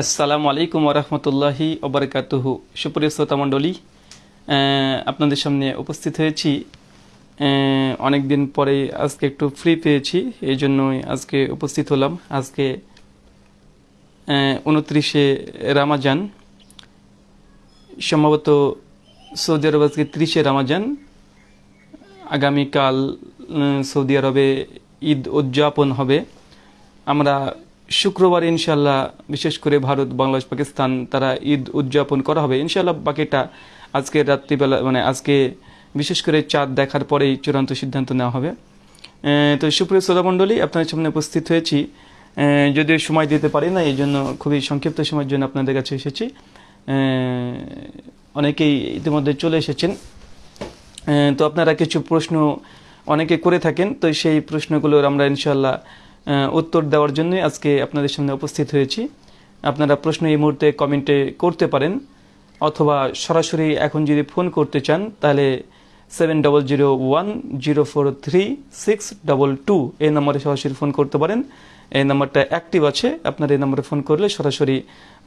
আসসালামু আলাইকুম ওরহমতুল্লাহি ওবরকাতুহু সুপ্রিয় শ্রোতা মণ্ডলী আপনাদের সামনে উপস্থিত হয়েছি। অনেক দিন পরে আজকে একটু ফ্রি পেয়েছি, এই জন্যই আজকে উপস্থিত হলাম। আজকে উনত্রিশে রামাজান, সম্ভবত সৌদি আরব আজকে ত্রিশে রামাজান। আগামীকাল সৌদি আরবে ঈদ উদযাপন হবে। আমরা শুক্রবার ইনশাল্লাহ বিশেষ করে ভারত, বাংলাদেশ, পাকিস্তান, তারা ঈদ উদযাপন করা হবে। ইনশাল্লাহ বাকিটা আজকে রাত্রিবেলা মানে আজকে বিশেষ করে চাঁদ দেখার পরেই চূড়ান্ত সিদ্ধান্ত নেওয়া হবে। তো সুপ্রিয় শ্রোতামণ্ডলী আপনাদের সামনে উপস্থিত হয়েছি। যদিও সময় দিতে পারি না এই জন্য খুবই সংক্ষিপ্ত সময়ের জন্য আপনাদের কাছে এসেছি। অনেকেই ইতিমধ্যে চলে এসেছেন। তো আপনারা কিছু প্রশ্ন অনেকে করে থাকেন, তো সেই প্রশ্নগুলোর আমরা ইনশাল্লাহ উত্তর দেওয়ার জন্য আজকে আপনাদের সামনে উপস্থিত হয়েছি। আপনারা প্রশ্ন এই মুহূর্তে কমেন্টে করতে পারেন, অথবা সরাসরি এখন যদি ফোন করতে চান, তাহলে seven double zero one zero four three six double two এই নম্বরে সরাসরি ফোন করতে পারেন। এই নাম্বারটা অ্যাক্টিভ আছে, আপনার এই নম্বরে ফোন করলে সরাসরি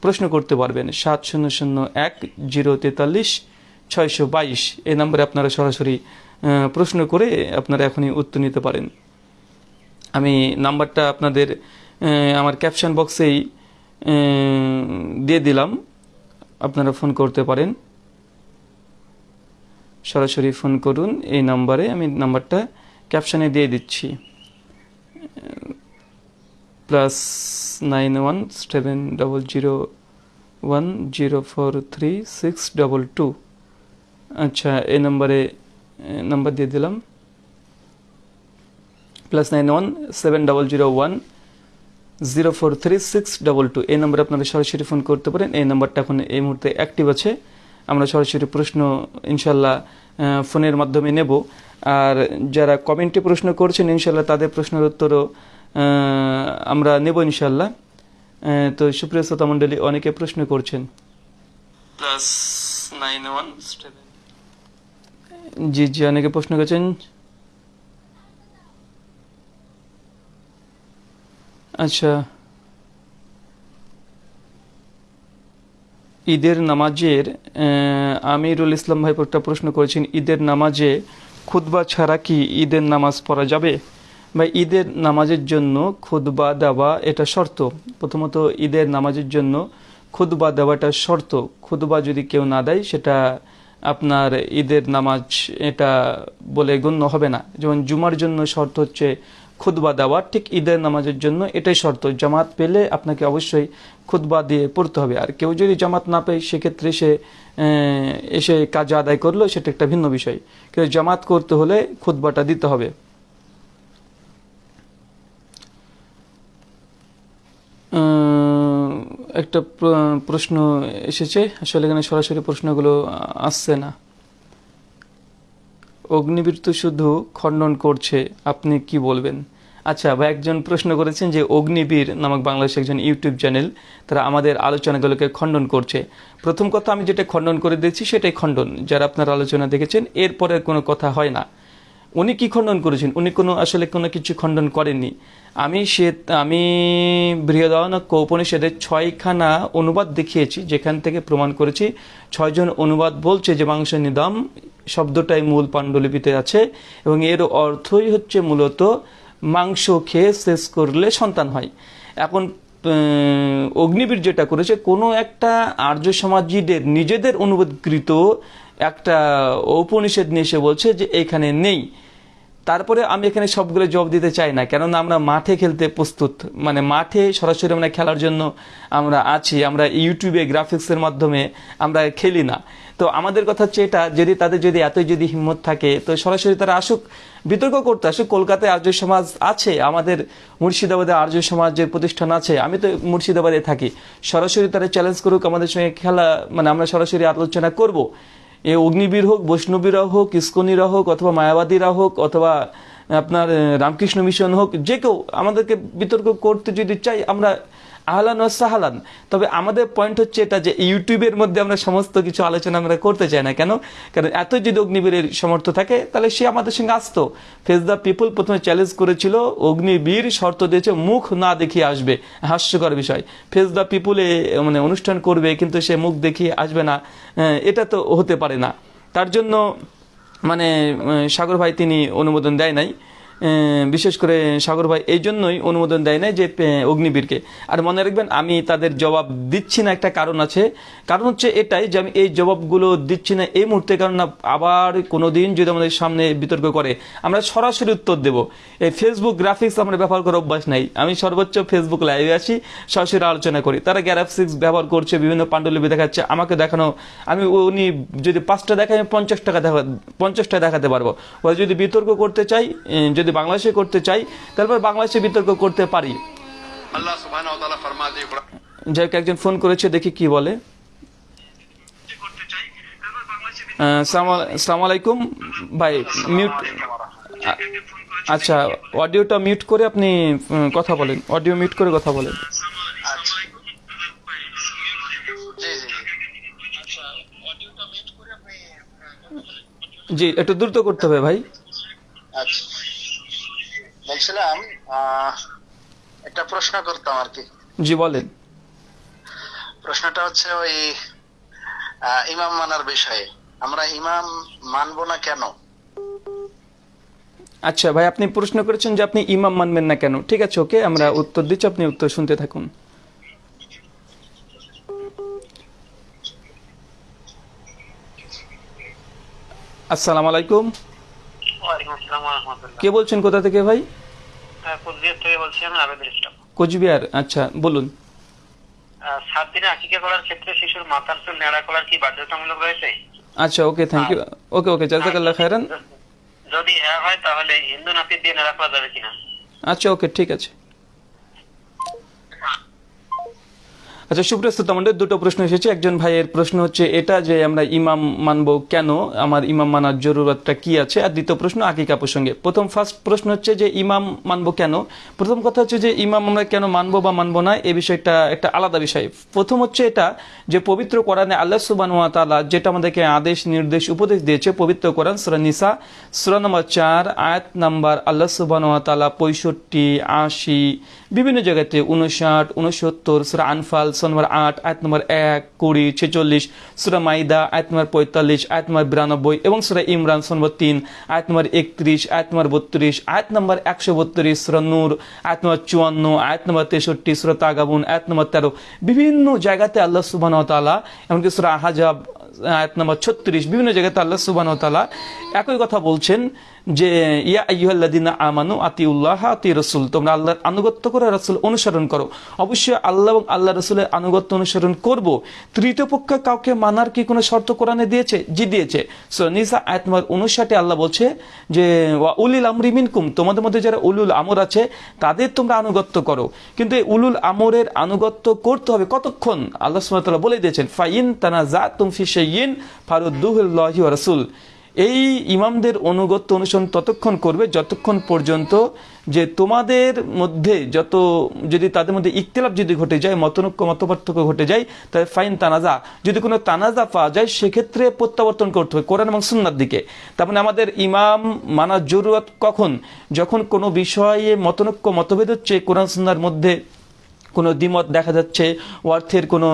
প্রশ্ন করতে পারবেন। সাত শূন্য শূন্য এক জিরো তেতাল্লিশ ছয়শো বাইশ এই নম্বরে আপনারা সরাসরি প্রশ্ন করে আপনারা এখনই উত্তর নিতে পারেন। আমি নাম্বারটা আপনাদের আমার ক্যাপশন বক্সেই দিয়ে দিলাম। আপনারা ফোন করতে পারেন। সরাসরি ফোন করুন এই নাম্বারে, আমি নাম্বারটা ক্যাপশনে দিয়ে দিচ্ছি। Plus nine one seven double zero one zero four three six double two আচ্ছা এই নম্বরে নাম্বার দিয়ে দিলাম। Plus nine one seven double zero one zero four three six double two এই নম্বরে আপনারা সরাসরি ফোন করতে পারেন। এই নাম্বারটা এখন এই মুহূর্তে অ্যাক্টিভ আছে। আমরা সরাসরি প্রশ্ন ইনশাল্লাহ ফোনের মাধ্যমে নেব। আর যারা কমেন্টে প্রশ্ন করছেন ইনশাল্লাহ তাদের প্রশ্নের উত্তরও আমরা নেব ইনশাল্লাহ তো সুপ্রিয় শ্রোতা মণ্ডলী অনেকে প্রশ্ন করছেন। প্লাস নাইন ওয়ান জি জি অনেকে প্রশ্ন করছেন। আচ্ছা। ঈদের নামাজের আমিরুল ইসলাম ভাই একটা প্রশ্ন করেছেন, ঈদের নামাজে খুতবা ছাড়া কি ঈদের নামাজ পড়া যাবে? বা ঈদের নামাজের জন্য খুতবা দেওয়া এটা শর্ত। প্রথমত, ঈদের নামাজের জন্য খুতবা দেওয়াটা শর্ত। খুতবা যদি কেউ না দেয়, সেটা আপনার ঈদের নামাজ এটা বলে গণ্য হবে না। যেমন জুমার জন্য শর্ত হচ্ছে খুতবা দেওয়া ঠিক ঈদের নামাজের জন্য এটাই শর্ত। জামাত পেলে আপনাকে অবশ্যই খুতবা দিয়ে পড়তে হবে। আর কেউ যদি জামাত না পায়, সেক্ষেত্রে সে এসে কাজ আদায় করল, সেটা একটা ভিন্ন বিষয়। কিন্তু জামাত করতে হলে খুতবাটা দিতে হবে। একটা প্রশ্ন এসেছে। আসলে এখানে সরাসরি প্রশ্নগুলো আসছে না। অগ্নিবীর তো শুধু খণ্ডন করছে, আপনি কি বলবেন? আচ্ছা ভাই, একজন প্রশ্ন করেছেন যে অগ্নিবীর নামক বাংলাদেশ একজন ইউটিউব চ্যানেল, তারা আমাদের আলোচনাগুলোকে খণ্ডন করছে। প্রথম কথা, আমি যেটা খণ্ডন করে দিয়েছি সেটাই খণ্ডন। যারা আপনার আলোচনা দেখেছেন এরপরে কোনো কথা হয় না। উনি কি খণ্ডন করেছেন? উনি কোনো, আসলে কোনো কিছু খণ্ডন করেননি। আমি সে, আমি বৃহদারণ্যক উপনিষদের ছয়খানা অনুবাদ দেখিয়েছি, যেখান থেকে প্রমাণ করেছি, ছয়জন অনুবাদ বলছে যে মাংস নিদম শব্দটাই মূল পাণ্ডুলিপিতে আছে, এবং এর অর্থই হচ্ছে মূলত মাংস খেয়ে শেষ করলে সন্তান হয়। এখন অগ্নিবীর যেটা করেছে, কোনো একটা আর্য সমাজীদের নিজেদের অনুবাদকৃত একটা উপনিষেদ নিয়ে এসে বলছে যে, এখানে নেই। তারপরে আমি এখানে সবগুলো জব দিতে চাই না, কেননা আমরা মাঠে খেলতে প্রস্তুত। মানে মাঠে সরাসরি আমরা খেলার জন্য আমরা আছি, আমরা ইউটিউবে গ্রাফিক্সের মাধ্যমে আমরা খেলি না। তো আমাদের কথা হচ্ছে এটা, যদি তাদের যদি এতই যদি হিম্মত থাকে, তো সরাসরি তারা আসুক, বিতর্ক করতে আসুক, কলকাতায় আর্য সমাজ আছে, আমাদের মুর্শিদাবাদে আর্য সমাজের প্রতিষ্ঠান আছে, আমি তো মুর্শিদাবাদে থাকি। সরাসরি তারা চ্যালেঞ্জ করুক, আমাদের সঙ্গে খেলা মানে আমরা সরাসরি আলোচনা করব। এ অগ্নিবীর হোক বৈষ্ণবীরা হোক ইস্কনিরা হোক, অথবা মায়াবাদীরা হোক, অথবা আপনার, রামকৃষ্ণ মিশন হোক, যে কেউ আমাদেরকে বিতর্ক করতে যদি চাই, আমরা আহলান ও সাহালান। তবে আমাদের পয়েন্ট হচ্ছে এটা যে ইউটিউবের মধ্যে আমরা সমস্ত কিছু আলোচনা আমরা করতে চাই না। কেন? কারণ এত যদি অগ্নিবীরের সমর্থ থাকে, তাহলে সে আমাদের সঙ্গে আসতো। ফেস দ্য পিপল প্রথমে চ্যালেঞ্জ করেছিল, অগ্নিবীর শর্ত দিয়েছে, মুখ না দেখিয়ে আসবে। হাস্যকর বিষয়। ফেস দ্য পিপুলে মানে অনুষ্ঠান করবে, কিন্তু সে মুখ দেখিয়ে আসবে না। এটা তো হতে পারে না। তার জন্য মানে সাগর ভাই তিনি অনুমোদন দেয় নাই। বিশেষ করে সাগর ভাই এই জন্যই অনুমোদন দেয় নাই যে অগ্নিবীরকে। আর মনে রাখবেন আমি তাদের জবাব দিচ্ছি না একটা কারণ আছে। কারণ হচ্ছে এটাই যে আমি এই জবাবগুলো দিচ্ছি না এই মুহূর্তে কারণ না আবার কোনো দিন যদি আমাদের সামনে বিতর্ক করে আমরা সরাসরি উত্তর দেব। এই ফেসবুক গ্রাফিক্স আমরা ব্যবহার করার অভ্যাস নাই। আমি সর্বোচ্চ ফেসবুক লাইভে আসি সরাসরি আলোচনা করি। তারা গ্রাফিক্স ব্যবহার করছে বিভিন্ন পাণ্ডুলিপি দেখাচ্ছে আমাকে দেখানো আমি উনি যদি পাঁচটা দেখায় আমি পঞ্চাশ টাকা দেখা পঞ্চাশটা দেখাতে পারব। যদি বিতর্ক করতে চাই আহ, বাংলাদেশে করতে চাই তারপর বাংলাদেশে বিতর্ক করতে পারি। যাই হোক একজন ফোন করেছে দেখি কি বলে। সালাম আলাইকুম। ভাই মিউট আচ্ছা অডিওটা মিউট করে আপনি কথা বলেন। অডিও মিউট করে কথা বলেন। জি একটু দ্রুত করতে হবে ভাই। আচ্ছা। বলছিলাম একটা প্রশ্ন করতাম আর কি। জি বলেন। প্রশ্নটা হচ্ছে ওই ইমাম মানার বিষয়ে। আমরা ইমাম মানবো না কেন? আচ্ছা ভাই আপনি প্রশ্ন করেছেন যে আপনি ইমাম মানবেন না কেন। ঠিক আছে ওকে আমরা উত্তর দিচ্ছি আপনি উত্তর শুনতে থাকুন। আসসালামু আলাইকুম। কে বলছেন কোথা থেকে ভাই? কুচবিহার থেকে বলছি আমি আবেদুল ইসলাম কোচবিহার আচ্ছা বলুন। সাত দিনে আকিকা করার ক্ষেত্রে শিশুর মাথার চুল নেড়া করার কি বাধ্যতামূলক রয়েছে? আচ্ছা ওকে থ্যাংক ইউ ওকে ওকে জাজাকাল্লাহ খায়রান। য- যদি হ্যাঁ হয় তাহলে হিন্দু নাপিত দিয়ে নেড়া করা যাবে কিনা? আচ্ছা ওকে ঠিক আছে। আচ্ছা সুপ্রিয় আমাদের দুটো প্রশ্ন এসেছে। একজন ভাইয়ের প্রশ্ন হচ্ছে এটা যে আমরা ইমাম মানব কেন? আমার ইমাম মানার জরুরতটা কি আছে? আর দ্বিতীয় প্রশ্ন, আকিকা প্রসঙ্গে। প্রথম ফার্স্ট প্রশ্ন হচ্ছে যে ইমাম মানব কেন? প্রথম কথা হচ্ছে যে ইমাম আমরা কেন মানব বা মানব না? এই বিষয়টা একটা আলাদা বিষয়। প্রথম হচ্ছে এটা যে পবিত্র কোরআনে আল্লাহ সুবাহ তাআলা যেটা আমাদেরকে আদেশ, নির্দেশ, উপদেশ দিয়েছে, পবিত্র কোরআন সুরা নিসা, সুরা নম্বর চার, আয়াত নাম্বার আল্লাহ সুবাহ তাআলা পঁয়ষট্টি, আশি বিভিন্ন জায়গাতে উনষাট উনসত্তর সুরা আনফাল সুরা নম্বর আট আয়াত নম্বর এক কুড়ি ছেচল্লিশ সুরা মাইদা আয়াত নম্বর পঁয়তাল্লিশ আয়াত নম্বর বিরানব্বই এবং সুরা ইমরান সুরা নম্বর তিন আয়াত নম্বর একত্রিশ আয়াত নম্বর বত্রিশ আয়াত নম্বর একশো বত্রিশ সুরা নূর আয়াত নম্বর চুয়ান্ন আয়াত নম্বর তেষট্টি সুরা তাগাবুন আয়াত নম্বর তেরো বিভিন্ন জায়গাতে আল্লাহ সুবাহ তাআলা এমনকি সুরা আহাজাব আয়াত নম্বর ছত্রিশ বিভিন্ন জায়গাতে আল্লাহ সুবাহ তাআলা একই কথা বলছেন যে, ইয়া আইয়ুহাল্লাযিনা আমানু আতিউল্লাহ আতি রসুল তোমরা আল্লাহর আনুগত্য করো রসুল অনুসরণ করো। অবশ্যই আল্লাহ এবং আল্লাহ রসুলের আনুগত্য অনুসরণ করব। তৃতীয় পক্ষ কাউকে মানার কি কোনো শর্ত কোরআনে দিয়েছে? জি দিয়েছে। সো নিসা আয়াত নম্বর উনষাটে আল্লাহ বলছে যে, ওয়া উলিল আমরি মিনকুম তোমাদের মধ্যে যারা উলুল আমর আছে, তাদের তোমরা আনুগত্য করো। কিন্তু এই উলুল আমরের আনুগত্য করতে হবে কতক্ষণ? আল্লাহ ওয়া বলে দিয়েছেন, ফাইন তানা জা তুম ফি শাইইন ফারুদ্দুহুল্লাহি রাসূল। এই ইমামদের অনুগত্য অনুসরণ ততক্ষণ করবে যতক্ষণ পর্যন্ত যে তোমাদের মধ্যে যত, যদি তাদের মধ্যে ইখতিলাফ যদি ঘটে যায়, মতনৈক্য, মতপার্থক্য ঘটে যায়, তাহলে ফাইন তানাজা। যদি কোনো তানাজা পাওয়া যায়, সেক্ষেত্রে প্রত্যাবর্তন করতে হবে কোরআন এবং সুন্নার দিকে। তার মানে আমাদের ইমাম মানার জরুরত কখন? যখন কোনো বিষয়ে মতনৈক্য মতভেদ হচ্ছে কোরআন সুন্নার মধ্যে কোনো দ্বিমত দেখা যাচ্ছে, অর্থের কোনো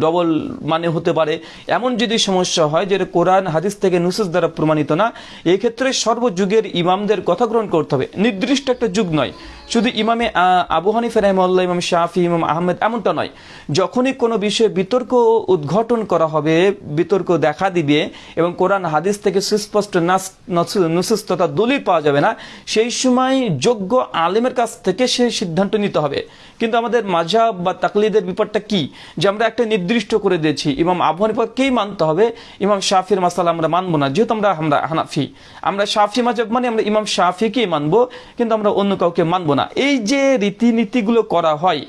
ডবল মানে হতে পারে। এমন যদি সমস্যা হয় যে কোরআন, হাদিস থেকে নুসুস দ্বারা প্রমাণিত না এই ক্ষেত্রে সর্বযুগের ইমামদের কথা গ্রহণ করতে হবে। নির্দিষ্ট একটা যুগ নয়। শুধু ইমামে আবু হানিফ রহমাল্লাহ ইমাম শাফি, ইমাম আহমেদ এমনটা নয়। যখনই কোনো বিষয়ে বিতর্ক উদ্ঘাটন করা হবে, বিতর্ক দেখা দিবে এবং কোরআন, হাদিস থেকে সুস্পষ্ট নাস, নসু- নুসুস তথা দলিল পাওয়া যাবে না, সেই সময় যোগ্য আলেমের কাছ থেকে সেই সিদ্ধান্ত নিতে হবে। কিন্তু আমাদের মাঝাব বা তাকলিদের ব্যাপারটা কি? যে আমরা একটা নির্দিষ্ট করে দিয়েছি। ইমাম আবু হানিফাকেই মানতে হবে? ইমাম শাফির মাসালা আমরা মানবো না। যেহেতু আমরা আমরা হানাফি। আমরা শাফি মাজাব মানে আমরা ইমাম শাফিকেই মানবো, কিন্তু আমরা অন্য কাউকে মানবো না। এই যে রীতিনীতিগুলো করা হয়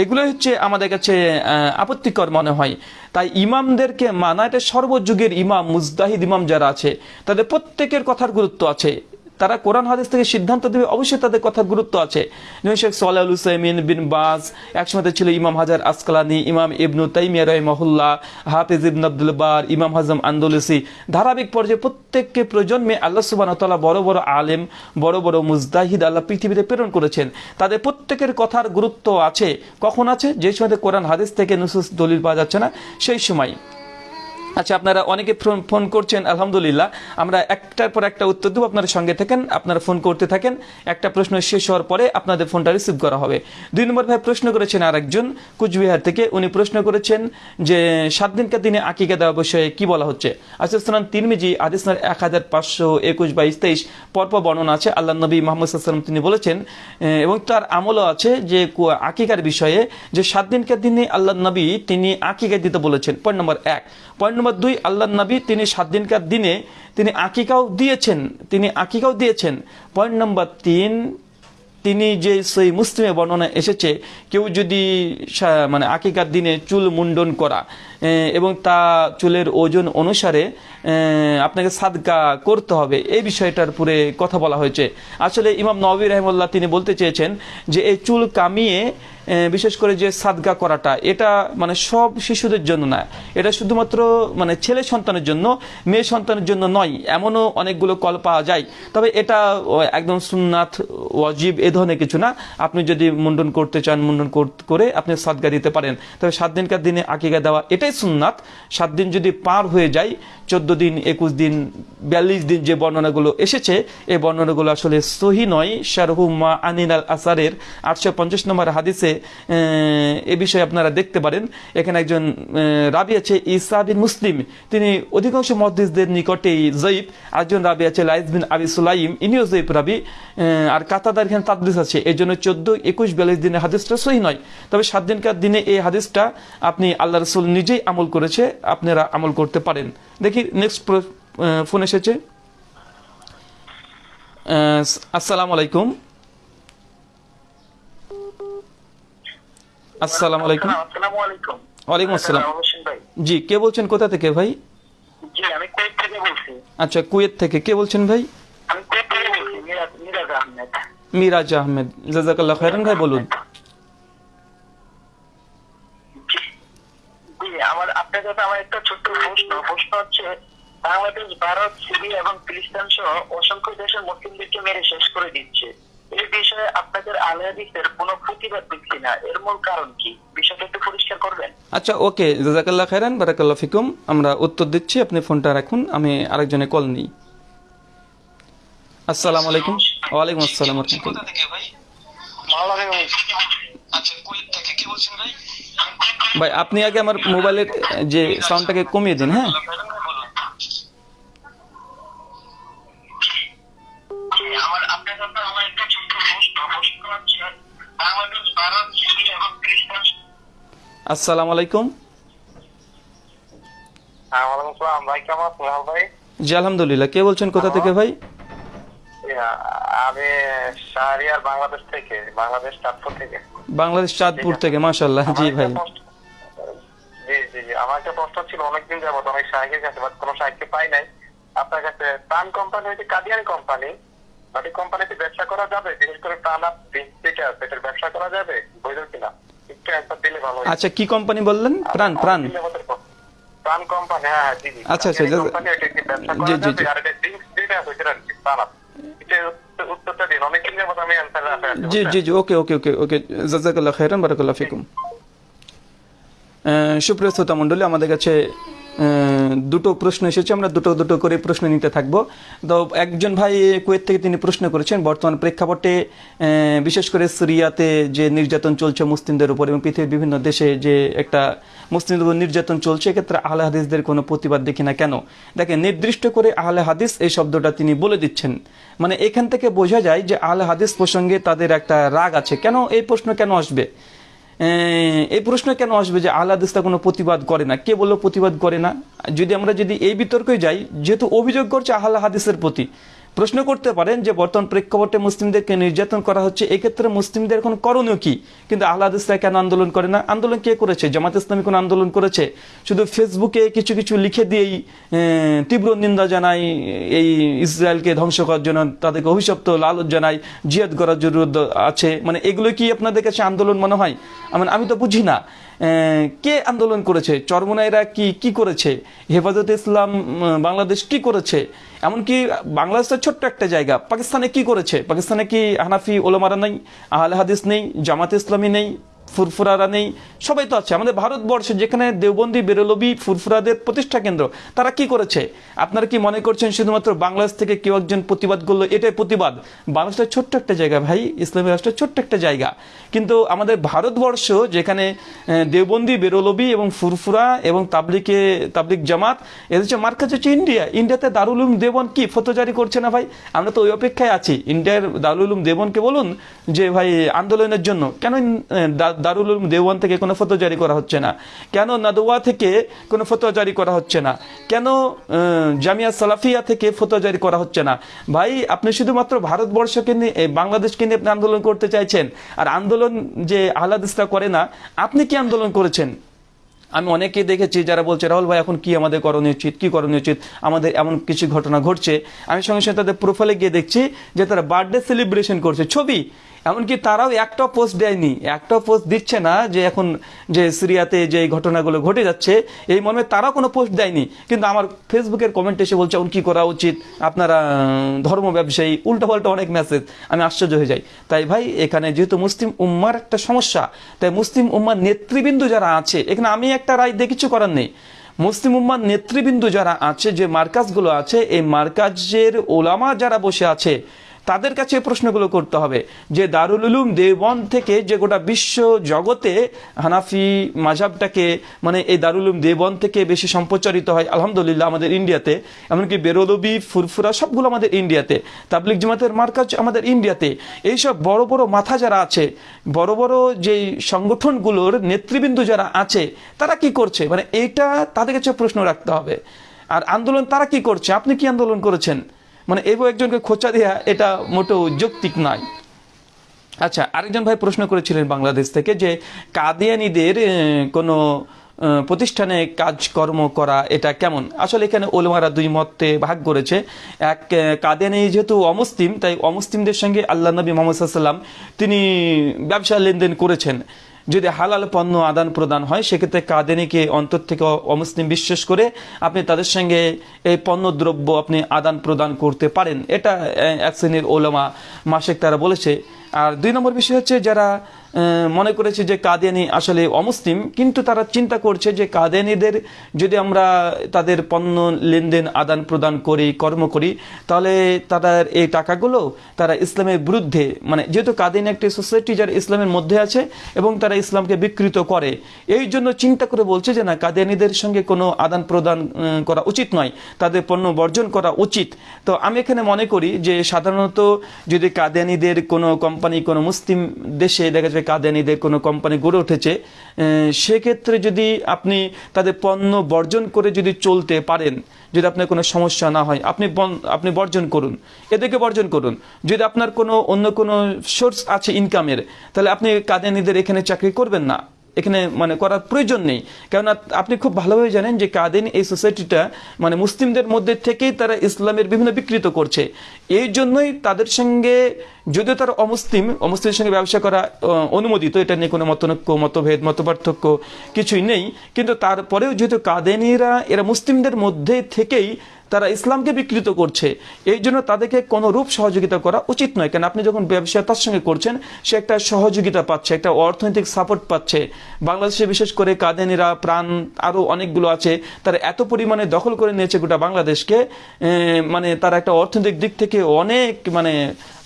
এগুলো হচ্ছে আমাদের কাছে আপত্তিকর মনে হয়। তাই ইমামদেরকে মানা, এটা সর্বযুগের ইমাম মুজদাহিদ ইমাম যারা আছে, তাদের প্রত্যেকের কথার গুরুত্ব আছে। তারা কোরআন হাদিস থেকে সিদ্ধান্ত দেবে, অবশ্যই তাদের কথার গুরুত্ব আছে। শেখ সোয়াল হুসাইমিন বিন বাজ, একসময় ছিল ইমাম হাজার আসকালানি, ইমাম ইবনু তাইমিয়া রহমহুল্লাহ, হাফিজ ইবন আব্দুল বার, ইমাম হাজম আন্দোলসি। ধারাবাহিক পর্যায়ে প্রত্যেককে প্রজন্মে আল্লাহ সুবাহ তাল্লাহ বড় বড় আলেম, বড় বড় মুজদাহিদ আল্লাহ পৃথিবীতে প্রেরণ করেছেন। তাদের প্রত্যেকের কথার গুরুত্ব আছে। কখন আছে? যে সময় কোরআন হাদিস থেকে নুসুস দলিল পাওয়া যাচ্ছে না, সেই সময়। আচ্ছা আপনারা অনেকে ফোন- করছেন, আলহামদুলিল্লাহ। আমরা একটার পর একটা উত্তর দেবো, আপনারা সঙ্গে থাকেন, আপনারা ফোন করতে থাকেন। একটা প্রশ্ন শেষ হওয়ার পরে আপনাদের ফোনটা রিসিভ করা হবে। দুই নম্বর ভাই প্রশ্ন করেছেন আরেকজন কুচবিহার থেকে। উনি প্রশ্ন করেছেন যে, সাত দিনকার দিনে আকিকা দেওয়া বিষয়ে কি বলা হচ্ছে? আচ্ছা সালাম তিরমিজি আদিসনার এক হাজার পাঁচশো একুশ বাইশ তেইশ, পরপর বর্ণনা আছে। আল্লাহ নবী মোহাম্মদ সাল্লাম তিনি বলেছেন এবং তার আমলও আছে যে আকিকার বিষয়ে যে, সাত দিনকার দিনে আল্লাহ নবী তিনি আকিকা দিতে বলেছেন। পয়েন্ট নম্বর এক। পয়েন্ট নম্বর দুই আল্লাহ নবী, তিনি সাত দিনকার দিনে তিনি আকিকাও দিয়েছেন, তিনি আকিকাও দিয়েছেন। পয়েন্ট নম্বর তিন, তিনি যে সেই মুসলিমে বর্ণনা এসেছে, কেউ যদি মানে আকিকার দিনে চুল মুন্ডন করা এবং তা চুলের ওজন অনুসারে আপনাকে সাদকা করতে হবে, এই বিষয়টার পুরে কথা বলা হয়েছে। আসলে ইমাম নবী রহমল্লাহ তিনি বলতে চেয়েছেন যে, এই চুল কামিয়ে বিশেষ করে যে সাদগা করাটা, এটা মানে সব শিশুদের জন্য না। এটা শুধুমাত্র মানে ছেলে সন্তানের জন্য, মেয়ে সন্তানের জন্য নয়, এমনও অনেকগুলো কল পাওয়া যায়। তবে এটা একদম সুন্নাথ ওয়াজিব এ ধরনের কিছু না। আপনি যদি মুন্ডন করতে চান, মুন্ডন কর- আপনি সাদগা দিতে পারেন। তবে সাত দিনকার দিনে আকিকা দেওয়া, এটাই সুন্নাত। সাত দিন যদি পার হয়ে যায়, চোদ্দ দিন, একুশ দিন, বিয়াল্লিশ দিন যে বর্ণনাগুলো এসেছে, এই বর্ণনাগুলো আসলে সহি নয়। শারহুমা আনিন আল আসারের আটশো পঞ্চাশ নম্বর হাদিসে এ বিষয়ে আপনারা দেখতে পারেন। এখানে একজন রাবি আছে ইসা বিন মুসলিম। তিনি অধিকাংশ মহাদিসদের নিকটেই জয়ীব আরেকজন রাবি আছে লাইজ বিন আবি সুলাইম। ইনিও জয়ীব রাবি। আর কাতাদার এখানে তাদলিস আছে। এই জন্য চোদ্দ, একুশ, বিয়াল্লিশ দিনের হাদিসটা সহি নয়। তবে সাত দিনকার দিনে এই হাদিসটা আপনি আল্লাহ রসুল নিজেই আমল করেছে, আপনারা আমল করতে পারেন। দেখি নেক্সট ফোন এসেছে। আসসালামু আলাইকুম। আসসালামু আলাইকুম। ওয়ালাইকুম আসসালাম। ভাই। জি কে বলছেন কোথা থেকে ভাই? জি আমি কুয়েত থেকে বলছি। আচ্ছা কুয়েত থেকে। কে বলছেন ভাই? আমি কুয়েত থেকে বলছি মিরাজ আহমেদ। জাজাকাল্লাহ খায়রান ভাই বলুন। জি জি, আমার আপনার কাছে আমার একটা ছোট্ট প্রশ্ন। প্রশ্ন হচ্ছে বাংলাদেশ ভারত সিরিয়া এবং ফিলিস্তিন সহ অসংখ্য দেশের মুসলিমদেরকে মেরে শেষ করে দিচ্ছে। এই বিষয়ে আপনাদের আলহাদিসের কোনো প্রতিবাদ দেখছি না। এর মূল কারণ কি? বিষয়টা একটু পরিষ্কার করবেন? আচ্ছা ওকে জাজাকাল্লাহ খায়রান বারাকাল্লাহ ফিকুম। আমরা উত্তর দিচ্ছি আপনি ফোনটা রাখুন আমি আরেকজনে কল নিই। আসসালামু আলাইকুম। ওয়ালাইকুম আসসালাম রহমতুল্লাহ ভাই? আপনি আগে আমার মোবাইলের যে সাউন্ডটাকে কমিয়ে দিন হ্যাঁ? আমার আপনার কাছে আমার একটা ছোট্ট প্রশ্ন প্রশ্ন হচ্ছে বাংলাদেশ ভারত এবং আসসালামু আলাইকুম। হ্যাঁ ওয়ালাইকুম আসসালাম ভাই কেমন ভাই? জি আলহামদুলিল্লাহ। কে বলছেন কোথা থেকে ভাই? আমি শাহরিয়ার বাংলাদেশ থেকে বাংলাদেশ চাঁদপুর থেকে। বাংলাদেশ চাঁদপুর থেকে মাশাল্লাহ জি ভাই। জি জি জি। আমার একটা প্রশ্ন ছিল অনেকদিন যাবত অনেক সাহায্যের কাছে বাট কোনো সাহায্য পাই নাই। আপনার কাছে প্রাণ কোম্পানি হচ্ছে কাদিয়ানি কোম্পানি? কোম্পানিতে ব্যবসা করা যাবে? বিশেষ করে আপ যেটা এটার ব্যবসা করা যাবে? বৈধ কিনা একটু একবার দিলে ভালো আচ্ছা কি কোম্পানি বললেন? প্রাণ প্রাণ। প্রাণ কোম্পানি হ্যাঁ হ্যাঁ জি জি। আচ্ছা, আচ্ছা, কোম্পানি এটা জি, জি, জি। আর এটা ড্রিঙ্কস যেটা আছে সেটা প্রাণ এটা উত্তরটা দিন। যাবত আমি অ্যান্সার জি জি জি। ওকে ওকে ওকে ওকে। জাজাকাল্লাহ খাইরান বারাকাল্লাহ ফিকুম। সুপ্রিয় শ্রোতা মণ্ডলী আমাদের কাছে দুটো প্রশ্ন এসেছে, আমরা দুটো দুটো করে প্রশ্ন নিতে থাকব। তো একজন ভাই কুয়েত থেকে তিনি প্রশ্ন করেছেন, বর্তমান প্রেক্ষাপটে বিশেষ করে সিরিয়াতে যে নির্যাতন চলছে মুসলিমদের উপর এবং পৃথিবীর বিভিন্ন দেশে যে একটা মুসলিমদের উপর নির্যাতন চলছে, এক্ষেত্রে আহলে হাদিসদের কোনো প্রতিবাদ দেখি না কেন? দেখেন, নির্দিষ্ট করে আহলে হাদিস এই শব্দটা তিনি বলে দিচ্ছেন। মানে এখান থেকে বোঝা যায় যে আহলে হাদিস প্রসঙ্গে তাদের একটা রাগ আছে। কেন এই প্রশ্ন কেন আসবে? এই প্রশ্ন কেন আসবে যে আহ্লাদ ইসলাম কোনো প্রতিবাদ করে না? কে বলল প্রতিবাদ করে না? যদি আমরা যদি এই বিতর্কে যাই, যেহেতু অভিযোগ করছে আল্লাহ হাদিসের প্রতি প্রশ্ন করতে পারেন যে বর্তমান প্রেক্ষাপটে মুসলিমদেরকে নির্যাতন করা হচ্ছে, এক্ষেত্রে মুসলিমদের এখন করণীয় কি? কিন্তু আহ্লাদ ইসলাম কেন আন্দোলন করে না? আন্দোলন কে করেছে? জামাত ইসলামী কোন আন্দোলন করেছে? শুধু ফেসবুকে কিছু কিছু লিখে দিয়েই তীব্র নিন্দা জানাই এই ইসরায়েলকে ধ্বংস করার জন্য, তাদেরকে অভিশপ্ত, লালচ জানাই জিয়াদ করার জরুরত আছে। মানে এগুলো কি আপনাদের কাছে আন্দোলন মনে হয়? মানে আমি তো বুঝি না। কে আন্দোলন করেছে? চরমনাইরা কি কি করেছে? হেফাজতে ইসলাম বাংলাদেশ কি করেছে? এমনকি বাংলাদেশের ছোট্ট একটা জায়গা। পাকিস্তানে কি করেছে? পাকিস্তানে কি হানাফি ওলামারা নেই? আহলে হাদিস নেই? জামাত ইসলামী নেই? ফুরফুরারা নেই সবাই তো আছে। আমাদের ভারতবর্ষে যেখানে দেওবন্দি বেরোলবি ফুরফুরাদের প্রতিষ্ঠা কেন্দ্র, তারা কি করেছে? আপনারা কি মনে করছেন শুধুমাত্র বাংলাদেশ থেকে কেউ একজন প্রতিবাদ করল? এটাই প্রতিবাদ। বাংলাদেশটা ছোট্ট একটা জায়গা ভাই, ইসলামী রাষ্ট্রের ছোট্ট একটা জায়গা। কিন্তু আমাদের ভারতবর্ষ যেখানে দেওবন্দি বেরলবি এবং ফুরফুরা এবং তাবলিকে, তাবলিক জামাত, এদের হচ্ছে মার্কাজ হচ্ছে ইন্ডিয়া। ইন্ডিয়াতে দারুলুম দেবন কি ফতো জারি করছে না ভাই? আমরা তো ওই অপেক্ষায় আছি। ইন্ডিয়ার দারুলুম দেবনকে বলুন যে ভাই আন্দোলনের জন্য। কেন দারুল দেওয়ান থেকে কোনো ফটো জারি করা হচ্ছে না। কেন নাদোয়া থেকে কোনো ফটো জারি করা হচ্ছে না? কেন জামিয়া সালাফিয়া থেকে ফটো জারি করা হচ্ছে না? ভাই, আপনি শুধুমাত্র ভারতবর্ষকে নিয়ে বাংলাদেশকে নিয়ে আপনি আন্দোলন করতে চাইছেন, আর আন্দোলন যে আহ্লাদিসরা করে না, আপনি কি আন্দোলন করেছেন? আমি অনেকে দেখেছি যারা বলছে, রাহুল ভাই, এখন কি আমাদের করণীয় উচিত? কি করণীয় উচিত? আমাদের এমন কিছু ঘটনা ঘটছে। আমি সঙ্গে সঙ্গে তাদের প্রোফাইলে গিয়ে দেখছি যে তারা বার্থডে সেলিব্রেশন করছে। ছবি! এমনকি তারাও একটা পোস্ট দেয়নি, একটা পোস্ট দিচ্ছে না যে এখন যে সিরিয়াতে যে ঘটনাগুলো ঘটে যাচ্ছে, এই মর্মে তারাও কোনো পোস্ট দেয়নি। কিন্তু আমার ফেসবুকের কমেন্ট এসে বলছে, এখন কি করা উচিত? আপনারা ধর্ম ব্যবসায়ী উল্টো পাল্টা অনেক মেসেজ আমি আশ্চর্য হয়ে যাই। তাই ভাই, এখানে যেহেতু মুসলিম উম্মার একটা সমস্যা, তাই মুসলিম উম্মার নেতৃবৃন্দ যারা আছে, এখানে আমি একটা রায় দিয়ে কিছু করার নেই। মুসলিম উম্মার নেতৃবৃন্দ যারা আছে, যে মার্কাজগুলো আছে, এই মার্কাজের ওলামা যারা বসে আছে তাদের কাছে প্রশ্নগুলো করতে হবে, যে দারুল উলুম দেওবন্দ থেকে যে গোটা বিশ্ব জগতে হানাফি মাঝাবটাকে মানে এই দারুল উলুম দেওবন্দ থেকে বেশি সম্প্রচারিত হয়, আলহামদুলিল্লাহ আমাদের ইন্ডিয়াতে, এমনকি বেরোলবি ফুরফুরা সবগুলো আমাদের ইন্ডিয়াতে তাবলিক জামাতের মার্কাজ আমাদের ইন্ডিয়াতে, এইসব বড় বড় মাথা যারা আছে, বড় বড় যেই সংগঠনগুলোর নেতৃবৃন্দ যারা আছে, তারা কি করছে? মানে এইটা তাদের কাছে প্রশ্ন রাখতে হবে। আর আন্দোলন তারা কি করছে? আপনি কি আন্দোলন করেছেন? মানে এই একজনকে খোঁচা দেওয়া এটা মোটেও যৌক্তিক নয়। আচ্ছা আরেকজন ভাই প্রশ্ন করেছিলেন বাংলাদেশ থেকে যে কাদিয়ানিদের কোনো প্রতিষ্ঠানে কাজকর্ম করা এটা কেমন? আসলে এখানে ওলমারা দুই মতে ভাগ করেছে। এক কাদিয়ানি যেহেতু অমুসলিম, তাই অমুসলিমদের সঙ্গে আল্লাহ নবী মোহাম্মদ সাল্লাম তিনি ব্যবসা লেনদেন করেছেন। যদি হালাল পণ্য আদান প্রদান হয়, সেক্ষেত্রে কাদেনিকে অন্তর থেকে অমুসলিম বিশ্বাস করে আপনি তাদের সঙ্গে এই পণ্য দ্রব্য আপনি আদান প্রদান করতে পারেন। এটা এক শ্রেণির ওলামা মাসেক তারা বলেছে আর দুই নম্বর বিষয় হচ্ছে যারা মনে করেছে যে কাদিয়ানি আসলে অমুসলিম, কিন্তু তারা চিন্তা করছে যে কাদিয়ানিদের যদি আমরা তাদের পণ্য লেনদেন আদান প্রদান করি, কর্ম করি, তাহলে তাদের এই টাকাগুলো তারা ইসলামের বিরুদ্ধে মানে যেহেতু কাদিয়ানি একটি সোসাইটি যারা ইসলামের মধ্যে আছে এবং তারা ইসলামকে বিকৃত করে, এই জন্য চিন্তা করে বলছে যে না কাদিয়ানিদের সঙ্গে কোনো আদান প্রদান করা উচিত নয়, তাদের পণ্য বর্জন করা উচিত। তো আমি এখানে মনে করি যে সাধারণত যদি কাদিয়ানিদের কোনো কোম্পানি কোনো মুসলিম দেশে দেখা যাবে কাদেনিদের কোনো কোম্পানি গড়ে উঠেছে সেক্ষেত্রে যদি আপনি তাদের পণ্য বর্জন করে যদি চলতে পারেন, যদি আপনার কোনো সমস্যা না হয়, আপনি আপনি বর্জন করুন, এদেরকে বর্জন করুন। যদি আপনার কোনো অন্য কোনো সোর্স আছে ইনকামের তাহলে আপনি কাদেনিদের এখানে চাকরি করবেন না। এখানে মানে করার প্রয়োজন নেই। কেননা আপনি খুব ভালোভাবে জানেন যে কাদিন এই সোসাইটিটা মানে মুসলিমদের মধ্যে থেকেই তারা ইসলামের বিভিন্ন বিকৃত করছে। এই জন্যই তাদের সঙ্গে যদিও তারা অমুসলিম, অমুসলিমের সঙ্গে ব্যবসা করা অনুমোদিত, এটা নিয়ে কোনো মতনৈক্য, মতভেদ, মতপার্থক্য কিছুই নেই। কিন্তু তারপরেও যেহেতু কাদেনিরা, এরা মুসলিমদের মধ্যে থেকেই তারা ইসলামকে বিকৃত করছে। এই জন্য তাদেরকে কোনো রূপ সহযোগিতা করা উচিত নয়। কেন? আপনি যখন ব্যবসা তার সঙ্গে করছেন, সে একটা সহযোগিতা পাচ্ছে, একটা অর্থনৈতিক সাপোর্ট পাচ্ছে। বাংলাদেশে বিশেষ করে কাদেনিরা, প্রাণ আরও অনেকগুলো আছে, তারা এত পরিমাণে দখল করে নিয়েছে গোটা বাংলাদেশকে মানে তারা একটা অর্থনৈতিক দিক থেকে অনেক মানে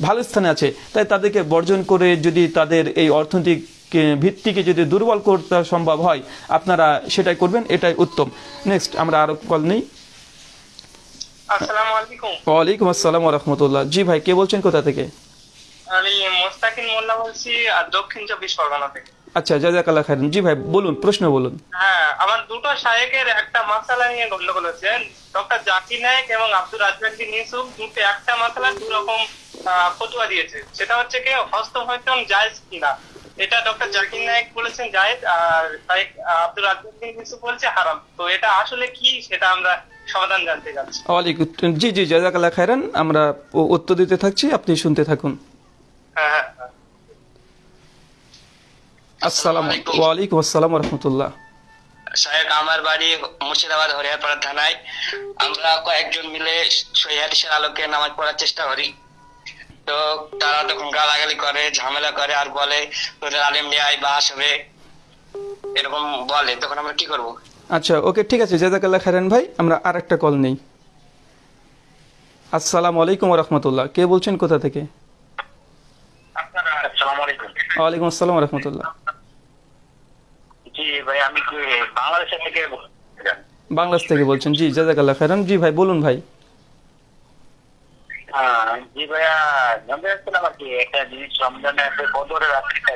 ভালো স্থানে আছে। তাই তাদেরকে বর্জন করে যদি তাদের এই অর্থনৈতিক ভিত্তিকে যদি দুর্বল করতে সম্ভব হয়, আপনারা সেটাই করবেন, এটাই উত্তম। নেক্সট আমরা আরও কল নেই। আসসালামু আলাইকুম। ওয়ালাইকুম আসসালাম রহমতুল্লাহ জি ভাই কে বলছেন কোথা থেকে? আমি মোস্তাকিন মোল্লা বলছি দক্ষিণ চব্বিশ পরগনা থেকে। আচ্ছা জাজাকাল্লাহ খাইরান জি ভাই বলুন প্রশ্ন বলুন। হ্যাঁ আমার দুটো শায়েকের একটা মাসালা নিয়ে গন্ডগোল হচ্ছে। ডক্টর জাকির নায়ক এবং আব্দুল রাজ্জাক ইউসুফ দুটো একটা মাসালা দু রকম ফতুয়া দিয়েছে। সেটা হচ্ছে কি হস্তমৈথুন জায়েজ কিনা? এটা ডক্টর জাকির নায়ক বলেছেন জায়েজ আর শায়েক আব্দুল রাজ্জাক ইউসুফ বলছে হারাম। তো এটা আসলে কি সেটা আমরা সমাধান জানতে চাচ্ছি ওয়ালাইকুম জি জি জাজাকাল্লাহ খাইরান আমরা উত্তর দিতে থাকছি আপনি শুনতে থাকুন। হ্যাঁ হ্যাঁ হ্যাঁ। আসসালাম ওয়ালাইকুম আসসালাম রহমতুল্লাহ। সাহেব আমার বাড়ি মুর্শিদাবাদ হরিয়ারপাড়া থানায়। আমরা কয়েকজন মিলে সহিদের আলোকে নামাজ পড়ার চেষ্টা করি। তো তারা তখন গালাগালি করে ঝামেলা করে আর বলে তোদের আলেম নিয়ে আয় বা আসবে এরকম বলে তখন আমরা কি করব? আচ্ছা ওকে, ঠিক আছে জাজাকাল্লাহ খাইরান ভাই, আমরা আর একটা কল নেই। আসসালামু আলাইকুম রহমতুল্লাহ। কে বলছেন কোথা থেকে? ওয়ালাইকুম আসসালাম রহমতুল্লাহ। বাংলাদেশ থেকে বলছেন, জি জাজাকাল্লাহ খাইরান জি ভাই, বলুন ভাই। জি ভাইয়া, জানতে চাচ্ছিলাম আর কি, একটা জিনিস রমজানের বদরের রাত্রিটা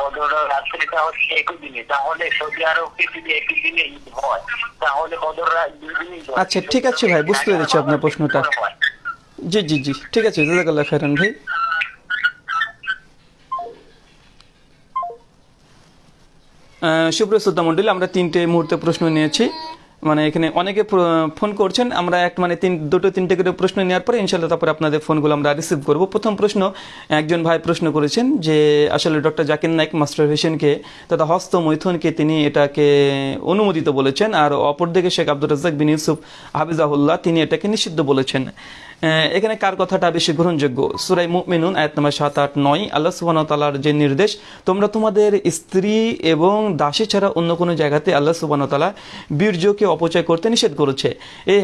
বদরের রাত্রিটা হচ্ছে একই দিনে তাহলে সৌদি আরবে যদি একই দিনে ঈদ হয় তাহলে বদর রাত দুই দিনই আচ্ছা, ঠিক আছে ভাই, বুঝতে পেরেছি আপনার প্রশ্নটা। জি জি জি ঠিক আছে জাজাকাল্লাহ খাইরান ভাই। সুপ্রিয় শ্রদ্ধা মন্ডলী আমরা তিনটে মুহূর্তে প্রশ্ন নিয়েছি। মানে এখানে অনেকে ফোন করছেন। আমরা এক মানে তিন, দুটো, তিনটে করে প্রশ্ন নেওয়ার পরে ইনশাল্লাহ তারপরে আপনাদের ফোনগুলো আমরা রিসিভ করব। প্রথম প্রশ্ন, একজন ভাই প্রশ্ন করেছেন যে, আসলে ডক্টর জাকির নাইক মাস্টার হোসেনকে তথা হস্ত মৈথুনকে তিনি এটাকে অনুমোদিত বলেছেন। আর অপরদিকে শেখ আব্দুর রাজ্জাক বিন ইউসুফ, হাফিজাহুল্লাহ, তিনি এটাকে নিষিদ্ধ বলেছেন। এখানে কার কথাটা বেশি গ্রহণযোগ্য? সুরাই মুমিনুন, আয়াত নম্বর সাত আট নয়, আল্লাহ সুবাহ তালার যে নির্দেশ, তোমরা তোমাদের স্ত্রী এবং দাসী ছাড়া অন্য কোনো জায়গাতে আল্লাহ সুবাহ তালা বীর্যকে অপচয় করতে নিষেধ করেছে। এই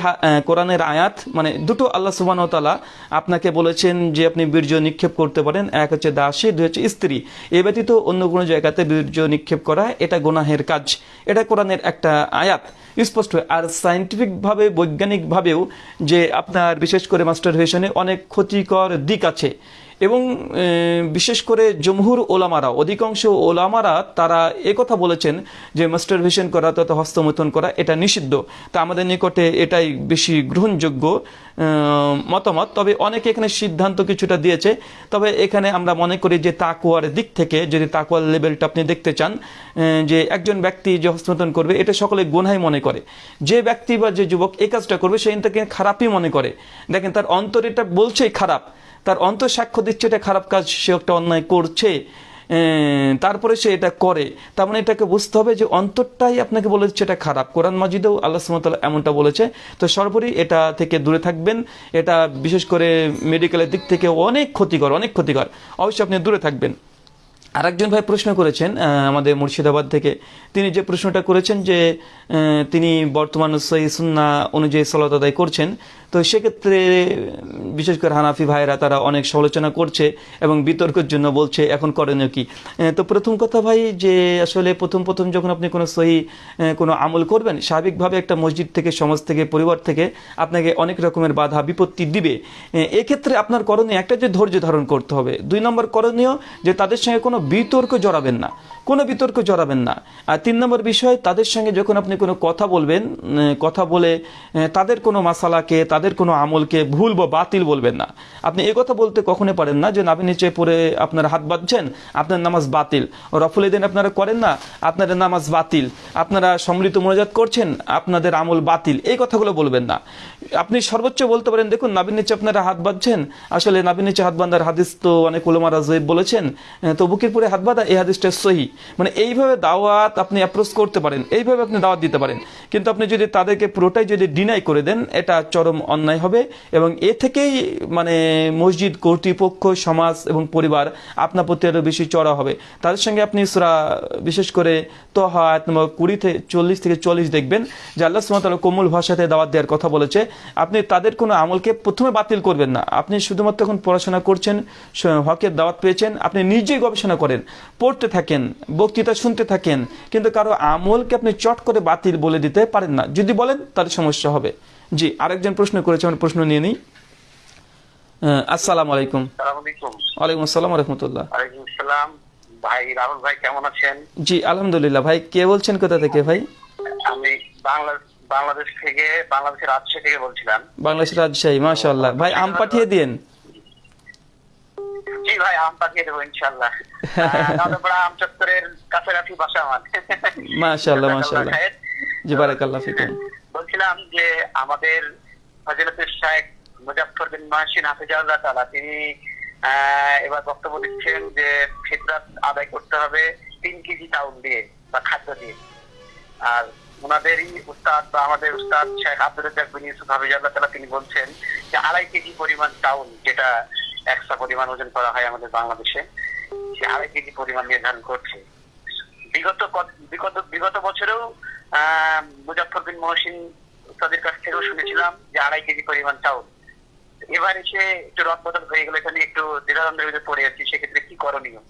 কোরআনের আয়াত মানে দুটো আল্লাহ সুবাহ তালা আপনাকে বলেছেন যে আপনি বীর্য নিক্ষেপ করতে পারেন, এক হচ্ছে দাসী, দুই হচ্ছে স্ত্রী। এ ব্যতীত অন্য কোনো জায়গাতে বীর্য নিক্ষেপ করা, এটা গোনাহের কাজ। এটা কোরআনের একটা আয়াত। স্পষ্ট। আর সায়েন্টিফিকভাবে বৈজ্ঞানিকভাবেও যে আপনার বিশেষ করে মাস্টারভেশনে অনেক ক্ষতিকর দিক আছে। এবং বিশেষ করে জমহুর ওলামারা, অধিকাংশ ওলামারা তারা একথা বলেছেন যে মাস্টারভেশন করা তথা হস্তমৈথুন করা, এটা নিষিদ্ধ। তা আমাদের নিকটে এটাই বেশি গ্রহণযোগ্য মতামত। তবে অনেকে এখানে সিদ্ধান্ত কিছুটা দিয়েছে। তবে এখানে আমরা মনে করি যে তাকুয়ার দিক থেকে, যদি তাকুয়ার লেভেলটা আপনি দেখতে চান যে একজন ব্যক্তি যে হস্তমৈথুন করবে, এটা সকলে গুনাই মনে করে। যে ব্যক্তি বা যে যুবক এই কাজটা করবে, সে তাকে খারাপই মনে করে। দেখেন, তার অন্তর এটা বলছেই খারাপ। তার অন্তর সাক্ষ্য দিচ্ছে এটা খারাপ কাজ, সে একটা অন্যায় করছে তারপরে সে এটা করে। তার মানে এটাকে বুঝতে হবে যে অন্তরটাই আপনাকে বলে দিচ্ছে এটা খারাপ। কোরআন মাজিদেও আল্লাহ সুমতাল এমনটা বলেছে। তো সর্বোপরি এটা থেকে দূরে থাকবেন। এটা বিশেষ করে মেডিকেলের দিক থেকে অনেক ক্ষতিকর অনেক ক্ষতিকর। অবশ্যই আপনি দূরে থাকবেন। আরেকজন ভাই প্রশ্ন করেছেন আমাদের মুর্শিদাবাদ থেকে। তিনি যে প্রশ্নটা করেছেন যে তিনি বর্তমান সহি সুন্না অনুযায়ী সলাত আদায় করছেন তো সেক্ষেত্রে, বিশেষ করে হানাফি ভাইরা তারা অনেক সমালোচনা করছে এবং বিতর্কের জন্য বলছে, এখন করণীয় কি? তো প্রথম কথা ভাই যে আসলে প্রথম প্রথম যখন আপনি কোনো সহি কোনো আমল করবেন, স্বাভাবিকভাবে একটা মসজিদ থেকে, সমাজ থেকে, পরিবার থেকে আপনাকে অনেক রকমের বাধা, বিপত্তি দিবে। এক্ষেত্রে আপনার করণীয় একটা যে ধৈর্য ধারণ করতে হবে। দুই নম্বর করণীয় যে তাদের সঙ্গে কোনো বিতর্ক জড়াবেন না। কোনো বিতর্ক জড়াবেন না। আর তিন নম্বর বিষয়, তাদের সঙ্গে যখন আপনি কোনো কথা বলবেন কথা বলে তাদের কোনো মাসালাকে, তাদের কোনো আমলকে ভুল বা বাতিল বলবেন না। আপনি কথা বলতে কখনো পারেন না যে নাভি নিচে পড়ে আপনার হাত বাঁধছেন, আপনার নামাজ বাতিল। রফুল দিন আপনারা করেন না আপনাদের নামাজ বাতিল। আপনারা সম্মিলিত মনোজাত করছেন, আপনাদের আমল বাতিল। এই কথাগুলো বলবেন না। আপনি সর্বোচ্চ বলতে পারেন, দেখুন নাবির নিচে আপনারা হাত বাঁধছেন। আসলে নাবির নিচে হাত বাঁধার হাদিস তো অনেক উলমারা জয়ীব বলেছেন। তো বুকের পরে হাত বাঁধা, এই হাদিসটা সহি। মানে এইভাবে দাওয়াত আপনি অ্যাপ্রোচ করতে পারেন, এইভাবে আপনি দাওয়াত দিতে পারেন। কিন্তু আপনি যদি তাদেরকে পুরোটাই যদি ডিনাই করে দেন, এটা চরম অন্যায় হবে এবং এ থেকেই মানে মসজিদ, কর্তৃপক্ষ, সমাজ এবং পরিবার আপনার প্রতি আরও বেশি চড়া হবে। তাদের সঙ্গে আপনি সুরা, বিশেষ করে তোহা, আয়াত নম্বর কুড়ি থেকে চল্লিশ থেকে চল্লিশ দেখবেন, যে আল্লাহ সুমতাল কোমল ভাষাতে দাওয়াত দেওয়ার কথা বলেছে। আপনি তাদের কোনো আমলকে প্রথমে বাতিল করবেন না। আপনি শুধুমাত্র এখন পড়াশোনা করছেন হকের দাওয়াত পেয়েছেন আপনি নিজেই গবেষণা করেন পড়তে থাকেন বক্তৃতা শুনতে থাকেন কিন্তু কারও আমলকে আপনি চট করে বাতিল বলে দিতে পারেন না। যদি বলেন তার সমস্যা হবে। জি আরেকজন প্রশ্ন করেছে আমার প্রশ্ন নিয়ে নিই। আসসালামু আলাইকুম। আলাইকুম। ওয়ালাইকুম আসসালাম রহমতুল্লাহ। ভাই রাহুল ভাই কেমন আছেন? জি আলহামদুলিল্লাহ। ভাই কে বলছেন কোথা থেকে ভাই? আমি বাংলা বাংলাদেশ থেকে বাংলাদেশের রাজশাহী থেকে বলছিলাম। বাংলাদেশের রাজশাহী মাশাআল্লাহ। ভাই আম পাঠিয়ে দিন। জি ভাই আম পাঠিয়ে দেবো দাদাপাড়া আম চত্বরের কাছাকাছি বাসা আমার। মাশাআল্লাহ মাশাআল্লাহ। জি বারাকাল্লাহ ফিকুম। বলছিলাম যে আমাদের ফজিলতুল শাহেখ মুজাফফর বিন মাহসিন হাফিজাউল্লাহ তাআলা তিনি আহ, এবার বক্তব্য দিচ্ছেন যে ফিতরাত আদায় করতে হবে তিন কেজি চাউল দিয়ে বা খাদ্য দিয়ে। আর ওনাদেরই উস্তাদ বা আমাদের উস্তাদ শেখ আব্দুল বিন ইউসুফ তিনি বলছেন যে আড়াই কেজি পরিমাণ চাউল যেটা একশো পরিমাণ ওজন করা হয় আমাদের বাংলাদেশে সে আড়াই কেজি পরিমাণ নির্ধারণ করছে। বিগত বিগত বিগত বছরেও আহ, মুজাফফর বিন মহসিন তাদের কাছ থেকেও শুনেছিলাম যে আড়াই কেজি পরিমাণ চাউল। এবার এসে একটু রদ বদল হয়ে গেলে এখানে একটু দ্বিধাদ্বন্দ্বের ভিতরে পড়ে যাচ্ছি সেক্ষেত্রে কি করণীয়?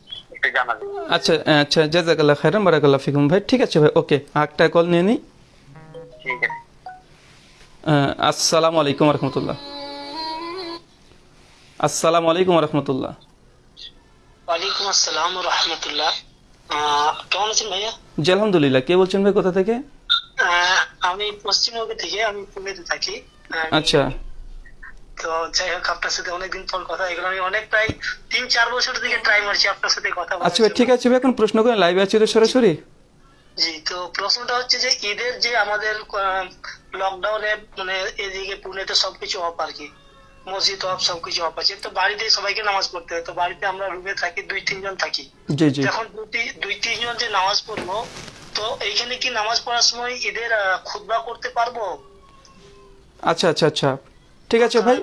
একটু জানাবেন আচ্ছা আচ্ছা জাজাকাল্লাহ খাইরান বারাকাল্লাহ ফিকুম। ভাই ঠিক আছে ভাই ওকে কল নিয়ে নিই ঠিক আছে আসসালামু আলাইকুম রহমতুল্লাহ আসসালামু আলাইকুম রহমতুল্লাহ ওয়ালাইকুম আসসালাম রহমতুল্লাহ কেমন আছেন ভাইয়া? জি আলহামদুলিল্লাহ। কে বলছেন ভাই কোথা থেকে? আমি পশ্চিমবঙ্গ থেকে আমি পুনেতে থাকি। আচ্ছা। তো যাই হোক আপনার সাথে অনেকদিন পর কথা এগুলো আমি অনেক প্রায় তিন চার বছর থেকে ট্রাই মারছি আপনার সাথে কথা আচ্ছা ঠিক আছে ভাই এখন প্রশ্ন করেন লাইভে আছি তো সরাসরি? জি তো প্রশ্নটা হচ্ছে যে ঈদের যে আমাদের লকডাউনে মানে এদিকে পুনেতে সবকিছু অফ আর কি। মসজিদ অফ সবকিছু অফ আছে। তো বাড়িতে সবাইকে নামাজ পড়তে হয়। তো বাড়িতে আমরা রুমে থাকি দুই তিনজন থাকি। জি যখন দুই দুই তিনজন যে নামাজ পড়ব তো এইখানে কি নামাজ পড়ার সময় ঈদের খুদবা করতে পারব? আচ্ছা আচ্ছা আচ্ছা। ঠিক আছে ভাই।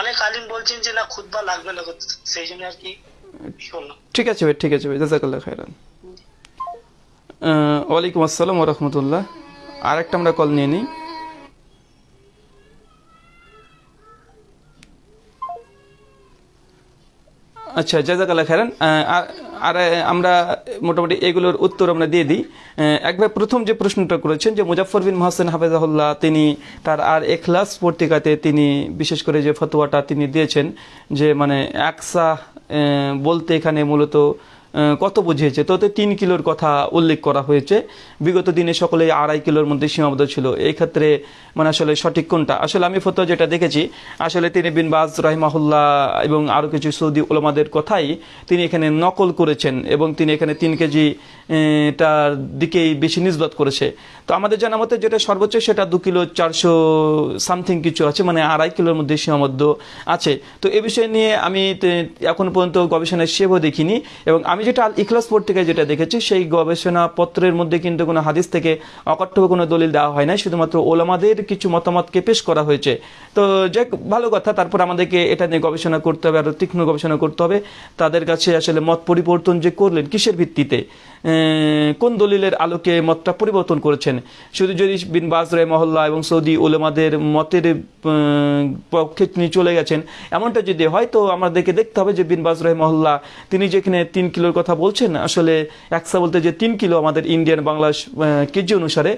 অনেক আলিম বলছেন যে না খুতবা লাগবে না সেই জন্য আর কি ঠিক আছে ভাই ঠিক আছে ভাই জাজাকাল্লাহ খাইরান ওয়ালাইকুম আসসালাম রহমতুল্লাহ। আর একটা আমরা কল নিয়ে নিই। আচ্ছা জাজাকাল্লা খেরান আর- আমরা মোটামুটি এগুলোর উত্তর আমরা দিয়ে দিই। একবার প্রথম যে প্রশ্নটা করেছেন যে মুজাফর বিন মহাসেন হাফেজাহুল্লাহ, তিনি তার আর এখলাস পত্রিকাতে তিনি বিশেষ করে যে ফতোয়াটা তিনি দিয়েছেন, যে মানে একসা বলতে এখানে মূলত কত বুঝিয়েছে? তো তিন কিলোর কথা উল্লেখ করা হয়েছে। বিগত দিনে সকলে আড়াই কিলোর মধ্যে সীমাবদ্ধ ছিল। এই ক্ষেত্রে মানে আসলে সঠিক কোনটা? আসলে আমি ফতো যেটা দেখেছি, আসলে তিনি বিন বাজ, রাহিমাহুল্লাহ এবং আরও কিছু সৌদি ওলামাদের কথাই তিনি এখানে নকল করেছেন এবং তিনি এখানে তিন কেজি টার দিকেই বেশি নিজবত করেছে। তো আমাদের জানা মতে যেটা সর্বোচ্চ সেটা দু কিলো চারশো সামথিং কিছু আছে মানে আড়াই কিলোর মধ্যে সীমাবদ্ধ আছে। তো এ বিষয় নিয়ে আমি এখন পর্যন্ত গবেষণায় সেবও দেখিনি এবং আমি যেটা আল ইখলাস পত্রিকায় যেটা দেখেছি, সেই গবেষণা পত্রের মধ্যে কিন্তু কোনো হাদিস থেকে অকট্টভ কোনো দলিল দেওয়া হয় না শুধুমাত্র ওলামাদের কিছু মতামতকে পেশ করা হয়েছে। তো যাক, ভালো কথা, তারপর আমাদেরকে এটা নিয়ে গবেষণা করতে হবে আরও তীক্ষ্ণ গবেষণা করতে হবে। তাদের কাছে আসলে মত পরিবর্তন যে করলেন, কিসের ভিত্তিতে? কোন দলিলের আলোকে মতটা পরিবর্তন করেছেন? শুধু যদি বিন বাজ মহল্লা এবং সৌদি ওলেমাদের মতের পক্ষে তিনি চলে গেছেন। এমনটা যদি হয় তো আমাদেরকে দেখতে হবে যে বিন বাজ মহল্লা তিনি যেখানে তিন কিলোর কথা বলছেন, আসলে একসা বলতে যে তিন কিলো আমাদের ইন্ডিয়ান বাংলা কেজি অনুসারে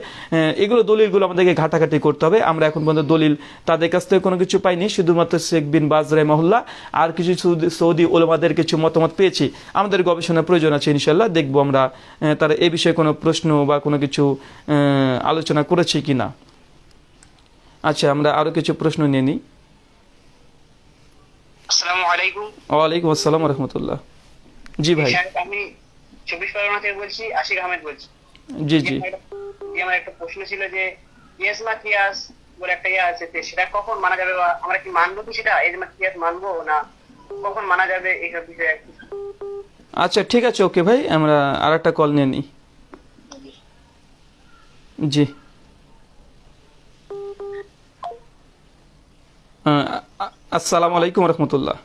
এগুলো দলিলগুলো আমাদেরকে ঘাটাঘাটি করতে হবে। আমরা এখন পর্যন্ত দলিল তাদের কাছ থেকে কোনো কিছু পাইনি, শুধুমাত্র শেখ বিন বাজ মহল্লা আর কিছু সৌদি- ওলেমাদের কিছু মতামত পেয়েছি। আমাদের গবেষণার প্রয়োজন আছে ইনশাল্লাহ দেখব আমরা তারা এই বিষয়ে কোনো প্রশ্ন বা কোনো কিছু আলোচনা করেছে কি না আচ্ছা আমরা আরও কিছু প্রশ্ন নিয়ে নিই। ওয়ালাইকুম আসসালাম রহমতুল্লাহ। জি ভাই। আমি চব্বিশ পরগনা থেকে বলছি আশিক আহমেদ বলছি। জি জি। আমার একটা- প্রশ্ন ছিল যে ইয়াস মা কিয়াস বলে একটা ইয়ে আছে সেটা কখন মানা যাবে বা আমরা কি মানবো কি সেটা? এই কিয়াস মানবো না কখন মানা যাবে এইসব বিষয়ে আচ্ছা ঠিক আছে, ওকে ভাই, আমরা আর একটা কল নিয়ে নিই। জি। আসসালামু আলাইকুম রহমতুল্লাহ।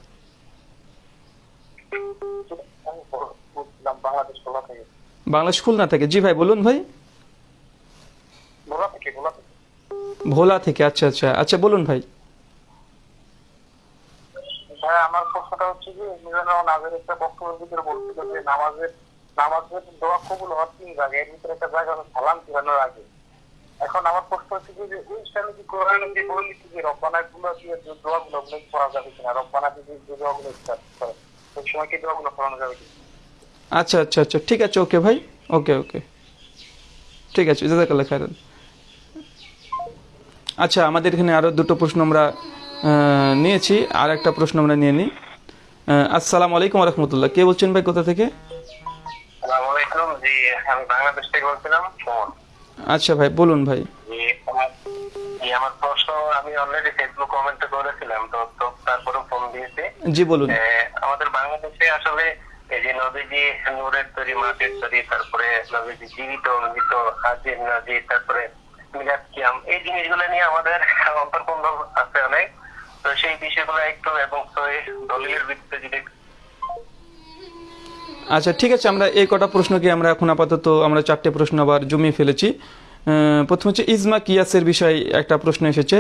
বাংলাদেশ খুলনা থেকে। জি ভাই, বলুন ভাই। ভোলা থেকে আচ্ছা আচ্ছা। আচ্ছা বলুন ভাই, আমার প্রশ্নটা হচ্ছে যে মিজানুর আগের একটা বক্তব্যের ভিতরে বলছিল যে নামাজের নামাজের দোয়া কবুল হওয়ার তিন জায়গায় এর ভিতরে একটা জায়গা সালাম ফিরানোর আগে। এখন আমার প্রশ্ন হচ্ছে যে এই স্থানে কি কোরআন যে বলে দিচ্ছে যে রব্বানা গুলো দিয়ে যে দোয়াগুলো উল্লেখ করা যাবে কিনা? রব্বানা যদি যে দোয়াগুলো স্টার্ট করে সেই সময় কি দোয়াগুলো করানো যাবে আচ্ছা আচ্ছা আচ্ছা। ঠিক আছে, ওকে ভাই। ওকে ওকে। ঠিক আছে, জাজাকাল্লাহ খায়রান। আচ্ছা আমাদের এখানে আরও দুটো প্রশ্ন আমরা নিয়েছি। আর একটা প্রশ্ন আমরা নিয়ে নিই। আসসালামু আলাইকুম রহমতুল্লাহ কে বলছেন ভাই কোথা থেকে? আচ্ছা ভাই বলুন ভাই। জি আমার প্রশ্ন আমি অলরেডি ফেসবুক কমেন্টে করেছিলাম তো তো তারপরে ফোন দিয়েছি। জি বলুন। আমাদের বাংলাদেশে আসলে এই যে নবীজি নূরের তৈরি মাটির তৈরি তারপরে নবীজি জীবিত মৃত হাজির নাজির তারপরে মিলাদ কিয়াম এই জিনিসগুলো নিয়ে আমাদের অন্তর্পন্দ আছে অনেক। তো সেই বিষয়গুলো একটু এবং দলিলের ভিত্তিতে যদি আচ্ছা ঠিক আছে, আমরা এই কটা প্রশ্নকে আমরা এখন আপাতত আমরা চারটে প্রশ্ন আবার জমিয়ে ফেলেছি। প্রথম হচ্ছে, ইজমা কিয়াসের বিষয়ে একটা প্রশ্ন এসেছে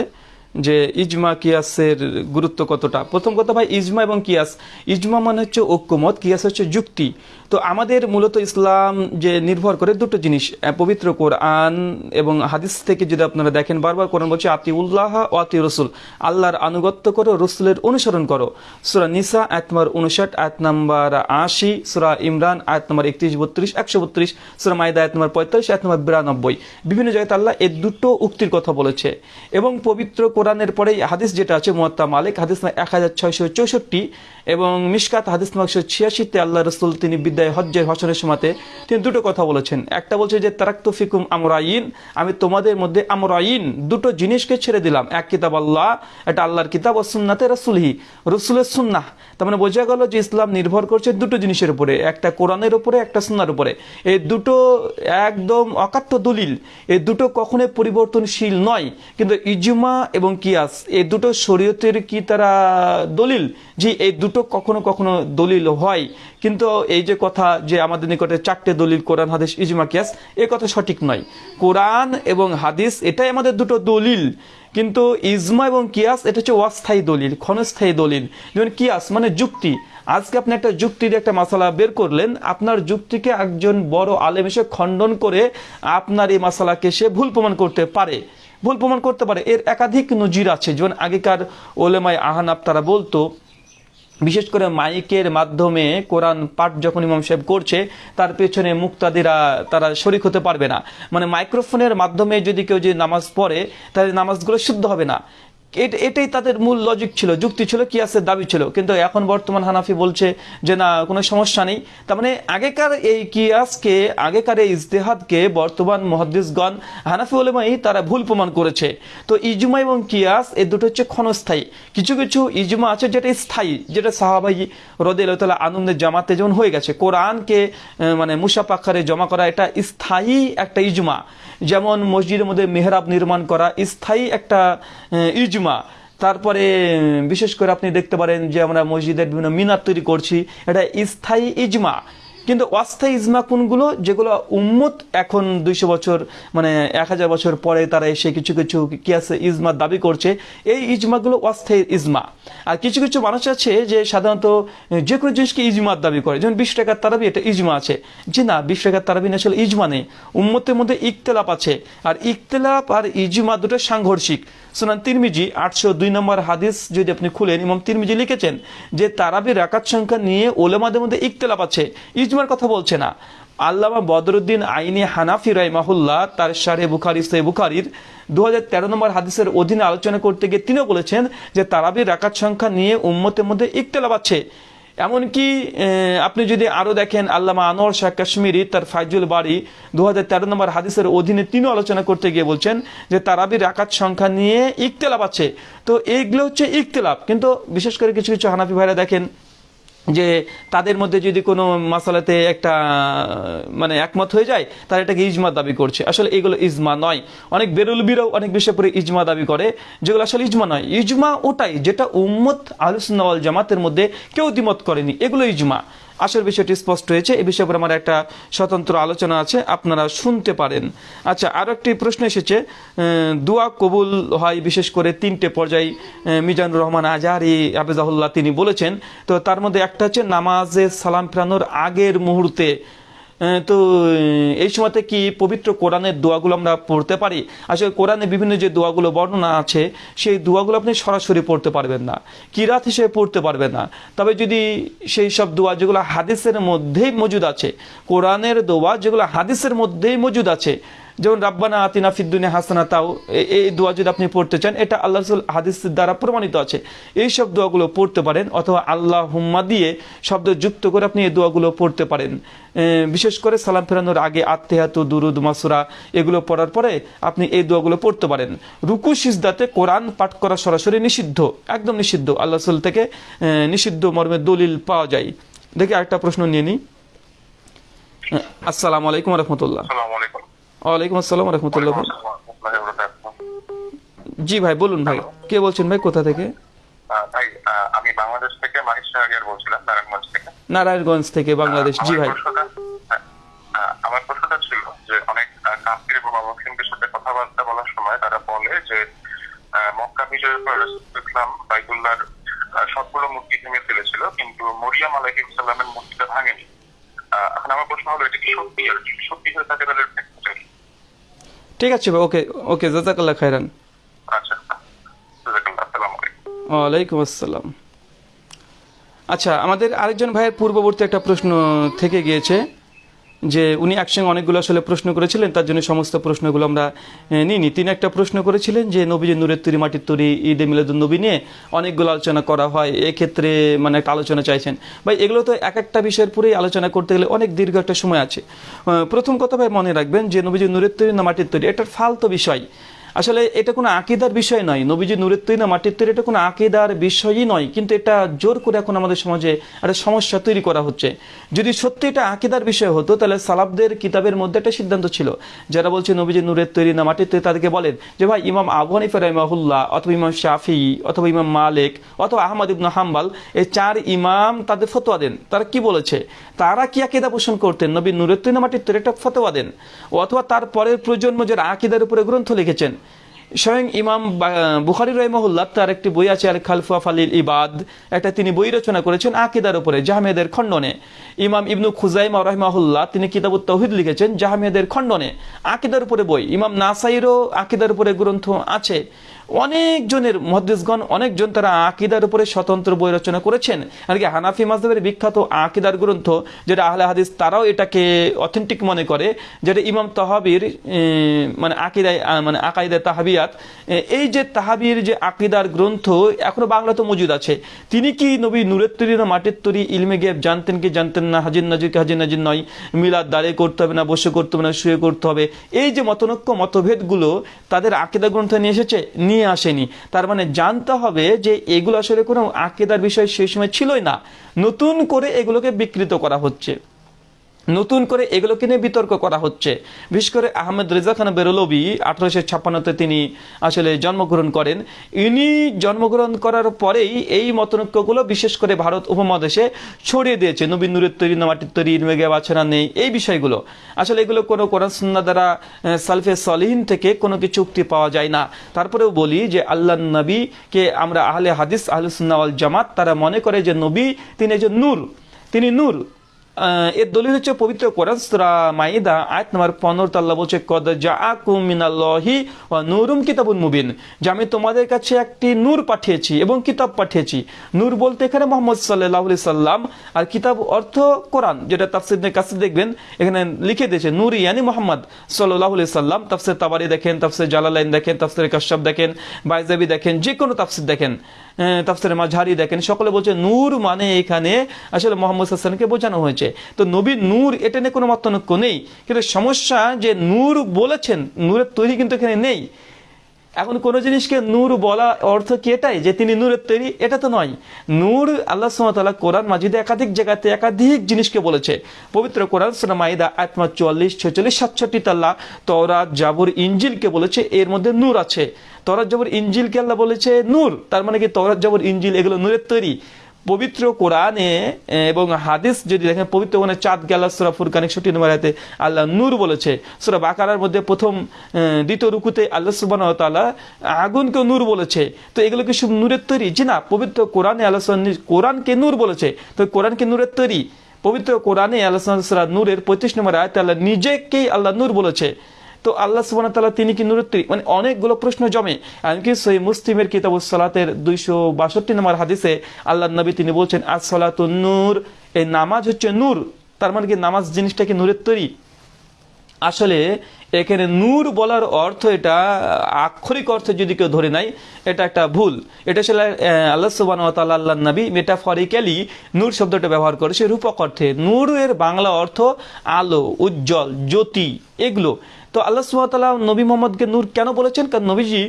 যে, ইজমা কিয়াসের গুরুত্ব কতটা? প্রথম কথা ভাই, ইজমা এবং কিয়াস। ইজমা মানে হচ্ছে ঐক্যমত, কিয়াস হচ্ছে যুক্তি। তো আমাদের মূলত ইসলাম যে নির্ভর করে দুটো জিনিস পবিত্র কোরআন এবং হাদিস থেকে যদি আপনারা দেখেন, বারবার কোরআন বলছে আতি উল্লাহ ও আতি রসুল আল্লাহর আনুগত্য করো, রসুলের অনুসরণ করো। সুরা নিসা, আয়াত নম্বর উনষাট আয়াত নম্বর আশি, সুরা ইমরান, আয়াত নম্বর একত্রিশ, বত্রিশ, একশো বত্রিশ, সুরা মাইদা আয়াত নম্বর পঁয়তাল্লিশ, আয়াত নম্বর বিরানব্বই। বিভিন্ন জায়গায় আল্লাহ এই দুটো উক্তির কথা বলেছে। এবং পবিত্র কোরআনের পরে হাদিস যেটা আছে, মোয়াত্তা মালিক, হাদিস এক হাজার ছয়শো চৌষট্টি এবং মিশকাত হাদিস একশো ছিয়াশিতে আল্লাহ রসুল তিনি বিদ্যায় হজ্জের হসনের সময়তে তিনি দুটো কথা বলেছেন। একটা বলছে যে, তারাক্ত ফিকুম আমরাইন আমি তোমাদের মধ্যে আমরাইন দুটো জিনিসকে ছেড়ে দিলাম। এক কিতাব আল্লাহ, এটা আল্লাহর কিতাব ও সুন্নাতে রসুলহি, রসুলের সুন্নাহ। তার মানে বোঝা গেল যে ইসলাম নির্ভর করছে দুটো জিনিসের উপরে, একটা কোরআনের উপরে, একটা সুন্নার উপরে। এই দুটো একদম অকাট্য দলিল। এই দুটো কখনোই পরিবর্তনশীল নয়। কিন্তু ইজমা এবং কিয়াস এই দুটো শরীয়তের কি তারা দলিল? যে এই দুটো কখনো কখনো দলিল হয়। কিন্তু এই যে কথা যে আমাদের নিকটে চারটে দলিল কোরআন, হাদিস, ইজমা, কিয়াস, এ কথা সঠিক নয়। কোরআন এবং হাদিস এটাই আমাদের দুটো দলিল। কিন্তু ইজমা এবং কিয়াস এটা হচ্ছে অস্থায়ী দলিল, ক্ষণস্থায়ী দলিল। যেমন কিয়াস মানে যুক্তি। আজকে আপনি একটা যুক্তির একটা মশালা বের করলেন, আপনার যুক্তিকে একজন বড় আলেম এসে খণ্ডন করে আপনার এই মশালাকে সে ভুল প্রমাণ করতে পারে। ভুল প্রমাণ করতে পারে। এর একাধিক নজির আছে। যেমন আগেকার ওলেমায় আহানাব তারা বলতো বিশেষ করে মাইকের মাধ্যমে কোরআন পাঠ যখন ইমাম সাহেব করছে, তার পেছনে মুক্তাদিরা, তারা শরিক হতে পারবে না। মানে মাইক্রোফোনের মাধ্যমে যদি কেউ যদি নামাজ পড়ে, তাহলে নামাজগুলো শুদ্ধ হবে না। এটাই তাদের মূল লজিক ছিল যুক্তি ছিল কিয়াসের দাবি ছিল। কিন্তু এখন বর্তমান হানাফি বলছে যে না কোনো সমস্যা নেই। তার মানে আগেকার এই কিয়াসকে আগেকার এই ইজতেহাদকে বর্তমান মহাদ্দিসগণ হানাফি ওলেমাই তারা ভুল প্রমাণ করেছে। তো ইজমা এবং কিয়াস এই দুটো হচ্ছে ক্ষণস্থায়ী। কিছু কিছু ইজমা আছে যেটা স্থায়ী যেটা সাহাবাই রদে তালা আনন্দের জামাতে যেমন হয়ে গেছে। কোরআনকে মানে মুসাফ আকারে জমা করা এটা স্থায়ী একটা ইজমা। যেমন মসজিদের মধ্যে মেহরাব নির্মাণ করা স্থায়ী একটা আহ, ইজমা তারপরে বিশেষ করে আপনি দেখতে পারেন যে আমরা মসজিদের বিভিন্ন মিনার তৈরি করছি, এটা স্থায়ী ইজমা। কিন্তু অস্থায়ী ইজমা কোনগুলো? যেগুলো উম্মত এখন দুইশো বছর মানে এক হাজার বছর পরে তারা এসে কিছু কিছু কিয়াসে ইজমা দাবি করছে, এই ইজমাগুলো অস্থায়ী ইজমা। আর কিছু কিছু মানুষ আছে যে সাধারণত যে কোনো জিনিসকে ইজমার দাবি করে। যেমন বিশ টাকার তারাবি, এটা ইজমা আছে। যে না, বিশ টাকার তারাবি আসলে ইজমা নেই। উম্মতের মধ্যে ইকতেলাপ আছে। আর ইকতেলাপ আর ইজমা দুটো সাংঘর্ষিক। সুনান তিরমিজি, আটশো দুই নম্বর হাদিস যদি আপনি খুলেন, ইমাম তিরমিজি লিখেছেন যে তারাবি রাকাত সংখ্যা নিয়ে ওলেমাদের মধ্যে ইকতেলাপ আছে। ইজমার কথা বলছে না। আল্লামা বদরুদ্দিন আইনি হানাফি রাইমাহুল্লাহ তার সারে বুখারি সে বুখারির দু হাজার তেরো নম্বর হাদিসের অধীনে আলোচনা করতে গিয়ে তিনিও বলেছেন যে, তারাবির রাকাত সংখ্যা নিয়ে উম্মতের মধ্যে ইকতেলাপ আছে। এমনকি আপনি যদি আরও দেখেন, আল্লামা আনোয়ার শাহ কাশ্মীরি, তার ফাইজুল বাড়ি দু হাজার তেরো নম্বর হাদিসের অধীনে তিনিও আলোচনা করতে গিয়ে বলছেন যে তারাবির রাকাত সংখ্যা নিয়ে ইকতলাপ আছে। তো এইগুলো হচ্ছে ইকতলাপ। কিন্তু বিশেষ করে কিছু কিছু হানাফি ভাইরা দেখেন যে তাদের মধ্যে যদি কোনো মাসালাতে একটা মানে একমত হয়ে যায়, তারা এটাকে ইজমা দাবি করছে। আসলে এগুলো ইজমা নয়। অনেক বেরুলবিরাও অনেক বিষয় পরে ইজমা দাবি করে, যেগুলো আসলে ইজমা নয়। ইজমা ওটাই, যেটা উম্মত আলুসনাওয়াল জামাতের মধ্যে কেউ দ্বিমত করেনি। এগুলো ইজমা। আসল বিষয়টি স্পষ্ট হয়েছে। এ বিষয়ে আমার একটা স্বতন্ত্র আলোচনা আছে, আপনারা শুনতে পারেন। আচ্ছা আরও একটি প্রশ্ন এসেছে দোয়া কবুল হয় বিশেষ করে তিনটে পর্যায়ে মিজানুর রহমান আজারি, আবেজাহুল্লাহ তিনি বলেছেন, তো তার মধ্যে একটা হচ্ছে নামাজে সালাম ফেরানোর আগের মুহূর্তে তো এই সময়তে কি পবিত্র কোরআনের দোয়াগুলো আমরা পড়তে পারি? আসলে কোরআনে বিভিন্ন যে দোয়াগুলো বর্ণনা আছে, সেই দোয়াগুলো আপনি সরাসরি পড়তে পারবেন না। কিরাত হিসেবে পড়তে পারবেন না। তবে যদি সেই সব দোয়া যেগুলো হাদিসের মধ্যেই মজুদ আছে, কোরআনের দোয়া যেগুলো হাদিসের মধ্যেই মজুদ আছে যেমন রাব্বানা আতিনা ফিদ্দুনিয়া হাসানা তাও এই দোয়া যদি আপনি পড়তে চান, এটা আল্লাহ রসুল হাদিসের দ্বারা প্রমাণিত আছে। এই সব দোয়াগুলো পড়তে পারেন, অথবা আল্লাহ হুম্মা দিয়ে শব্দ যুক্ত করে আপনি এই দোয়াগুলো পড়তে পারেন। বিশেষ করে সালাম ফেরানোর আগে আত্মেহাত দুরুদ, মাসুরা, এগুলো পড়ার পরে আপনি এই দোয়াগুলো পড়তে পারেন। রুকু, সিজদাতে কোরআন পাঠ করা সরাসরি নিষিদ্ধ, একদম নিষিদ্ধ। আল্লাহ রসুল থেকে নিষিদ্ধ মর্মে দলিল পাওয়া যায়। দেখি আরেকটা প্রশ্ন নিয়ে নিই। আসসালামু আলাইকুম রহমতুল্লাহ। ওয়ালাইকুম আসসালাম রহমতুল্লাহ জি ভাই, বলুন ভাই, কে বলছেন ভাই, কোথা থেকে? ভাই আমি বাংলাদেশ থেকে বলছিলাম নারায়ণগঞ্জ থেকে নারায়ণগঞ্জ থেকে বাংলাদেশ। জি ভাই। আমার প্রশ্নটা ছিল যে, অনেক এবং সাথে কথাবার্তা বলার সময় তারা বলে যে মক্কা বিজয়ের পর ইসলাম বাইতুল্লাহর সবগুলো মূর্তি ভেঙে ফেলেছিল, কিন্তু মরিয়াম আলাইহিস সালামের মূর্তিটা ভাঙেনি। এখন আমার প্রশ্ন হলো, এটা কি সত্যি? আর সত্যি হয়ে থাকে তাহলে? ঠিক আছে ভাই ওকে ওকে জাজাকাল্লাহ খাইরান আচ্ছা ওয়ালাইকুম আসসালাম। আচ্ছা আমাদের আরেকজন ভাইয়ের পূর্ববর্তী একটা প্রশ্ন থেকে গিয়েছে। যে উনি একসঙ্গে অনেকগুলো আসলে প্রশ্ন করেছিলেন, তার জন্য সমস্ত প্রশ্নগুলো আমরা নিইনি। তিনি একটা প্রশ্ন করেছিলেন যে, নবীজি নূরের তৈরি মাটির তৈরি, ঈদে মিলাদুল নবী নিয়ে অনেকগুলো আলোচনা করা হয়, এক্ষেত্রে মানে একটা আলোচনা চাইছেন। ভাই, এগুলো তো এক একটা বিষয়ের পরেই আলোচনা করতে গেলে অনেক দীর্ঘ একটা সময় আছে। প্রথম কথা ভাই মনে রাখবেন যে, নবীজি নূরের তৈরি না মাটির তৈরি, এটার ফালতো বিষয়। আসলে এটা কোনো আকিদার বিষয় নয়। নবীজি নূরের তৈরি না, মাটির তৈরি, এটা কোনো আকিদার বিষয়ই নয়। কিন্তু এটা জোর করে এখন আমাদের সমাজে একটা সমস্যা তৈরি করা হচ্ছে। যদি সত্যি এটা আকিদার বিষয় হতো, তাহলে সালাবদের কিতাবের মধ্যে একটা সিদ্ধান্ত ছিল। যারা বলছে নবীজি নূরের তৈরি না, মাটির তৈরি, তাদেরকে বলেন যে, ভাই, ইমাম আবু হানিফা রহমাহুল্লাহ অথবা ইমাম শাফি অথবা ইমাম মালিক অথবা আহমদ ইবনু হাম্বাল, এই চার ইমাম তাদের ফতোয়া দেন। তারা কি বলেছে? তারা কি আকিদা পোষণ করতেন? নবী নূরের তৈরি না, মাটির তৈরি, একটা ফতোয়া দেন। অথবা তার পরের প্রজন্ম যারা আকিদার উপরে গ্রন্থ লিখেছেন স্বয়ং ইমাম বুখারি রহমহুল্লাহ, তার একটি বই আছে আল খালফা ফালিল ইবাদ। একটা তিনি বই রচনা করেছেন আকিদার উপরে জাহামেদের খণ্ডনে। ইমাম ইবনু খুজাইমা রহমাহুল্লাহ, তিনি কিতাবুত তৌহিদ লিখেছেন জাহামেদের খণ্ডনে। আকিদার উপরে বই, ইমাম নাসাইরও আকিদার উপরে গ্রন্থ আছে। অনেকজনের মহাদিসগণ অনেকজন তারা আকিদার উপরে স্বতন্ত্র বই রচনা করেছেন। আর কি হানাফি মাজহাবের বিখ্যাত আকিদার গ্রন্থ, যেটা আহলে হাদিস, তারাও এটাকে অথেন্টিক মনে করে, যেটা ইমাম তাহাবির মানে আকিদায় মানে আকাইদা তাহাবিয়াত এ, এই যে তাহাবির যে আকিদার গ্রন্থ এখনও বাংলাতে মজুদ আছে। তিনি কি নবী নূরের তৈরি না মাটির তৈরি? ইলমে গেব জানতেন কি জানতেন না? হাজির নাজির কি হাজির নাজির নয়? মিলাদ দাঁড়িয়ে করতে হবে না বসে করতে হবে না শুয়ে করতে হবে। এই যে মতনৈক্য মতভেদগুলো তাদের আকিদা গ্রন্থে নিয়ে এসেছে নিয়ে আসেনি। তার মানে জানতে হবে যে এগুলো আসলে কোনো আকিদার বিষয় সেই সময় ছিলই না। নতুন করে এগুলোকে বিকৃত করা হচ্ছে। নতুন করে এগুলোকে নিয়ে বিতর্ক করা হচ্ছে। বিশেষ করে আহমেদ রেজা খান বেরলবি আঠারোশো ছাপ্পান্নতে তিনি আসলে জন্মগ্রহণ করেন। ইনি জন্মগ্রহণ করার পরেই এই মতনৈক্যগুলো বিশেষ করে ভারত উপমহাদেশে ছড়িয়ে দিয়েছে। নবীন নূরের তৈরি না মাটির তৈরি ইনমেগে বাছানা নেই, এই বিষয়গুলো। আসলে এগুলো কোনো কোরআন সুন্না দ্বারা সালফে সলিহিন থেকে কোনো কিছু উক্তি পাওয়া যায় না। তারপরেও বলি যে আল্লাহ নবীকে আমরা আহলে হাদিস, আহলে সুন্না জামাত, তারা মনে করে যে নবী, তিনি যে নূর, তিনি নূর। এর দলিল হচ্ছে পবিত্র কোরআন সূরা মাইদা, আয়াত নম্বর 15 তাল্লা বলছে, কদ জাআকুম মিনাল্লাহি ওয়া নূরুম কিতাবুন মুবিন যে আমি তোমাদের কাছে একটি নূর পাঠিয়েছি এবং কিতাব পাঠিয়েছি। নূর বলতে এখানে মোহাম্মদ সাল্লাল্লাহু সাল্লাম, আর কিতাব অর্থ কোরআন, যেটা তাফসীরের কাছে দেখবেন, এখানে লিখে দিয়েছে, নূর ইয়ানি মোহাম্মদ সাল্লাল্লাহু সাল্লাম তাফসীর তাবারি দেখেন, তাফসীর জালালাইন দেখেন, তাফসীর কাশাব দেখেন, বাইজাবি দেখেন যে কোনো তাফসীর দেখেন। তাফসীরে মাঝহারি দেখেন। সকলে বলছে, নূর মানে এখানে আসলে মোহাম্মদ হাসানকে বোঝানো হয়েছে। তো নবীর নূর, এটা নিয়ে কোনো মতানৈক্য নেই। কিন্তু সমস্যা যে নূর বলেছেন, নূরের তৈরি কিন্তু এখানে নেই। এখন কোনো জিনিসকে নূর বলা অর্থ কি এটাই? যে তিনি নূরের তৈরি, এটা তো নয়। নূর আল্লাহ সুমতাল্লাহ কোরআন মাজিদে একাধিক জায়গাতে একাধিক জিনিসকে বলেছে। পবিত্র কোরআন সুরা মাইদা আত্মা চুয়াল্লিশ, ছেচল্লিশ, সাতষট্টি তাল্লাহ তরা জাবুর ইঞ্জিলকে বলেছে, এর মধ্যে নূর আছে। তরাত জাবুর ইঞ্জিলকে আল্লাহ বলেছে নূর। তার মানে কি তরাত জাবুর ইঞ্জিল এগুলো নূরের তৈরি। পবিত্র কোরআনে এবং হাদিস যদি দেখেন, পবিত্র কোরআনে চাঁদ গেলা, সুরা ফুরকান একষট্টি নম্বর আয়াতে আল্লাহ নূর বলেছে। সুরা বাকারার মধ্যে প্রথম দ্বিতীয় রুকুতে আল্লাহ সুবান তাআলা আগুনকে নূর বলেছে। তো এগুলো কি সব নূরের তৈরি? জি না, পবিত্র কোরআনে আল্লাহ কোরআনকে নূর বলেছে। তো কোরআনকে নূরের তৈরি। পবিত্র কোরআনে আল্লাহ নূরের পঁয়ত্রিশ নম্বর আয়তে আল্লাহ নিজেকেই আল্লাহ নূর বলেছে। তো আল্লাহ সুবান তাল্লাহ তিনি কি নুরুত্তরি? মানে অনেকগুলো প্রশ্ন জমে। এমনকি সেই মুসলিমের কিতাবুস সালাতের দুইশো বাষট্টি নম্বর হাদিসে আল্লাহ নবী তিনি বলছেন আজ সালাত নূর। এই নামাজ হচ্ছে নূর। তার মানে কি নামাজ জিনিসটা কি নূরের তৈরি আসলে এখানে নূর বলার অর্থ এটা, আক্ষরিক অর্থে যদি কেউ ধরে নাই এটা একটা ভুল। এটা আসলে আল্লাহ সুবান আল্লাহ নবী মেটাফরিক্যালি নূর শব্দটা ব্যবহার করেছে রূপক অর্থে। নূরের বাংলা অর্থ আলো, উজ্জ্বল, জ্যোতি, এগুলো। তো আল্লাহ সুবাহতাল্লাহ নবী মোহাম্মদকে নূর কেন বলেছেন? কারণ নবীজি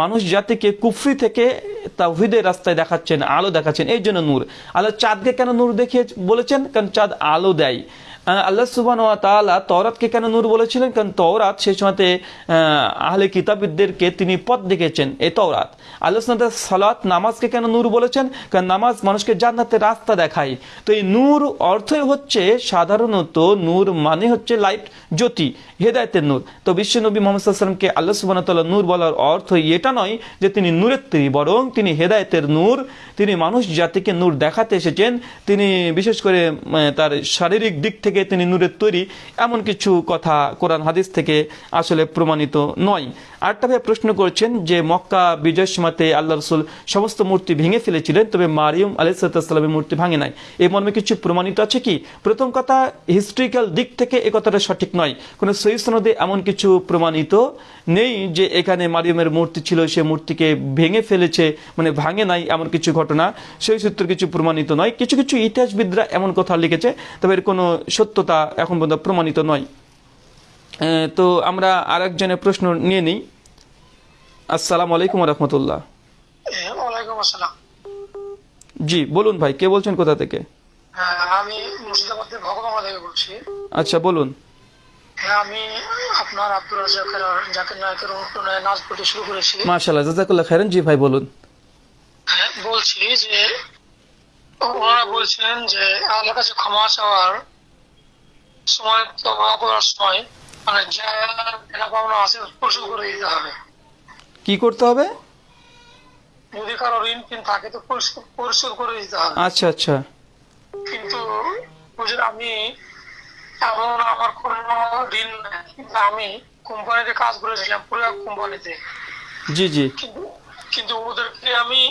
মানুষ জাতিকে কুফরি থেকে তাহিদের রাস্তায় দেখাচ্ছেন, আলো দেখাচ্ছেন এই জন্য নূর। আল্লাহ চাঁদকে কেন নূর দেখিয়ে বলেছেন? কারণ চাঁদ আলো দেয়। আল্লাহ সুবান ওয়া তাআলা তওরাতকে কেন নূর বলেছিলেন? কারণ তওরাত সেই সময়তে আহ, আহলে কিতাবীদেরকে তিনি পথ দেখেছেন এই তওরাত। আল্লাহ সুবহানাহু সালাত নামাজকে কেন নূর বলেছেন? কারণ নামাজ মানুষকে জান্নাতে রাস্তা দেখায়। তো এই নূর অর্থই হচ্ছে সাধারণত নূর মানে হচ্ছে লাইট জ্যোতি হেদায়তের নূর। তো বিশ্ব নবী মোহাম্মদ সাল্লামকে আল্লাহ ওয়া তাআলা নূর বলার অর্থ এটা নয় যে তিনি নূরের তৈরি বরং তিনি হেদায়তের নূর। তিনি মানুষ জাতিকে নূর দেখাতে এসেছেন। তিনি বিশেষ করে তার শারীরিক দিক থেকে তিনি নূরের তৈরি এমন কিছু কথা কোরআন হাদিস থেকে আসলে প্রমাণিত নয়। আরেকটা ভাই প্রশ্ন করছেন যে মক্কা বিজয় সীমাতে আল্লাহ রসুল সমস্ত মূর্তি ভেঙে ফেলেছিলেন, তবে মারিয়ম আলাইসাল্লামের মূর্তি ভাঙে নাই। এই মর্মে কিছু প্রমাণিত আছে কি? প্রথম কথা হিস্ট্রিক্যাল দিক থেকে এ কথাটা সঠিক নয়। কোনো সহি সনদে এমন কিছু প্রমাণিত নেই যে এখানে মারিয়মের মূর্তি ছিল, সে মূর্তিকে ভেঙে ফেলেছে মানে ভাঙে নাই এমন কিছু ঘটনা। সেই সূত্রে কিছু প্রমাণিত নয়। কিছু কিছু ইতিহাসবিদরা এমন কথা লিখেছে, তবে এর কোনো সত্যতা এখন পর্যন্ত প্রমাণিত নয়। তো আমরা আর একজনের প্রশ্ন নিয়ে নিই। আসসালাম আলাইকুম রহমতুল্লাহ। জি বলুন ভাই কে বলছেন কোথা থেকে? হ্যাঁ আমি মুর্শিদাবাদের ভগবান থেকে বলছি। আচ্ছা বলুন। হ্যাঁ আমি আপনার আব্দুল রাজাকের জাকির নায়কের অনুপ্রেরণায় নাচ করতে শুরু করেছি। মাশাল্লাহ জাজাকুল্লাহ খাইরান। জি ভাই বলুন। হ্যাঁ, বলছি যে ওনারা বলছিলেন যে আমাদের কাছে ক্ষমা চাওয়ার সময় ক্ষমা করার সময় মানে কি করতে হবে? যদি কারও ঋণ পিন থাকে তো পরিশোধ করে দিতে হবে। আচ্ছা আচ্ছা। কিন্তু বুঝলেন আমি এমন আমার কোনো ঋণ কিন্তু আমি কোম্পানিতে কাজ করেছিলাম পুরো কোম্পানিতে। জি জি। কিন্তু ওদেরকে আমি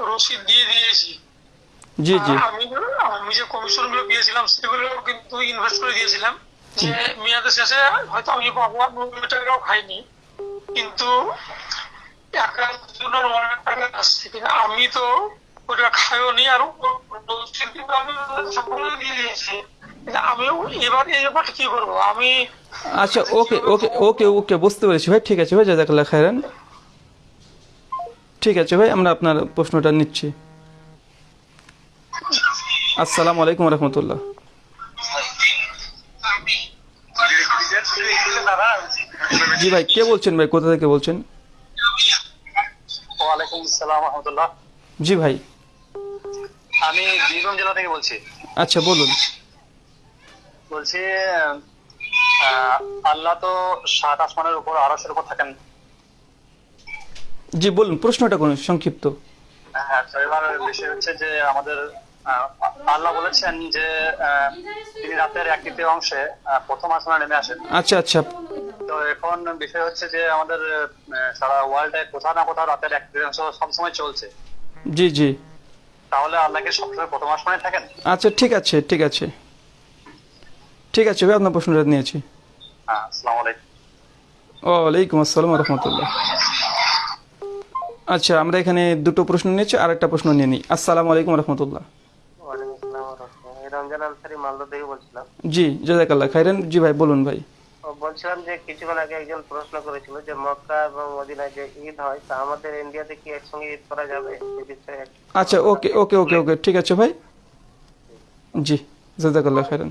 রসিদ দিয়ে দিয়েছি। জি জি। আমি আমি যে কমিশনগুলো দিয়েছিলাম সেগুলো কিন্তু ইনভেস্ট করে দিয়েছিলাম। মেয়াদের শেষে হয়তো আমি পাবো আর খাইনি। কিন্তু আমি তো ওটা খাইও নি আর আমিও এবার কি করব? আমি আচ্ছা ওকে ওকে ওকে ওকে, বুঝতে পেরেছি ভাই। ঠিক আছে ভাই, জাজাকাল্লাহ খাইরান ঠিক আছে ভাই, আমরা আপনার প্রশ্নটা নিচ্ছি। আসসালামু আলাইকুম রহমতুল্লাহ। জি ভাই কে বলছেন ভাই? কোথা থেকে বলছেন? ওয়ালাইকুম আসসালাম রহমতুল্লাহ। জি ভাই। আমি বীরভূম জেলা থেকে বলছি। আচ্ছা বলুন। বলছি আল্লাহ তো সাত আসমানের উপর আরসের উপর থাকেন। জি বলুন প্রশ্নটা কোন সংক্ষিপ্ত। হ্যাঁ এবার বিষয় হচ্ছে যে আমাদের আল্লাহ বলেছেন যে তিনি রাতের এক তৃতীয় অংশে প্রথম আসমানে নেমে আসেন। আচ্ছা আচ্ছা। তো এখন বিষয় হচ্ছে যে আমাদের সারা ওয়ার্ল্ডে কোথাও না কোথাও রাতের এক তৃতীয়াংশ সবসময় চলছে। জি জি। তাহলে আল্লাহকে সবসময় প্রথম আসমানে থাকেন? আচ্ছা ঠিক আছে ঠিক আছে। ঠিক আছে ভাই আপনার প্রশ্নটা নিয়েছি। হ্যাঁ আসসালামু আলাইকুম। ওয়ালাইকুম আসসালাম রহমতুল্লাহ আচ্ছা আমরা এখানে দুটো প্রশ্ন নিয়েছি আর একটা প্রশ্ন নিয়ে নিই। আসসালামু আলাইকুম রহমতুল্লাহ মালদা থেকে বলছিলাম। জি জাজাকাল্লাহ খাইরান জি ভাই বলুন ভাই। বলছিলাম যে কিছুক্ষণ আগে একজন প্রশ্ন করেছিল যে মক্কা এবং মদিনায় যে ঈদ হয় তা আমাদের ইন্ডিয়াতে কি একসঙ্গে ঈদ করা যাবে? আচ্ছা ওকে ওকে ওকে ওকে ঠিক আছে ভাই। জি জাজাকাল্লাহ খাইরান।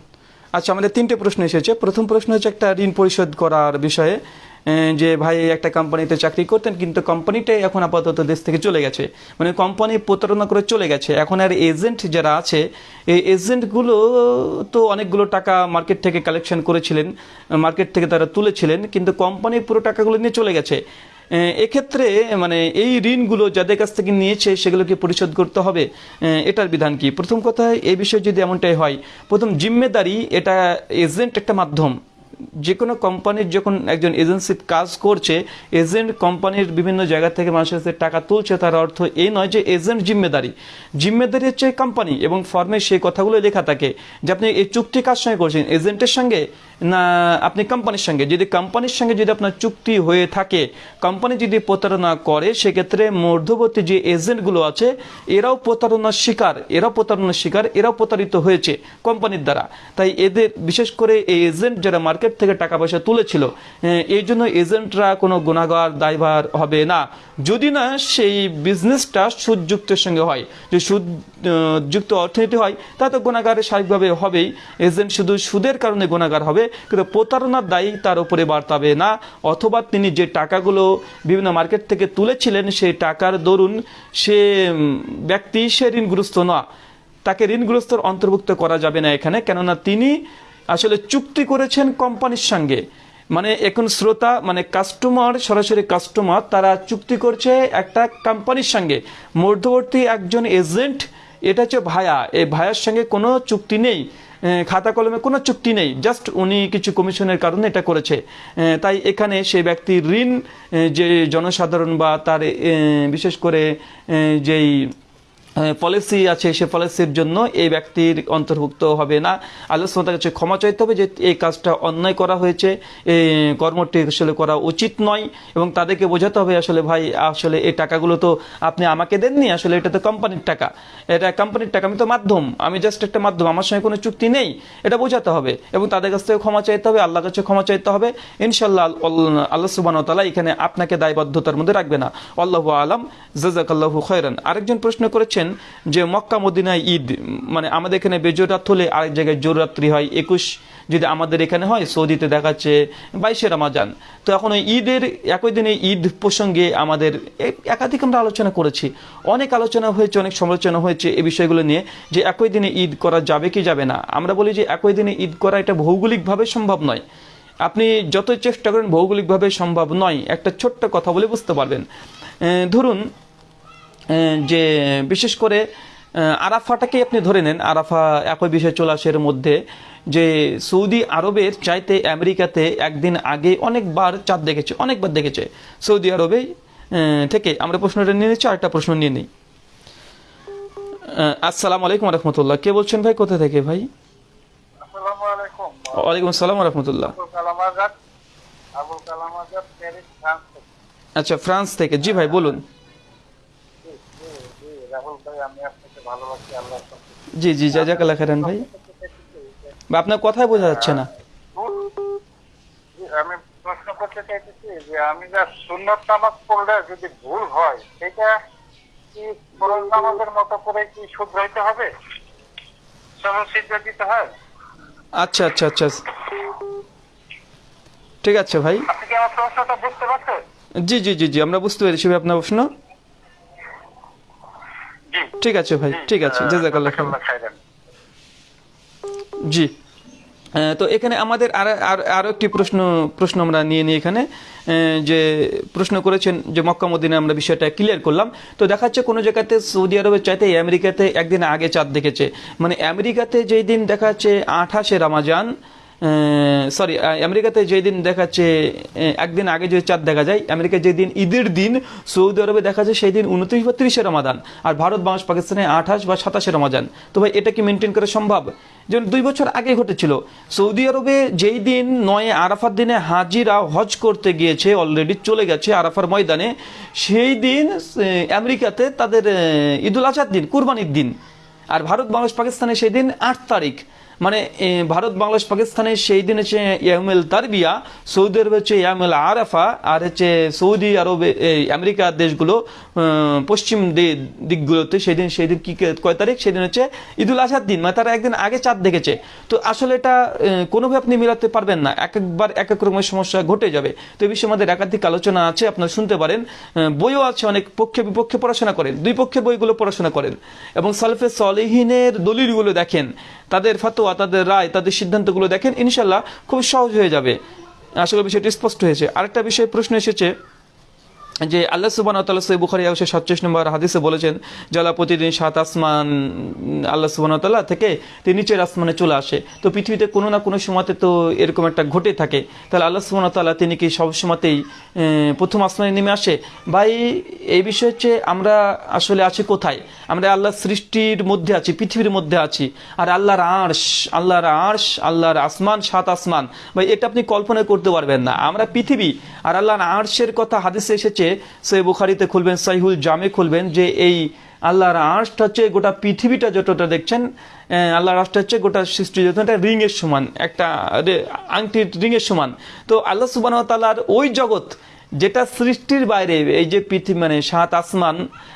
আচ্ছা আমাদের তিনটে প্রশ্ন এসেছে। প্রথম প্রশ্ন হচ্ছে একটা ঋণ পরিশোধ করার বিষয়ে। যে ভাই একটা কোম্পানিতে চাকরি করতেন, কিন্তু কোম্পানিটাই এখন আপাতত দেশ থেকে চলে গেছে। মানে কোম্পানি প্রতারণা করে চলে গেছে। এখন আর এজেন্ট যারা আছে, এই এজেন্টগুলো তো অনেকগুলো টাকা মার্কেট থেকে কালেকশন করেছিলেন মার্কেট থেকে তারা তুলেছিলেন, কিন্তু কোম্পানি পুরো টাকাগুলো নিয়ে চলে গেছে। এক্ষেত্রে মানে এই ঋণগুলো যাদের কাছ থেকে নিয়েছে, সেগুলোকে পরিশোধ করতে হবে। এটার বিধান কি? প্রথম কথা, এই বিষয়ে যদি এমনটাই হয়, প্রথম জিম্মেদারি এটা এজেন্ট একটা মাধ্যম। যে কোনো কোম্পানির যখন একজন এজেন্সি কাজ করছে এজেন্ট কোম্পানির বিভিন্ন জায়গা থেকে মানুষের কাছে টাকা তুলছে, তার অর্থ এই নয় যে এজেন্ট জিম্মেদারি। জিম্মেদারি হচ্ছে কোম্পানি এবং ফর্মে সেই কথাগুলো লেখা থাকে যে আপনি এই চুক্তি কার সঙ্গে করছেন? এজেন্টের সঙ্গে? না, আপনি কোম্পানির সঙ্গে, যদি কোম্পানির সঙ্গে যদি আপনার চুক্তি হয়ে থাকে কোম্পানি যদি প্রতারণা করে, সেক্ষেত্রে মধ্যবর্তী যে এজেন্টগুলো আছে, এরাও প্রতারণার শিকার, এরাও প্রতারণার শিকার, এরাও প্রতারিত হয়েছে কোম্পানির দ্বারা। তাই এদের, বিশেষ করে এই এজেন্ট যারা মার্কেট থেকে টাকা পয়সা তুলেছিল এই জন্য এজেন্টরা কোনো গুণাগার, দায়ভার হবে না। যদি না, সেই বিজনেসটা সুদযুক্তের সঙ্গে হয়। যে সুদ যুক্ত অর্থনীতি হয়, তা তো গুণাগারে স্বাভাবিকভাবে হবেই। এজেন্ট শুধু সুদের কারণে গুণাগার হবে কিন্তু প্রতারণার দায়ী তার উপরে বার্তাবে না। অথবা তিনি যে টাকাগুলো বিভিন্ন মার্কেট থেকে তুলেছিলেন, সেই টাকার দরুন সে ব্যক্তি সে ঋণগ্রস্ত না তাকে ঋণগ্রস্তর অন্তর্ভুক্ত করা যাবে না এখানে। কেননা তিনি আসলে চুক্তি করেছেন কোম্পানির সঙ্গে। মানে এখন শ্রোতা মানে কাস্টমার সরাসরি কাস্টমার তারা চুক্তি করছে একটা কোম্পানির সঙ্গে। মধ্যবর্তী একজন এজেন্ট এটা হচ্ছে ভায়া। এই ভায়ার সঙ্গে কোনো চুক্তি নেই। খাতা কলমে কোনো চুক্তি নেই। জাস্ট উনি কিছু কমিশনের কারণে এটা করেছে। তাই এখানে সেই ব্যক্তির ঋণ যে জনসাধারণ বা তার বিশেষ করে যেই পলিসি আছে, সে পলিসির জন্য এই ব্যক্তির অন্তর্ভুক্ত হবে না। আল্লাহ তাআলার কাছে ক্ষমা চাইতে হবে যে, এই কাজটা অন্যায় করা হয়েছে। এই কর্মটি আসলে করা উচিত নয় এবং তাদেরকে বোঝাতে হবে আসলে ভাই, আসলে এই টাকাগুলো তো আপনি আমাকে দেননি, আসলে এটা তো কোম্পানির টাকা। এটা কোম্পানির টাকা, আমি তো মাধ্যম, আমি জাস্ট একটা মাধ্যম, আমার সঙ্গে কোনো চুক্তি নেই। এটা বোঝাতে হবে এবং তাদের কাছ থেকে ক্ষমা চাইতে হবে, আল্লাহর কাছে ক্ষমা চাইতে হবে। ইনশাল্লাহ আল- আল্লাহ তাআলা এখানে আপনাকে দায়বদ্ধতার মধ্যে রাখবে না। আল্লাহু আলাম জাজাকাল্লাহু খয়রান। আরেকজন প্রশ্ন করেছেন যে মক্কা মদিনায় ঈদ মানে আমাদের এখানে বেজোরাত হলে আরেক জায়গায় জোররাত্রি হয়, একুশ যদি আমাদের এখানে হয়, সৌদিতে দেখাচ্ছে বাইশে রামাজান। তো এখন ওই ঈদের, একই দিনে ঈদ প্রসঙ্গে আমাদের একাধিক আমরা আলোচনা করেছি। অনেক আলোচনা হয়েছে, অনেক সমালোচনা হয়েছে এই বিষয়গুলো নিয়ে যে একই দিনে ঈদ করা যাবে কি যাবে না। আমরা বলি যে একই দিনে ঈদ করা এটা ভৌগোলিকভাবে সম্ভব নয়। আপনি যতই চেষ্টা করেন, ভৌগোলিকভাবে সম্ভব নয়। একটা ছোট্ট কথা বলে বুঝতে পারবেন। ধরুন যে বিশেষ করে আরাফাটাকে আপনি ধরে নেন আরাফা একই বিষয় চলে আসে মধ্যে যে সৌদি আরবের চাইতে আমেরিকাতে একদিন আগে অনেকবার চাঁদ দেখেছে অনেকবার দেখেছে সৌদি আরবে থেকে। আমরা প্রশ্নটা নিয়ে নিচ্ছি আরেকটা প্রশ্ন নিয়ে নিই। আসসালামু আলাইকুম রহমতুল্লাহ কে বলছেন ভাই? কোথা থেকে ভাই? ওয়ালাইকুম আসসালাম রহমতুল্লাহ। আচ্ছা ফ্রান্স থেকে। জি ভাই বলুন জি, জি, জি, রাহুল ভাই আমি আপনাকে ভালোবাসি আল্লাহ জি জি জাজাকাল্লাহ খারান ভাই। বা আপনার কথাই বোঝা যাচ্ছে না। আমি প্রশ্ন করতে চাইতেছি যে আমি যা সুন্নত নামাজ পড়লে যদি ভুল হয় সেটা কি ফরজ নামাজের মতো করে কি শুধরাইতে হবে? সমস্যা দিতে হয়? আচ্ছা আচ্ছা আচ্ছা। ঠিক আছে ভাই। আপনি কি আমার প্রশ্নটা বুঝতে পারছেন? জি জি জি জি আমরা বুঝতে পেরেছি ভাই আপনার প্রশ্ন। ঠিক আছে ভাই ঠিক আছে জাজাকাল্লাহ খাইরান। জি। তো এখানে আমাদের আর আর আরও একটি প্রশ্ন প্রশ্ন আমরা নিয়ে নিই এখানে। আহ, যে প্রশ্ন করেছেন যে মক্কা মদিনে আমরা বিষয়টা ক্লিয়ার করলাম। তো দেখাচ্ছে কোনো জায়গাতে সৌদি আরবের চাইতে আমেরিকাতে একদিন আগে চাঁদ দেখেছে। মানে আমেরিকাতে যেই দিন দেখা যাচ্ছে আঠাশে রামাজান সরি আমেরিকাতে যেই দিন দেখাচ্ছে একদিন আগে যে চাঁদ দেখা যায়, আমেরিকায় যেদিন ঈদের দিন সৌদি আরবে দেখা যায়, সেই দিন উনত্রিশ বা তিরিশে রমাদান। আর ভারত বাংলাদেশ পাকিস্তানে আঠাশ বা সাতাশে রমাজান তো ভাই, এটা কি মেনটেন করা সম্ভব? যেমন দুই বছর আগে ঘটেছিল, সৌদি আরবে যেই দিন নয় আরাফার দিনে হাজিরা হজ করতে গিয়েছে অলরেডি চলে গেছে আরাফার ময়দানে, সেই দিন আমেরিকাতে তাদের ঈদুল আজহার দিন, কুরবানির দিন। আর ভারত বাংলাদেশ পাকিস্তানে সেই দিন আট তারিখ। মানে ভারত, বাংলাদেশ, পাকিস্তানে সেই দিন হচ্ছে ইয়ামেল তারবিয়া, সৌদি আরবে হচ্ছে ইয়ামেল আরাফা, আর হচ্ছে সৌদি আরবে আমেরিকার দেশগুলো পশ্চিম দিকগুলোতে সেই দিন সেই দিন কি, কয় তারিখ? সেদিন হচ্ছে ঈদুল আজহার দিন মানে তারা একদিন আগে চাঁদ দেখেছে। তো আসলে এটা কোনোভাবে আপনি মিলাতে পারবেন না। এক একবার এক এক রকমের সমস্যা ঘটে যাবে। তো এই বিষয়ে আমাদের একাধিক আলোচনা আছে, আপনারা শুনতে পারেন। বইও আছে অনেক পক্ষে বিপক্ষে পড়াশোনা করেন, দুই পক্ষে বইগুলো পড়াশোনা করেন। এবং সালফে সলিহিনের দলিলগুলো দেখেন। তাদের ফাতোয়া তাদের রায়, তাদের সিদ্ধান্তগুলো দেখেন ইনশাল্লাহ খুব সহজ হয়ে যাবে। আসলে বিষয়টি স্পষ্ট হয়েছে। আরেকটা বিষয়ে প্রশ্ন এসেছে যে আল্লাহ সুবান তাল্লাহ সৈ বুখারি একশো সাতচল্লিশ নম্বর হাদিসে বলেছেন, যারা প্রতিদিন সাত আসমান, আল্লাহ সুবান তাল্লাহ থেকে তিনি নিচের আসমানে চলে আসে। তো পৃথিবীতে কোনো না কোনো সময়তে তো এরকম একটা ঘটে থাকে। তাহলে আল্লাহ সুবান তাল্লাহ তিনি কি সব সময়তেই প্রথম আসমানে নেমে আসে? ভাই, এই বিষয় হচ্ছে আমরা আসলে আছি কোথায়? আমরা আল্লাহ সৃষ্টির মধ্যে আছি, পৃথিবীর মধ্যে আছি। আর আল্লাহর আর্শ আল্লাহর আর্শ, আল্লাহর আসমান, সাত আসমান। ভাই, এটা আপনি কল্পনা করতে পারবেন না। আমরা পৃথিবী, আর আল্লাহর আর্শের কথা হাদিসে এসেছে সে বুখারিতে খুলবেন, সাইহুল জামে খুলবেন যে এই আল্লাহর আর্শটা হচ্ছে গোটা পৃথিবীটা যতটা দেখছেন আল্লাহর আর্শটা হচ্ছে গোটা সৃষ্টি যত একটা রিংয়ের সমান, একটা আংটির রিংয়ের সমান। তো আল্লাহ সুবাহ তাল্লাহর ওই জগৎ যেটা সৃষ্টির বাইরে, এই যে পৃথিবী মানে সাত আসমান,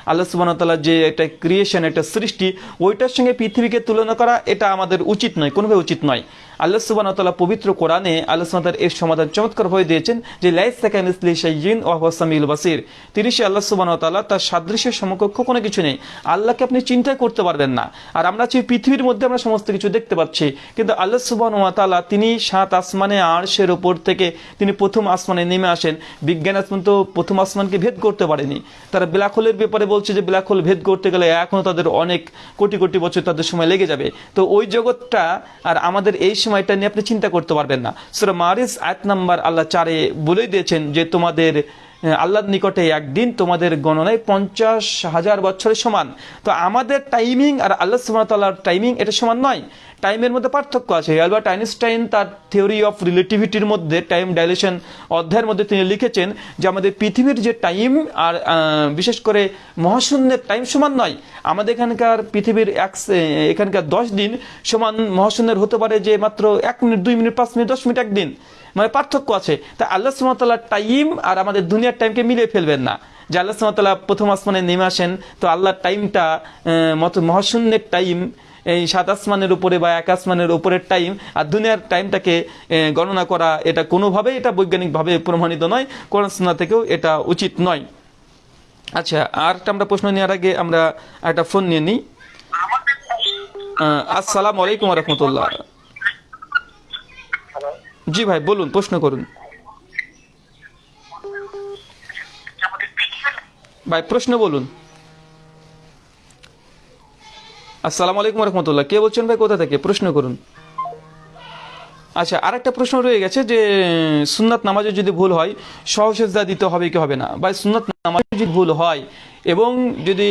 আল্লাহ সুবাহতাল্লাহ যে একটা ক্রিয়েশন একটা সৃষ্টি, ওইটার সঙ্গে পৃথিবীকে তুলনা করা এটা আমাদের উচিত নয়, কোনোভাবে উচিত নয়। আল্লাহ সুবাহতাল্লাহ পবিত্র কোরআনে আল্লাহ সুবাহ এর সমাধান চমৎকার হয়ে দিয়েছেন যে, লাইস সেকেন্ড ইসলি শাইজিন ওয়াসামিল বাসির। তিনি সে আল্লাহ সুবান সুবাহতাল্লাহ তার সাদৃশ্যের সমকক্ষ কোনো কিছু নেই। আল্লাহকে আপনি চিন্তা করতে পারবেন না। আর আমরা যে পৃথিবীর মধ্যে, আমরা সমস্ত কিছু দেখতে পাচ্ছি। কিন্তু আল্লাহ সুবাহ তাআলা তিনি সাত আসমানে আরশের ওপর থেকে তিনি প্রথম আসমানে নেমে আসেন। বিজ্ঞান আজ পর্যন্ত প্রথম আসমানকে ভেদ করতে পারেনি। তারা ব্ল্যাক হোলের ব্যাপারে বলছে যে ব্ল্যাক হোল ভেদ করতে গেলে এখনও তাদের অনেক কোটি কোটি বছর তাদের সময় লেগে যাবে। তো ওই জগৎটা আর আমাদের এই সময়টা নিয়ে আপনি চিন্তা করতে পারবেন না। সুরা মারিস, আয়াত নাম্বার আল্লাহ চারে বলেই দিয়েছেন যে তোমাদের আল্লাহর নিকটে একদিন তোমাদের গণনায় পঞ্চাশ হাজার বছরের সমান। তো আমাদের টাইমিং আর আল্লাহ সুবাহতাল্লাহর টাইমিং এটা সমান নয়। টাইমের মধ্যে পার্থক্য আছে। অ্যালবার্ট আইনস্টাইন তার থিওরি অফ রিলেটিভিটির মধ্যে টাইম ডাইলেশন অধ্যায়ের মধ্যে তিনি লিখেছেন যে আমাদের পৃথিবীর যে টাইম আর বিশেষ করে মহাশূন্যের টাইম সমান নয়। আমাদের এখানকার পৃথিবীর এক এখানকার দশ দিন সমান মহাশূন্যের হতে পারে যে মাত্র এক মিনিট, দুই মিনিট, পাঁচ মিনিট, দশ মিনিট একদিন। মানে পার্থক্য আছে। তা আল্লাহ সুমতাল্লাহ টাইম আর আমাদের দুনিয়ার টাইমকে মিলিয়ে ফেলবেন না। যে আল্লাহ সুমতাল্লাহ প্রথম আসমানে নেমে আসেন তো আল্লাহর টাইমটা মত মহাশূন্যের টাইম এই সাত আসমানের উপরে বা এক আসমানের উপরের টাইম আর দুনিয়ার টাইমটাকে গণনা করা এটা কোনোভাবেই এটা বৈজ্ঞানিকভাবে প্রমাণিত নয় কোরআন থেকেও এটা উচিত নয়। আচ্ছা আর একটা আমরা প্রশ্ন নেওয়ার আগে আমরা একটা ফোন নিয়ে নিই। আসসালামু আলাইকুম রহমতুল্লাহ। জি ভাই, বলুন, প্রশ্ন করুন। ভাই, প্রশ্ন বলুন। আসসালামু আলাইকুম রহমতুল্লাহ কে বলছেন ভাই, কোথা থেকে? প্রশ্ন করুন। আচ্ছা আরেকটা প্রশ্ন রয়ে গেছে যে, সুন্নাত নামাজে যদি ভুল হয়, সহসেজদা দিতে হবে কি হবে না? বা সুন্নাত নামাজে যদি ভুল হয় এবং যদি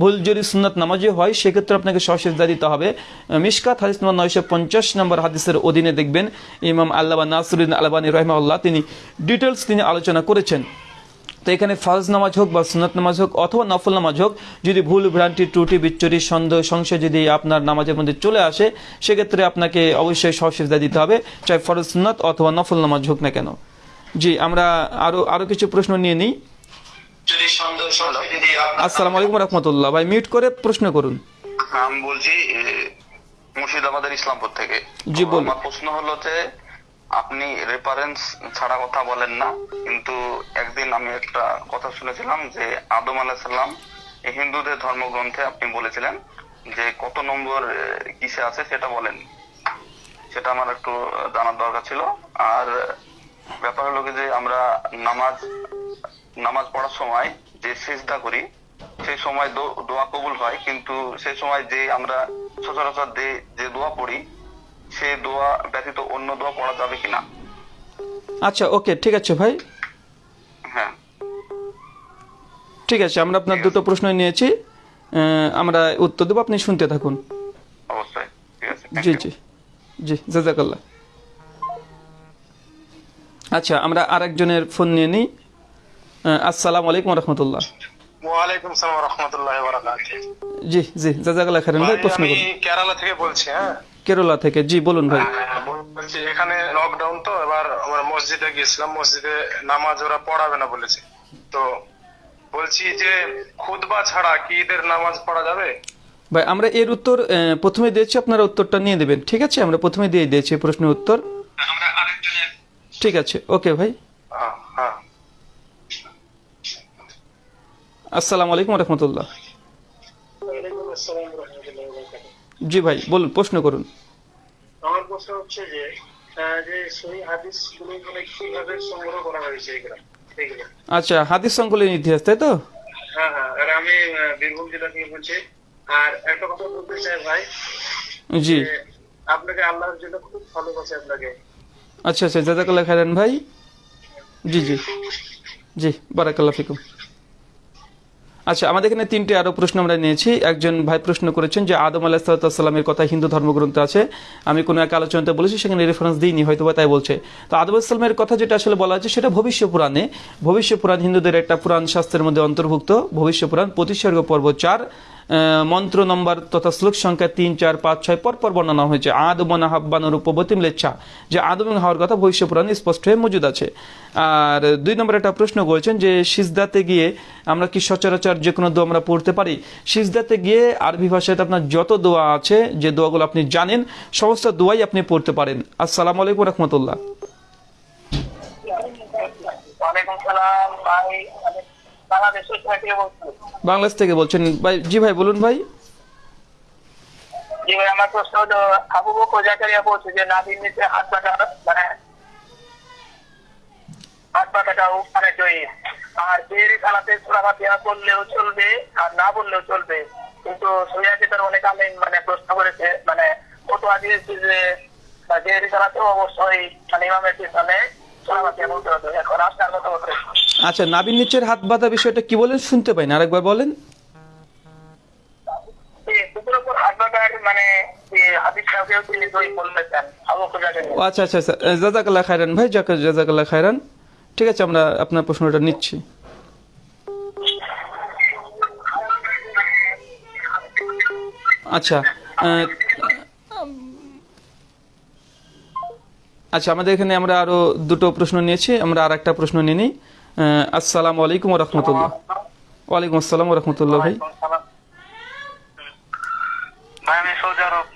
ভুল যদি সুন্নাত নামাজে হয়, সেক্ষেত্রে আপনাকে সহসেজদা দিতে হবে। মিসকাত হাদিস নম্বর নয়শো পঞ্চাশ নম্বর হাদিসের অধীনে দেখবেন, ইমাম আল্লাহ নাসরুদ্দিন আলবানী রহমাল্লাহ তিনি ডিটেলস তিনি আলোচনা করেছেন। তো এখানে ফার্জ নামাজ হোক বা সুনাত নামাজ হোক অথবা নফল নামাজ হোক, যদি ভুল, ভ্রান্তি, ত্রুটি, বিচ্ছুরি, সন্দেহ, সংশয় যদি আপনার নামাজের মধ্যে চলে আসে, সেক্ষেত্রে আপনাকে অবশ্যই সহসেজদা দিতে হবে, চাই ফরজ সুন্নাত অথবা নফল নামাজ হোক না কেন। জি, আমরা আরও আরও কিছু প্রশ্ন নিয়ে নিই। আসসালামু আলাইকুম রহমতুল্লাহ। ভাই মিউট করে প্রশ্ন করুন। আমি বলছি মুর্শিদাবাদের ইসলামপুর থেকে। জি, বলুন। আমার প্রশ্ন হলো যে আপনি রেফারেন্স ছাড়া কথা বলেন না কিন্তু একদিন আমি একটা কথা শুনেছিলাম যে আদম আলাহিসাল্লাম হিন্দুদের ধর্মগ্রন্থে আপনি বলেছিলেন যে কত নম্বর কিসে আছে সেটা বলেন। সেটা আমার একটু জানার দরকার ছিল। আর ব্যাপার হলো কি যে আমরা নামাজ নামাজ পড়ার সময় যে সেজদা করি সেই সময় দোয়া কবুল হয়। কিন্তু সেই সময় যে আমরা সচরাচর যে যে দোয়া পড়ি সেই দোয়া ব্যতীত অন্য দোয়া পড়া যাবে কিনা? আচ্ছা ওকে ঠিক আছে ভাই। হ্যাঁ। ঠিক আছে আমরা আপনার দুটো প্রশ্ন নিয়েছি। আমরা উত্তর দেবো আপনি শুনতে থাকুন। অবশ্যই ঠিক আছে জি জি জি জাজাকাল্লাহ। আচ্ছা আমরা আরেকজনের ফোন নিয়ে নিই। আসসালামু আলাইকুম রহমতুল্লাহ। ওয়ালাইকুম সালাম রহমতুল্লাহ বারাকাতুহু। জি জি জাজাকাল্লাহ খারেন ভাই প্রশ্ন আমি করুন। কেরালা থেকে বলছি হ্যাঁ? কেরলা থেকে জি বলুন ভাই। হ্যাঁ, বলছি এখানে লকডাউন তো এবার আমরা মসজিদে গিয়েছিলাম মসজিদে নামাজ ওরা পড়াবে না বলেছে। তো বলছি যে খুদবা ছাড়া কি ঈদের নামাজ পড়া যাবে? ভাই আমরা এর উত্তর প্রথমে দিয়েছি আপনারা উত্তরটা নিয়ে দেবেন ঠিক আছে? আমরা প্রথমে দিয়ে দিয়েছি প্রশ্নের উত্তর। ঠিক আছে ওকে ভাই হ্যাঁ, হ্যাঁ আসসালামু আলাইকুম রহমতুল্লাহ জি ভাই বলুন প্রশ্ন করুন। আমার প্রশ্ন হচ্ছে যে যে সহি হাদিসগুলো মানে কীভাবে সংগ্রহ করা হয়েছে এগুলো আচ্ছা হাদিস সংকলন ইতিহাস তাই তো? হ্যাঁ হ্যাঁ আর আমি বীরভূম জেলা থেকে বলছি। আর একটা কথা বলতে চাই ভাই জি। আপনাকে আল্লাহর জন্য খুব ভালোবাসে আপনাকে। আচ্ছা আচ্ছা জাজাকাল্লাহ খাইরান ভাই। জি জি। জি বারাকাল্লাহ ফিকুম। আচ্ছা আমাদের এখানে তিনটে আরও প্রশ্ন আমরা নিয়েছি। একজন ভাই প্রশ্ন করেছেন যে আদম আলাহিসাল্লামের কথা হিন্দু ধর্মগ্রন্থ আছে। আমি কোনো এক আলোচনাতে বলেছি, সেখানে রেফারেন্স দিইনি হয়তো বা তাই বলছে। তো আদম আসলামের কথা যেটা আসলে বলা আছে সেটা ভবিষ্য পুরাণে। ভবিষ্য পুরাণ হিন্দুদের একটা পুরাণ শাস্ত্রের মধ্যে অন্তর্ভুক্ত। ভবিষ্য পুরাণ প্রতিসর্গ পর্ব চার মন্ত্র নম্বর তথা শ্লোক সংখ্যা তিন, চার, পাঁচ, ছয় পরপর বর্ণনা হয়েছে। আদমনা হাব্বানুর উপবতিম লেচ্ছা যে আদম হওয়ার কথা ভবিষ্য পুরাণে স্পষ্ট হয়ে মজুদ আছে। আর দুই নম্বর একটা প্রশ্ন করেছেন যে, সিজদাতে গিয়ে আমরা কি সচরাচর যে কোনো দোয়া আমরা পড়তে পারি? সিজদাতে গিয়ে আরবি ভাষাতে আপনার যত দোয়া আছে, যে দোয়াগুলো আপনি জানেন, সমস্ত দোয়াই আপনি পড়তে পারেন। আসসালামু আলাইকুম রহমতুল্লাহ। সালাম, ভাই, আমি বাংলাদেশের থেকে বাংলাদেশ থেকে বলছেন। ভাই, জি ভাই, বলুন ভাই। মানে বললেও চলবে, আর না বললেও চলবে। কিন্তু তার অনেক মানে প্রশ্ন করেছে মানে দিয়েছে যে অবশ্যই মানে ইমামের পিছনে আচ্ছা নাবির নিচের হাত বাঁধা বিষয়টা কি বলেন? শুনতে পাই না আরেকবার বলেন। মানে আচ্ছা আচ্ছা আচ্ছা। জাজাকাল্লাহ খায়রান ভাই জাকা জাজাকাল্লাহ খায়রান। ঠিক আছে আমরা আপনার প্রশ্নটা নিচ্ছি। আচ্ছা আচ্ছা আমাদের এখানে আমরা আরও দুটো প্রশ্ন নিয়েছি আমরা আর একটা প্রশ্ন নিয়ে নিই। আসসালামু আলাইকুম রহমতুল্লাহ ওয়ালাইকুম আসসালাম রহমতুল্লাহ ভাই। আমি সৌদি আরব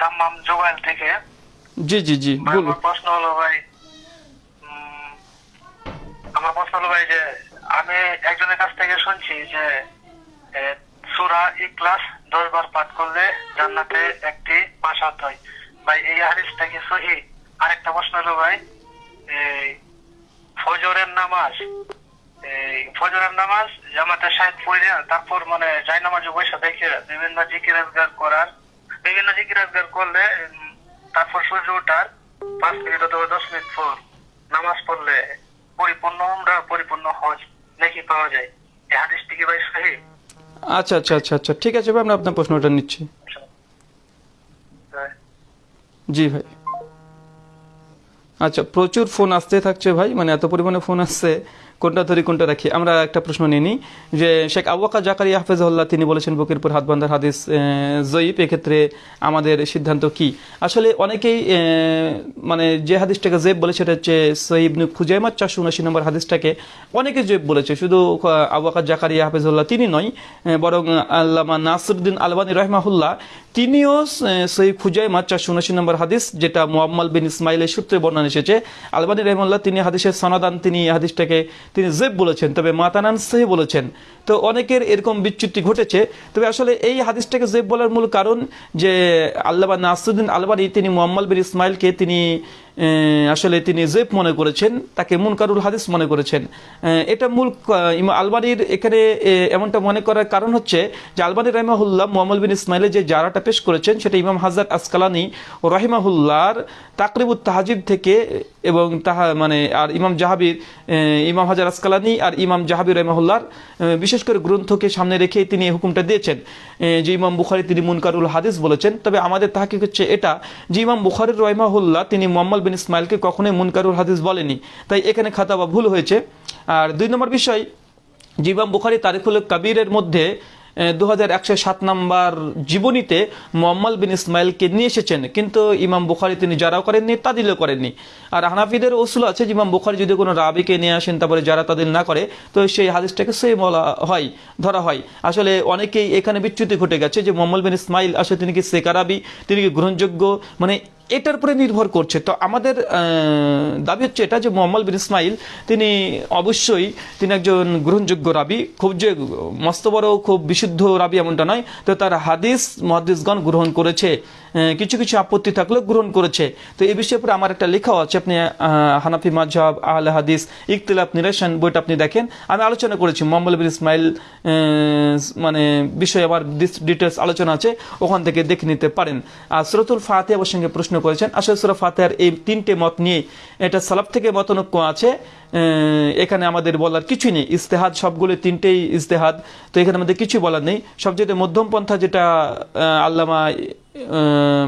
দাম্মাম জোবাইল থেকে। জি জি জি বলুন। প্রশ্ন হলো ভাই আমার প্রশ্ন হলো ভাই যে আমি একজনের কাছ থেকে শুনছি যে সুরা ইকলাস দশ বার পাঠ করলে জান্নাতে একটি বাসাত হয়। ভাই এই হাদিসটা কি সহি? আরেকটা প্রশ্ন হলো ভাই ফজরের নামাজ ফজরের নামাজ জামাতে সাহেব পড়ে তারপর মানে যাই নামাজে বসে দেখে বিভিন্ন জিকির আজগার করার বিভিন্ন জিকির আজগার করলে তারপর সূর্য ওঠার পাঁচ মিনিট অথবা দশ মিনিট পর নামাজ পড়লে পরিপূর্ণ আমরা পরিপূর্ণ হজ নাকি পাওয়া যায়। এই হাদিসটি কি ভাই সহি? আচ্ছা আচ্ছা আচ্ছা আচ্ছা ঠিক আছে ভাই আমরা আপনার প্রশ্নটা নিচ্ছি। হ্যাঁ। জি ভাই। আচ্ছা প্রচুর ফোন আসতে থাকছে ভাই মানে এত পরিমাণে ফোন আসছে, কোনটা ধরি, কোনটা রাখি? আমরা একটা প্রশ্ন নিয়ে নিই, যে শেখ আবুকা জাকারিয়া হাফেজাল্লাহ তিনি বলেছেন বকিরপুর হাত বান্ধার হাদিস জয়ীফ, এক্ষেত্রে আমাদের সিদ্ধান্ত কি? আসলে অনেকেই মানে যে হাদিসটাকে জেব বলে, সেটা হচ্ছে সহিবনু খুজাইমা চারশো উনাশি নম্বর হাদিসটাকে অনেকে জেব বলেছে, শুধু আবুকা জাকারিয়া হাফেজুল্লাহ তিনি নয় বরং আল্লামা নাসরুদ্দিন আলবানী রহমাহুল্লাহ তিনিও সেই খুজাইমা চারশো উনাশি নম্বর হাদিস, যেটা মোহাম্মদ বিন ইসমাইলের সূত্রে বর্ণনা এসেছে। আলবানি রহমুল্লাহ তিনি হাদিসের সনাদান, তিনি হাদিসটাকে, তিনি জেব বলেছেন, তবে মাতানান সেহ বলেছেন। তো অনেকের এরকম বিচ্যুতি ঘটেছে, তবে আসলে এই হাদিসটাকে জেব বলার মূল কারণ যে আল্লাহ নাসুদ্দিন আলবানি, তিনি মোহাম্মদ বিন ইসমাইলকে তিনি আসলে তিনি জেব মনে করেছেন তাকে মুনকারুল হাদিস মনে করেছেন। এটা মূল আলবানির এখানে এমনটা মনে করার কারণ হচ্ছে যে আলবানী রহমাহুল্লাহ মোহাম্মদ বিন ইসমাইলের যে জারাটা পেশ করেছেন সেটা ইমাম হাজার আসকালানি ও রহিমাহুল্লাহর তাকরিবুত তাহাজিব থেকে এবং তাহা মানে আর ইমাম জাহাবির ইমাম হাজার আসকালানি আর ইমাম জাহাবির রহমাহুল্লাহর আহ, বিশেষ করে গ্রন্থকে সামনে রেখে তিনি এই হুকুমটা দিয়েছেন যে ইমাম বুখারি তিনি মুনকারুল হাদিস বলেছেন। তবে আমাদের তাহাকিক হচ্ছে এটা যে ইমাম বুখারির রহমাহুল্লাহ তিনি মোহাম্মদ বিন ইসমাইলকে কখনোই মুনকারুল হাদিস বলেনি। তাই এখানে খাতা বা ভুল হয়েছে। আর দুই নম্বর বিষয় ইমাম বুখারি তারিখুল কবিরের মধ্যে দু সাত নম্বর জীবনীতে মোহাম্মদ বিন ইসমাইলকে নিয়ে এসেছেন। কিন্তু ইমাম বুখারি তিনি যারাও করেননি, তাদিলও করেননি। আর হানাফিদের ওসুল আছে যে ইমাম বুখারি যদি কোনো রাবিকে নিয়ে আসেন, তারপরে যারা তাদিল না করে, তো সেই হাদিসটাকে সেই বলা হয়, ধরা হয়। আসলে অনেকেই এখানে বিচ্যুতি ঘটে গেছে যে মোহাম্মদ বিন ইসমাইল আসলে তিনি কি সেকারাবি তিনি কি গ্রহণযোগ্য? মানে এটার উপরে নির্ভর করছে। তো আমাদের দাবি হচ্ছে এটা যে মোহাম্মদ বিন ইসমাইল, তিনি অবশ্যই তিনি একজন গ্রহণযোগ্য রাবি, খুব যে মস্ত বড়, খুব বিশুদ্ধ রাবি এমনটা নয়। তো তার হাদিস মহাদিসগণ গ্রহণ করেছে। কিছু কিছু আপত্তি থাকলেও গ্রহণ করেছে। তো এই বিষয়ে উপরে আমার একটা লেখাও আছে। আপনি হানাফি মাজহাব আহলে হাদিস ইকতিলাফ নিরেশন বইটা আপনি দেখেন। আমি আলোচনা করেছি। মোহাম্মদ ইসমাইল মানে বিষয়ে আমার ডিটেলস আলোচনা আছে। ওখান থেকে দেখে নিতে পারেন। আর সুরতুল ফাতে আমার সঙ্গে প্রশ্ন করেছেন। আসলে সুরা ফাতেহার এই তিনটে মত নিয়ে এটা সালাফ থেকে মতনৈক্য আছে। এখানে আমাদের বলার কিছুই নেই। ইস্তেহাদ সবগুলো তিনটেই ইস্তেহাদ তো এখানে আমাদের কিছু বলার নেই। সবচেয়ে মধ্যম পন্থা যেটা আল্লামা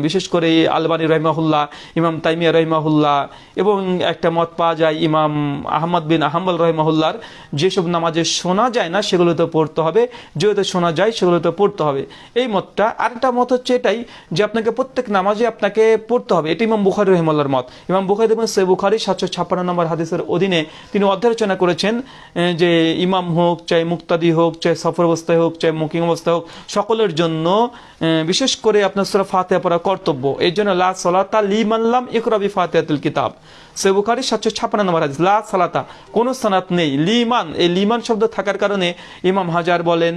বিশেষ করে আলবানী রহিমাহুল্লাহ, ইমাম তাইমিয়া রহিমাহুল্লাহ এবং একটা মত পাওয়া যায় ইমাম আহমদ বিন আহম্বল রহিমাহুল্লার যেসব নামাজে শোনা যায় না সেগুলোতে পড়তে হবে, যেহেতু শোনা যায় সেগুলোতে পড়তে হবে। এই মতটা আরেকটা মত হচ্ছে এটাই যে আপনাকে প্রত্যেক নামাজে আপনাকে পড়তে হবে। এটি ইমাম বুখারি রহিমাল্লার মত। ইমাম বুখারি এবং সে বুখারি সাতশো ছাপ্পান্ন নম্বর হাদিসের অধীনে তিনি অধ্যালোচনা করেছেন যে ইমাম হোক, চাই মুক্তাদি হোক, চাই সফর অবস্থায় হোক, চাই মুকিং অবস্থায় হোক, সকলের জন্য বিশেষ করে আপনার সুরা ফাতেহা পড়া কর্তব্য। এই জন্য লা সলাতা লিমাল্লাম ইকরাবি ফাতেহাতুল কিতাব। সে বুখারি সাতশো ছাপ্পান্ন নম্বর হাদিস, লা সালাতা, কোনো সানাত নেই। লিমান, এই লিমান শব্দ থাকার কারণে ইমাম হাজার বলেন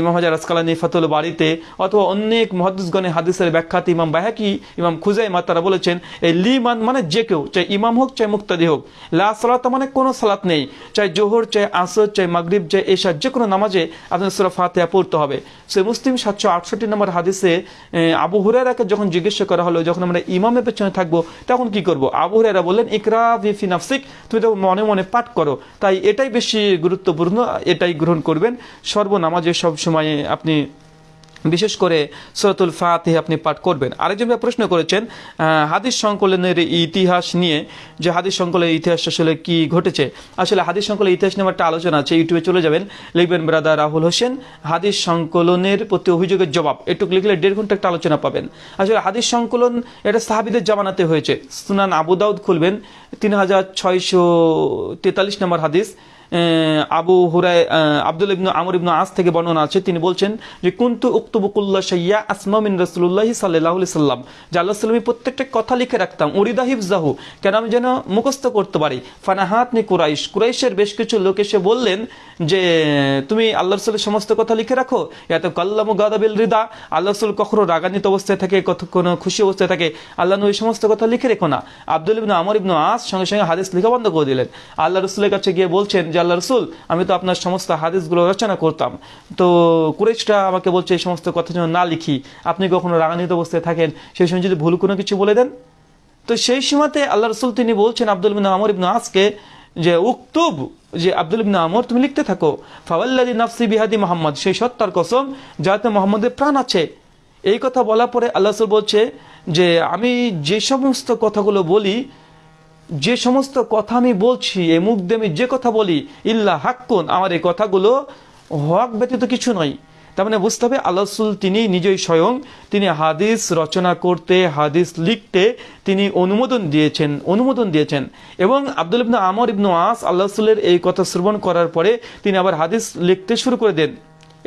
ইমাম হাজার আসকালানি ফাতুল বাড়িতে অথবা অনেক মহাদিসগণে হাদিসের ব্যাখ্যাতে ইমাম বাহাকি, ইমাম খুজাই তারা বলেছেন, এই লিমান মানে যে কেউ, চাই ইমাম হোক, চাই মুক্তাদি হোক। লা সালাতা মানে কোনো সালাত নেই, চাই জোহর, চাই আসর, চাই মাগরিব, চাই এশা যে কোনো নামাজে আপনার সুরা ফাতেহা পড়তে হবে। সে মুসলিম সাতশো আটষট্টি নম্বর হাদিসে আবু হুরারাকে যখন জিজ্ঞাসা করা হলো, যখন আমরা ইমামের পেছনে থাকব, তখন কি করব? আবু হুরারা বললেন, ইকরা ফি নাফসিক, তুমি তো মনে মনে পাঠ করো। তাই এটাই বেশি গুরুত্বপূর্ণ, এটাই গ্রহণ করবেন। সর্বনামাজে সব সময় আপনি বিশেষ করে সরাতুল ফাতে আপনি পাঠ করবেন। আরেকজন ভাই প্রশ্ন করেছেন হাদিস সংকলনের ইতিহাস নিয়ে, যে হাদিস সংকলনের ইতিহাস আসলে কি ঘটেছে? আসলে হাদিস সংকলনের ইতিহাস নিয়ে একটা আলোচনা আছে, ইউটিউবে চলে যাবেন। লিখবেন ব্রাদার রাহুল হোসেন, হাদিস সংকলনের প্রতি অভিযোগের জবাব। এটুকু লিখলে দেড় ঘণ্টা একটা আলোচনা পাবেন। আসলে হাদিস সংকলন এটা সাহাবিদের জামানাতে হয়েছে। সুনান আবু দাউদ খুলবেন, তিন হাজার ছয়শো তেতাল্লিশ নম্বর হাদিস। আবু আহ, আব্দুল ইবনু আমর ইবনু আস থেকে বর্ণনা আছে। তিনি বলছেন যে কুন্তু উক্তবুকুল্লা সাইয়া আসমা মিন রসুল্লাহি সাল্লাহ সাল্লাম। যে আল্লাহ সাল্লামী প্রত্যেকটা কথা লিখে রাখতাম উরিদা হিফজাহু কেন আমি যেন মুখস্থ করতে পারি? ফানাহাত নি কুরাইশ। কুরাইশের বেশ কিছু লোক এসে বললেন যে তুমি আল্লাহ রসুলের সমস্ত কথা লিখে রাখো? এত কাল্লামু গাদাবিল রিদা। আল্লাহ রসুল কখনো রাগান্বিত অবস্থায় থাকে কখনো খুশি অবস্থায় থাকে। আল্লাহ নবী সমস্ত কথা লিখে রেখো না। আব্দুল ইবনু আমর ইবনু আস সঙ্গে সঙ্গে হাদিস লেখা বন্ধ করে দিলেন। আল্লাহ রসুলের কাছে গিয়ে বলছেন যে আল্লাহ রসুল, আমি তো আপনার সমস্ত হাদিসগুলো রচনা করতাম। তো কুরেশটা আমাকে বলছে, এই সমস্ত কথা যেন না লিখি। আপনি কখনো রাগান্বিত অবস্থায় থাকেন? সেই সময় যদি ভুল কোনো কিছু বলে দেন? তো সেই সময়তে আল্লাহ রসুল তিনি বলছেন আব্দুল ইবনু আমর ইবনু আসকে যে, উক্তুব যে আব্দুল ইবনু আমর, তুমি লিখতে থাকো। ফাওয়াল্লাদি নাফসি বিহাদি মোহাম্মদ, সেই সত্তার কসম যাতে মোহাম্মদের প্রাণ আছে। এই কথা বলার পরে আল্লাহ বলছে যে, আমি যে সমস্ত কথাগুলো বলি যে সমস্ত কথা আমি বলছি এই মুখ দিয়ে যে কথা বলি, ইল্লা হাক্কুন, আমার এই কথাগুলো হক ব্যতীত কিছু নয়। তার মানে বুঝতে হবে, আল্লাহ রসুল তিনি নিজেই স্বয়ং, তিনি হাদিস রচনা করতে, হাদিস লিখতে তিনি অনুমোদন দিয়েছেন অনুমোদন দিয়েছেন। এবং আব্দুল ইবনু আমর ইবনু আস, আল্লাহ রসুলের এই কথা শ্রবণ করার পরে তিনি আবার হাদিস লিখতে শুরু করে দেন।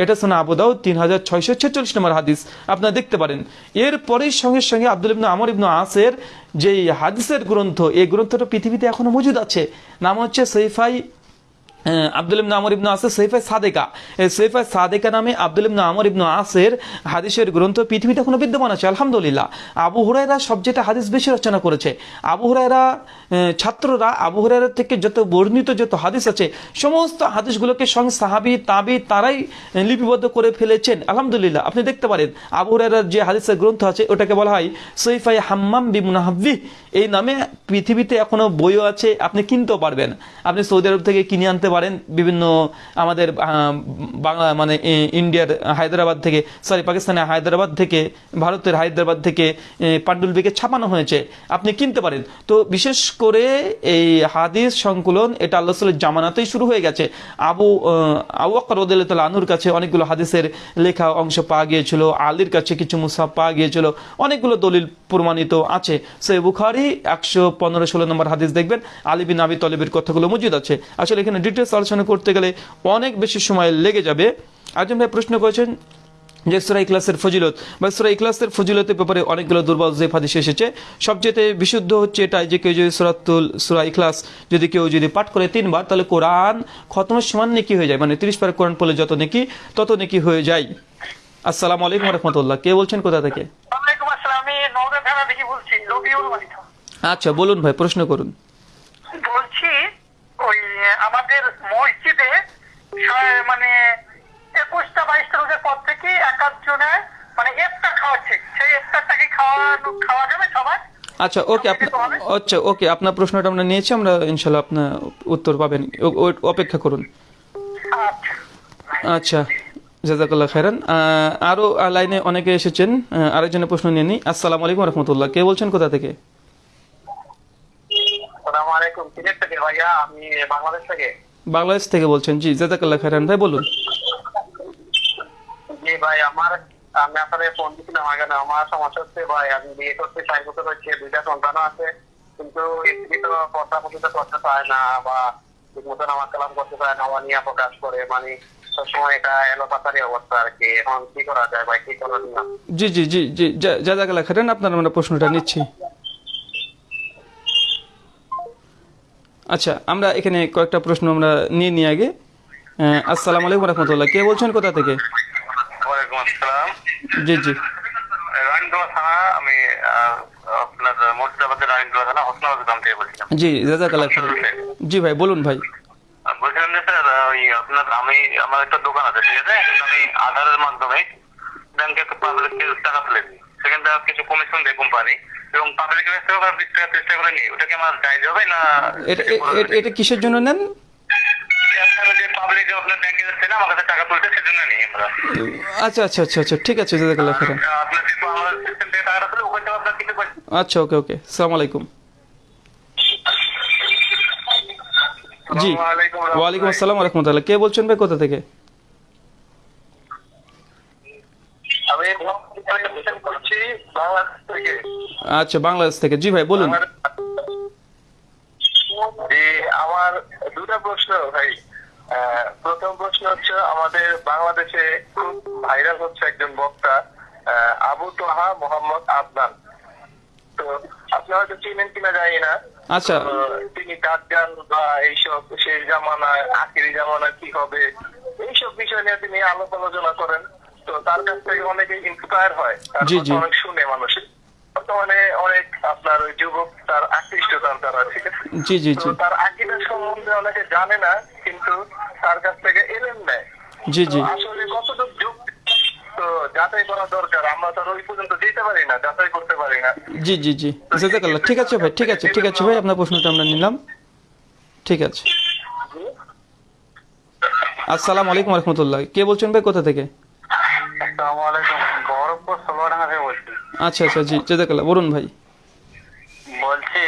এটা শোনা আবুদাউদ তিন হাজার ছয়শো ছেচল্লিশ নম্বর হাদিস। আপনারা দেখতে পারেন। এরপরেই সঙ্গে সঙ্গে আব্দুল ইবনু আমর ইবনু আসের যে হাদিসের গ্রন্থ, এই গ্রন্থটা পৃথিবীতে এখনও মজুদ আছে। নাম হচ্ছে সৈফাই আব্দুল ইবনু আমর ইবনু আসের সৈফাই সাদেকা। সৈফাই সাদেকা নামে আব্দুল ইবনু আমর ইবনু আসের হাদিসের গ্রন্থ পৃথিবীতে এখনও বিদ্যমান আছে, আলহামদুলিল্লাহ। আবু হুরাইরা সবচেয়ে হাদিস বেশি রচনা করেছে। আবু হুরাইরা ছাত্ররা, আবু হুরাইরা থেকে যত বর্ণিত যত হাদিস আছে, সমস্ত হাদিসগুলোকে সঙ্গে সাহাবি, তাবি, তারাই লিপিবদ্ধ করে ফেলেছেন। আলহামদুলিল্লাহ, আপনি দেখতে পারেন, আবু হুরাইরার যে হাদিসের গ্রন্থ আছে, ওটাকে বলা হয় সৈফাই হাম্মাম বি মুনাহাব্বি এই নামে পৃথিবীতে এখনও বইও আছে, আপনি কিনতেও পারবেন। আপনি সৌদি আরব থেকে কিনে আনতে পারেন, বিভিন্ন আমাদের বাংলা মানে ইন্ডিয়ার হায়দ্রাবাদ থেকে সরি পাকিস্তানের হায়দ্রাবাদ থেকে, ভারতের হায়দ্রাবাদ থেকে পাণ্ডুলিপিকে ছাপানো হয়েছে, আপনি কিনতে পারেন। তো বিশেষ করে এই হাদিস সংকলন, এটা আল্লাহ সাল্লামের জামানাতেই শুরু হয়ে গেছে। আবু আবু আকর রদিল্লাহ আনুর কাছে অনেকগুলো হাদিসের লেখা অংশ পাওয়া গিয়েছিল, আলীর কাছে কিছু মুসাফ পাওয়া গিয়েছিল, অনেকগুলো দলিল প্রমাণিত আছে। সে বুখারি একশো পনেরো ষোলো নম্বর হাদিস দেখবেন। আলী বিন আবি তলেবের কথাগুলো মজুদ আছে। আসলে এখানে ডিটেলস আলোচনা করতে গেলে অনেক বেশি সময় লেগে যাবে। একজন ভাই প্রশ্ন করেছেন যে সুরা ইখলাসের ফজিলত, বা সুরা ইখলাসের ফজিলতের ব্যাপারে অনেকগুলো দুর্বল জেফ হাদিস এসেছে, সবচেয়ে বিশুদ্ধ হচ্ছে এটাই যে কেউ যদি সুরাতুল, সুরা ইখলাস যদি কেউ যদি পাঠ করে তিনবার, তাহলে কোরআন খতমের সমান নেকি হয়ে যায়। মানে তিরিশ বার কোরআন পড়লে যত নেকি, তত নেকি হয়ে যায়। আসসালামু আলাইকুম রহমতুল্লাহ। কে বলছেন কোথা থেকে? ওয়ালাইকুম আসসালাম। আমি আচ্ছা বলুন ভাই প্রশ্ন করুন। বলছি ওই আমাদের মসজিদে মানে একুশটা বাইশটা রোজার পর থেকে এক জনে মানে ইফতার খাওয়াচ্ছে। সেই খাওয়ানো খাওয়া যাবে সবাই আচ্ছা ওকে আপনার আচ্ছা ওকে আপনার প্রশ্নটা আমরা নিয়েছি আমরা ইনশাল্লাহ আপনার উত্তর পাবেন। অপেক্ষা করুন। আচ্ছা। জাজাকাল্লাহ খাইরান আহ, আরও লাইনে অনেকে এসেছেন আরেকজনের প্রশ্ন নিয়ে নিই আসসালামু আলাইকুম রহমতুল্লাহ। কে বলছেন কোথা থেকে? আলাইকুম সিলেট থেকে ভাইয়া? আমি বাংলাদেশ থেকে। বাংলাদেশ থেকে বলছেন জি জাজাকাল্লাহ খাইরান ভাই বলুন। জি ভাই আমার আমি আপনাদের ফোন আগে না আমার সমস্যা হচ্ছে ভাই আমি বিয়ে করতে চাই বছর হচ্ছে দুইটা আছে কিন্তু স্ত্রী তো কথা করতে চায় না বা ঠিক মতন আমার কালাম করতে চায় না অনিয়া প্রকাশ করে মানে সবসময় এটা এলোপাতারি অবস্থা আর কি। এখন কি করা যায় ভাই কি করা জি জি জি জি জাজাকাল্লাহ খাইরান আপনার আমরা প্রশ্নটা নিচ্ছি। আচ্ছা আমরা এখানে কয়েকটা প্রশ্ন আমরা নিয়ে নিয়ে আগে। আসসালামু আলাইকুম রহমতুল্লাহ। কে বলছেন কোথা থেকে? জি জি। জি জাজাকাল্লাহ জি ভাই বলুন ভাই। বলছিলাম যে স্যার ওই আপনার আমি আমার একটা দোকান আছে ঠিক আছে? আমি আধারের মাধ্যমে ব্যাংকে একটা পাবলিককে টাকা তুলে দিই। সেখান থেকে কিছু কমিশন দেয় কোম্পানি এবং বিশ টাকা ত্রিশ টাকা করে নিই ওটা কি আমার হবে না এটা কিসের জন্য নেন? পাবলিক আচ্ছা আচ্ছা আচ্ছা আচ্ছা ঠিক আছে জাজাকাল্লাহ আচ্ছা ওকে ওকে সালাম আলাইকুম। জি ওয়ালাইকুম আসসালাম রহমতুল্লাহ। কে বলছেন ভাই কোথা থেকে? আমি করছি বাংলাদেশ থেকে। আচ্ছা বাংলাদেশ থেকে। জি ভাই বলুন। আমার দুটা প্রশ্ন ভাই। প্রথম প্রশ্ন হচ্ছে আমাদের বাংলাদেশে খুব ভাইরাল হচ্ছে একজন বক্তা আবু তোহা মোহাম্মদ আদনান। তো আপনি হয়তো চিনেন কিনা জানি না। আচ্ছা। তিনি দাজ্জাল বা এইসব শেষ জামানায় আখিরি জামানায় কি হবে? এইসব বিষয় নিয়ে তিনি আলোপ আলোচনা করেন। তো তার কাছ থেকে অনেকে ইন্সপায়ার হয়। জি, জি। অনেক শুনে মানুষ। বর্তমানে অনেক আপনার ওই যুবক তার আকৃষ্ট তার ঠিক আছে জি জি জি। তার আকিদার সম্বন্ধে অনেকে জানে না কিন্তু তার কাছ থেকে এলেন নেয় জি জি। আসলে কতটুকু যুগ তো যাচাই করা দরকার। আমরা তো ওই পর্যন্ত যেতে পারি না যাচাই করতে পারি না। জি জি জি। জাজাকাল্লাহ ঠিক আছে ভাই ঠিক আছে ঠিক আছে ভাই আপনার প্রশ্নটা আমরা নিলাম। ঠিক আছে। আসসালামু আলাইকুম রহমতুল্লাহ। কে বলছেন ভাই কোথা থেকে? আসসালামু আলাইকুম গৌরবপুর ষোলোডাঙ্গা থেকে বলছি। আচ্ছা আচ্ছা জি জাজাকাল্লাহ বলুন ভাই। বলছি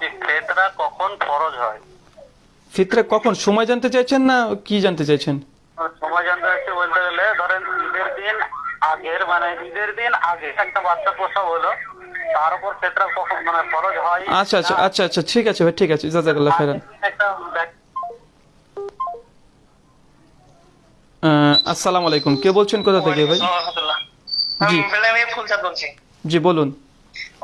যে ফেতরা কখন ফরজ হয়? ফিতরা কখন? সময় জানতে চাইছেন না কি জানতে চাইছেন? সময় জানতে হচ্ছে বলতে গেলে ধরেন ঈদের দিন আগের মানে ঈদের দিন আগে একটা বাচ্চা প্রসব হলো তার উপর ফেতরা কখন মানে ফরজ হয়? আচ্ছা আচ্ছা আচ্ছা আচ্ছা ঠিক আছে ভাই ঠিক আছে জাজাকাল্লাহ খাইরান একটা ব্যাক- আহ, আসসালামু আলাইকুম। কে বলছেন কোথা থেকে ভাই? জি। বলছি। জি বলুন।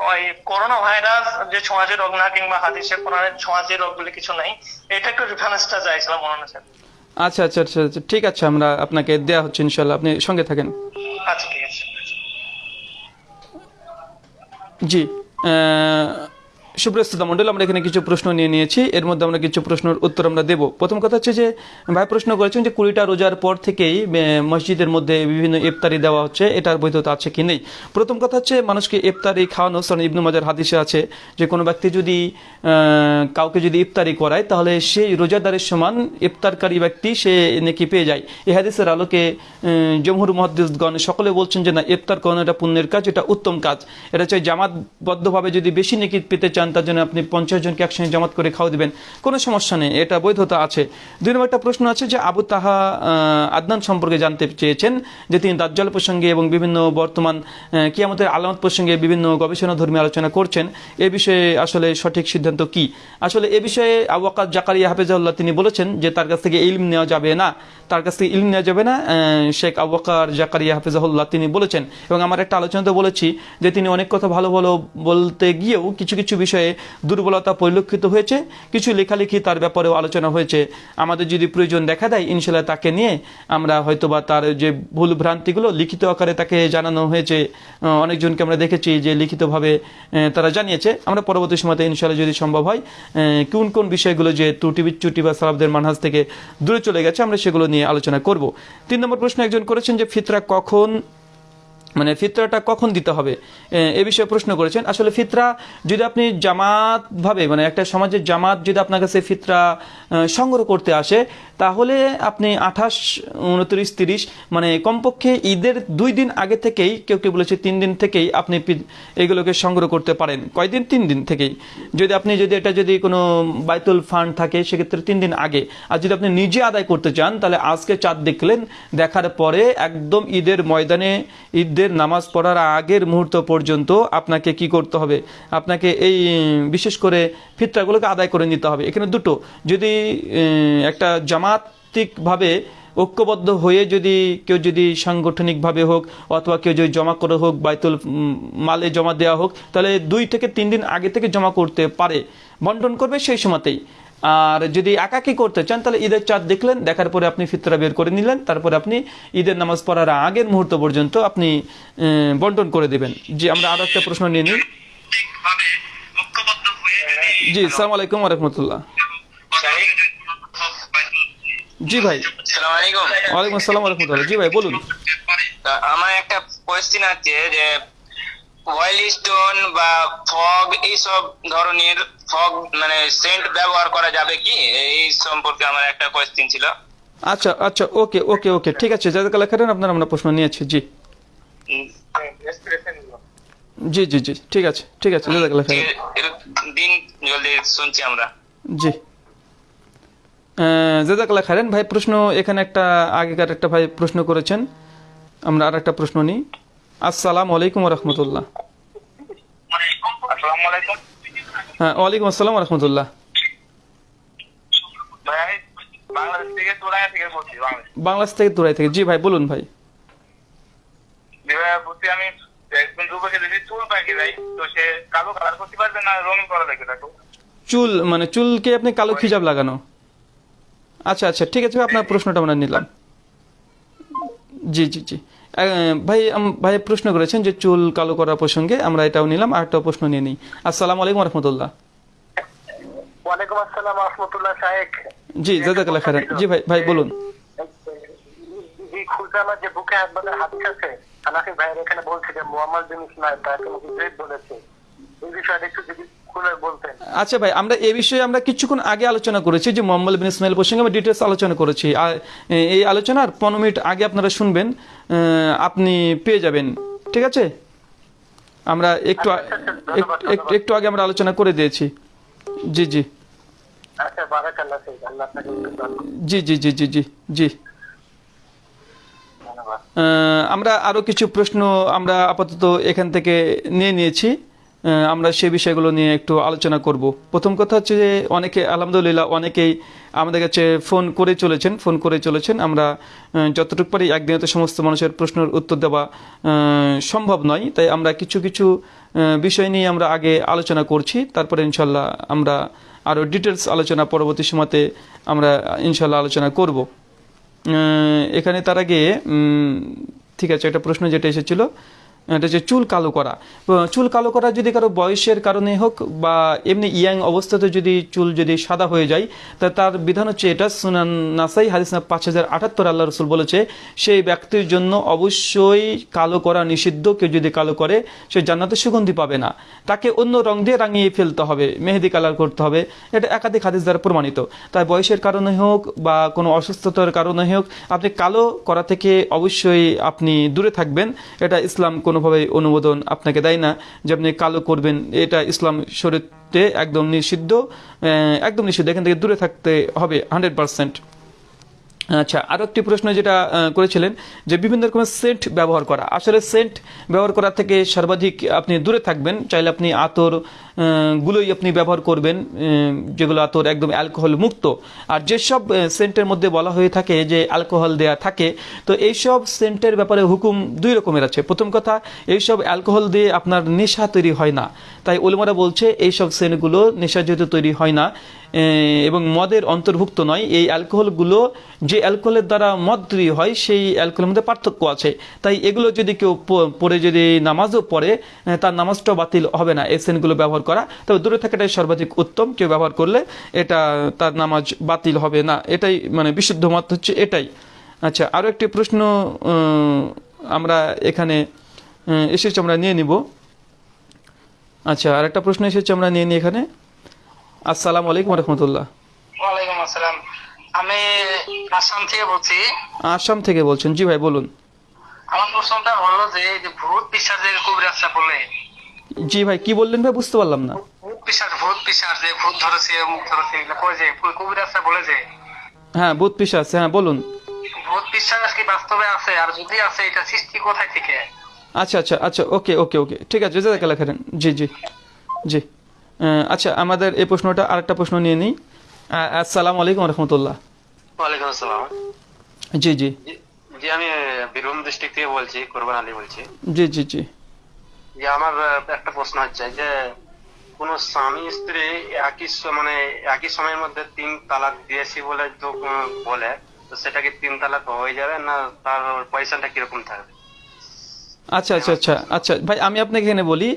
ওই করোনা ভাইরাস যে ছোঁয়াচে রোগ না কিংবা হাদিসে কোরআনের ছোঁয়াচে রোগ বলে কিছু নাই এটা একটু রেফারেন্সটা চাইছিলাম মনে হচ্ছে আচ্ছা আচ্ছা আচ্ছা আচ্ছা। ঠিক আছে আমরা আপনাকে দেওয়া হচ্ছে ইনশাল্লাহ আপনি সঙ্গে থাকেন। আচ্ছা ঠিক আছে। জি সুপ্রস্তুতা মন্ডল, আমরা এখানে কিছু প্রশ্ন নিয়ে নিয়েছি। এর মধ্যে আমরা কিছু প্রশ্নের উত্তর আমরা দেব। প্রথম কথা হচ্ছে যে, ভাই প্রশ্ন করেছেন যে, কুড়িটা রোজার পর থেকেই মসজিদের মধ্যে বিভিন্ন ইফতারি দেওয়া হচ্ছে, এটার বৈধতা আছে কি নেই? প্রথম কথা হচ্ছে, মানুষকে ইফতারি খাওয়ানো সরান ইবনু মাজার হাদিসে আছে যে, কোনো ব্যক্তি যদি কাউকে যদি ইফতারি করায়, তাহলে সেই রোজাদারের সমান ইফতারকারী ব্যক্তি সে নাকি পেয়ে যায়। এই হাদিসের আলোকে জমহুর মহাদ্দিসগণ সকলে বলছেন যে, না, ইফতার করানো এটা পুণ্যের কাজ, এটা উত্তম কাজ। এটা হচ্ছে জামাতবদ্ধভাবে যদি বেশি নাকি পেতে চান তার জন্য আপনি পঞ্চাশ জনকে একসঙ্গে জামাত করে খাওয়া দিবেন। কোনো সমস্যা নেই, এটা বৈধতা আছে। দুই নম্বর একটা প্রশ্ন আছে যে আবু তাহা আদনান সম্পর্কে জানতে চেয়েছেন যে তিনি দাজ্জাল প্রসঙ্গে এবং বিভিন্ন বর্তমান কিয়ামতের আলামত প্রসঙ্গে বিভিন্ন গবেষণা ধর্মী আলোচনা করছেন। এ বিষয়ে আসলে সঠিক সিদ্ধান্ত কি? আসলে এ বিষয়ে আবু আকাদ জাকারিয়া হাফেজাউল্লাহ তিনি বলেছেন যে তার কাছ থেকে ইলম নেওয়া যাবে না। তার কাছ থেকে ইলম নেওয়া যাবে না শেখ আবুকার জাকারিয়া, হাফিজাহুল্লাহ তিনি বলেছেন। এবং আমার একটা আলোচনাতে বলেছি যে তিনি অনেক কথা ভালো ভালো বলতে গিয়েও কিছু কিছু বিষয়ে দুর্বলতা পরিলক্ষিত হয়েছে, কিছু লেখালেখি তার ব্যাপারেও আলোচনা হয়েছে। আমাদের যদি প্রয়োজন দেখা দেয় ইনশাল্লাহ তাকে নিয়ে আমরা হয়তোবা তার যে ভুল ভ্রান্তিগুলো লিখিত আকারে তাকে জানানো হয়েছে অনেকজনকে আমরা দেখেছি যে লিখিতভাবে তারা জানিয়েছে। আমরা পরবর্তী সময়তে ইনশাল্লাহ যদি সম্ভব হয় কোন কোন বিষয়গুলো যে ত্রুটি বিচ্যুটি বা সালাবদের মানহাজ থেকে দূরে চলে গেছে, আমরা সেগুলো নিয়ে আলোচনা করব। তিন নম্বর প্রশ্ন একজন করেছেন যে ফিতরা কখন মানে ফিতরাটা কখন দিতে হবে? এ, বিষয়ে প্রশ্ন করেছেন। আসলে ফিতরা যদি আপনি জামাত ভাবে মানে একটা সমাজের জামাত যদি আপনার কাছে ফিতরা সংগ্রহ করতে আসে তাহলে আপনি আঠাশ, উনত্রিশ, তিরিশ মানে কমপক্ষে ঈদের দুই দিন আগে থেকেই, কেউ কেউ বলেছে তিন দিন থেকেই আপনি এগুলোকে সংগ্রহ করতে পারেন। কয়দিন? তিন দিন থেকেই। যদি আপনি যদি এটা যদি কোনো বাইতুল ফান্ড থাকে, সেক্ষেত্রে তিন দিন আগে। আর যদি আপনি নিজে আদায় করতে চান, তাহলে আজকে চাঁদ দেখলেন, দেখার পরে একদম ঈদের ময়দানে ঈদের নামাজ পড়ার আগের মুহূর্ত পর্যন্ত আপনাকে কি করতে হবে? আপনাকে এই, বিশেষ করে ফিতরাগুলোকে আদায় করে নিতে হবে। এখানে দুটো। যদি একটা একটা জামাতিকভাবে ঐক্যবদ্ধ হয়ে যদি কেউ যদি সাংগঠনিকভাবে হোক অথবা কেউ যদি জমা করে হোক বাইতুল মালে জমা দেওয়া হোক তাহলে দুই থেকে তিন দিন আগে থেকে জমা করতে পারে। বন্টন করবে সেই সময়তেই। আর যদি একাকি করতে চান তাহলে ঈদের চাঁদ দেখলেন দেখার পরে আপনি ফিতরা বের করে নিলেন তারপরে আপনি ঈদের নামাজ পড়ার আগের মুহূর্ত পর্যন্ত আপনি আহ, বন্টন করে দেবেন। জি আমরা আরও একটা প্রশ্ন নিয়ে নিই। জি সালাম আলাইকুম রহমতুল্লাহ। জি ভাই। সালাম আলাইকুম। ওয়ালাইকুম আসসালাম রহমতুল্লাহ। জি ভাই বলুন। আমার একটা কোয়েশ্চেন আছে যে অয়েল স্টোন বা ফগ এইসব ধরনের ফগ মানে সেন্ট ব্যবহার করা যাবে কি? এই সম্পর্কে আমার একটা কোয়েশ্চেন ছিল। আচ্ছা আচ্ছা ওকে ওকে ওকে। ঠিক আছে জাজাকাল্লাহ খারেন আপনার আমরা প্রশ্ন নিয়েছি জি। জি জি জি। ঠিক আছে ঠিক আছে জাজাকাল্লাহ দিন জলদি শুনছি আমরা। জি। আহ, জাজাকাল্লাহ খারেন ভাই প্রশ্ন এখানে একটা আগেকার একটা ভাই প্রশ্ন করেছেন। আমরা আর একটা প্রশ্ন নিই। আসসালাম আলাইকুম রহমতুল্লাহ। হ্যাঁ ওয়ালাইকুম আসসালাম রহমতুল্লাহ। বাংলাদেশ থেকে তোরায়া থেকে বলছি বাংলাদেশ। বাংলাদেশ থেকে দূরাই থেকে। জি ভাই বলুন ভাই। আমি একজন চুল পাখি ভাই। তো সে কালো কালার করতে পারবে না রঙিন করা তাকে? চুল মানে চুলকে আপনি কালো খিজাব লাগানো? আচ্ছা আচ্ছা ঠিক আছে ভাই, আপনার প্রশ্নটা আমরা নিলাম। জি জি জি। ভাই ভাই প্রশ্ন করেছেন যে চুল কালো করার প্রসঙ্গে আমরা এটাও নিলাম আর একটা প্রশ্ন নিয়ে নিই। আসসালামু আলাইকুম রহমতুল্লাহ। ওয়ালাইকুম আসসালাম রহমতুল্লাহ শাহেক জি জাজাকাল্লাহ খারান জি ভাই ভাই বলুন। যে বুকে একবারে হাদিস আছে হানাফি ভাইয়ের এখানে বলছে যে মোহাম্মদ বিন ইসমাইল তাকে নাকি বলেছে। এই বিষয়টা একটু যদি আচ্ছা ভাই আমরা এই বিষয়ে আমরা কিছুক্ষণ আগে আলোচনা করেছি যে মোহাম্মদ বিন ইসমাইল প্রসঙ্গে আমরা ডিটেলস আলোচনা করেছি। আর এই আলোচনার পনেরো মিনিট আগে আপনারা শুনবেন আপনি পেয়ে যাবেন। ঠিক আছে? আমরা একটু আ- এক- এক- একটু আগে আমরা আলোচনা করে দিয়েছি। জি জি। আচ্ছা। জি জি জি জি জি জি। আমরা আরও কিছু প্রশ্ন আমরা আপাতত এখান থেকে নিয়ে নিয়েছি। আমরা সে বিষয়গুলো নিয়ে একটু আলোচনা করব। প্রথম কথা হচ্ছে যে অনেকে, আলহামদুলিল্লাহ অনেকেই আমাদের কাছে ফোন করে চলেছেন, ফোন করে চলেছেন। আমরা যতটুকু পারি একদিনে তো সমস্ত মানুষের প্রশ্নের উত্তর দেওয়া সম্ভব নয়। তাই আমরা কিছু কিছু বিষয় নিয়ে আমরা আগে আলোচনা করছি। তারপরে ইনশাল্লাহ আমরা আরও ডিটেলস আলোচনা পরবর্তী সময়তে আমরা ইনশাল্লাহ আলোচনা করব। এখানে তার আগে ঠিক আছে, একটা প্রশ্ন যেটা এসেছিল। এটা হচ্ছে চুল কালো করা। চুল কালো করা যদি কারও বয়সের কারণে হোক বা এমনি ইয়াং অবস্থাতে যদি চুল যদি সাদা হয়ে যায়, তা তার বিধান হচ্ছে এটা সুনান নাসাই, হাদিস না পাঁচ হাজার আটাত্তর, আল্লাহ রসুল বলেছে, সেই ব্যক্তির জন্য অবশ্যই কালো করা নিষিদ্ধ, কেউ যদি কালো করে, সে জান্নাতে সুগন্ধি পাবে না। তাকে অন্য রং দিয়ে রাঙিয়ে ফেলতে হবে, মেহেদি কালার করতে হবে, এটা একাধিক হাদিস দ্বারা প্রমাণিত। তাই বয়সের কারণে হোক বা কোনো অসুস্থতার কারণে হোক, আপনি কালো করা থেকে অবশ্যই আপনি দূরে থাকবেন, এটা ইসলাম কোনোভাবেই অনুমোদন আপনাকে দেয় না, যে আপনি কালো করবেন, এটা ইসলাম শরীরতে একদম নিষিদ্ধ একদম নিষিদ্ধ। এখান থেকে দূরে থাকতে হবে হান্ড্রেড পারসেন্ট আচ্ছা আরও একটি প্রশ্ন যেটা করেছিলেন যে বিভিন্ন রকমের সেন্ট ব্যবহার করা। আসলে সেন্ট ব্যবহার করা থেকে সর্বাধিক আপনি দূরে থাকবেন। চাইলে আপনি আতর গুলোই আপনি ব্যবহার করবেন যেগুলো আতর একদম অ্যালকোহল মুক্ত। আর যেসব সেন্টের মধ্যে বলা হয়ে থাকে যে অ্যালকোহল দেয়া থাকে, তো এইসব সেন্টের ব্যাপারে হুকুম দুই রকমের আছে। প্রথম কথা, এইসব অ্যালকোহল দিয়ে আপনার নেশা তৈরি হয় না। তাই ওলমারা বলছে, এইসব সেন্টগুলো নেশা যেহেতু তৈরি হয় না এবং মদের অন্তর্ভুক্ত নয়। এই অ্যালকোহলগুলো যে অ্যালকোহলের দ্বারা মদ তৈরি হয়, সেই অ্যালকোহলের মধ্যে পার্থক্য আছে। তাই এগুলো যদি কেউ পড়ে যদি নামাজও পড়ে তার নামাজটাও বাতিল হবে না এই সেন্টগুলো ব্যবহার করা। তবে দূরে থাকাটাই সর্বাধিক উত্তম। কেউ ব্যবহার করলে এটা তার নামাজ বাতিল হবে না। এটাই মানে বিশুদ্ধ মত হচ্ছে এটাই। আচ্ছা আরও একটি প্রশ্ন আমরা এখানে এসেছে, আমরা নিয়ে নিব। আচ্ছা আর একটা প্রশ্ন এসেছে, আমরা নিয়ে নিই এখানে। আসসালামু আলাইকুম রহমতুল্লাহ। ওয়ালাইকুম আসসালাম। আমি আসাম থেকে বলছি। আসাম থেকে বলছেন। জি ভাই বলুন। আমার প্রশ্নটা হলো যে ভূত পিসাজের কবিরাজটা বলে। জি ভাই কি বললেন ভাই? বুঝতে পারলাম না। ভূত পিসাজ ভূত পিসাজ যে ভূত ধরেছে মুখ ধরেছে এগুলো কয় যে? কবিরাজটা বলে যে? হ্যাঁ বুধ পিসা হ্যাঁ বলুন। ভূত পিসাজ কি বাস্তবে আছে? আর যদি আছে এটা সৃষ্টি কোথায় থেকে? আচ্ছা আচ্ছা আচ্ছা ওকে ওকে ওকে। ঠিক আছে খাইরান। জি জি জি। আচ্ছা আমাদের এই প্রশ্নটা আরেকটা প্রশ্ন নিয়ে নিই। আসসালাম আলাইকুম রহমতুল্লাহ। ওয়ালাইকুম আসসালাম। জি জি। জি আমি বীরভূম ডিস্ট্রিক্ট থেকে বলছি কোরবান আলী বলছি। জি জি জি। যে আমার একটা প্রশ্ন হচ্ছে যে কোন স্বামী স্ত্রী একই মানে একই সময়ের মধ্যে তিন তালাক দিয়েছি বলে তো বলে তো সেটা কি তিন তালাক হয়ে যাবে না তার পয়সাটা কীরকম থাকবে? আচ্ছা আচ্ছা আচ্ছা আচ্ছা। ভাই আমি আপনাকে এখানে বলি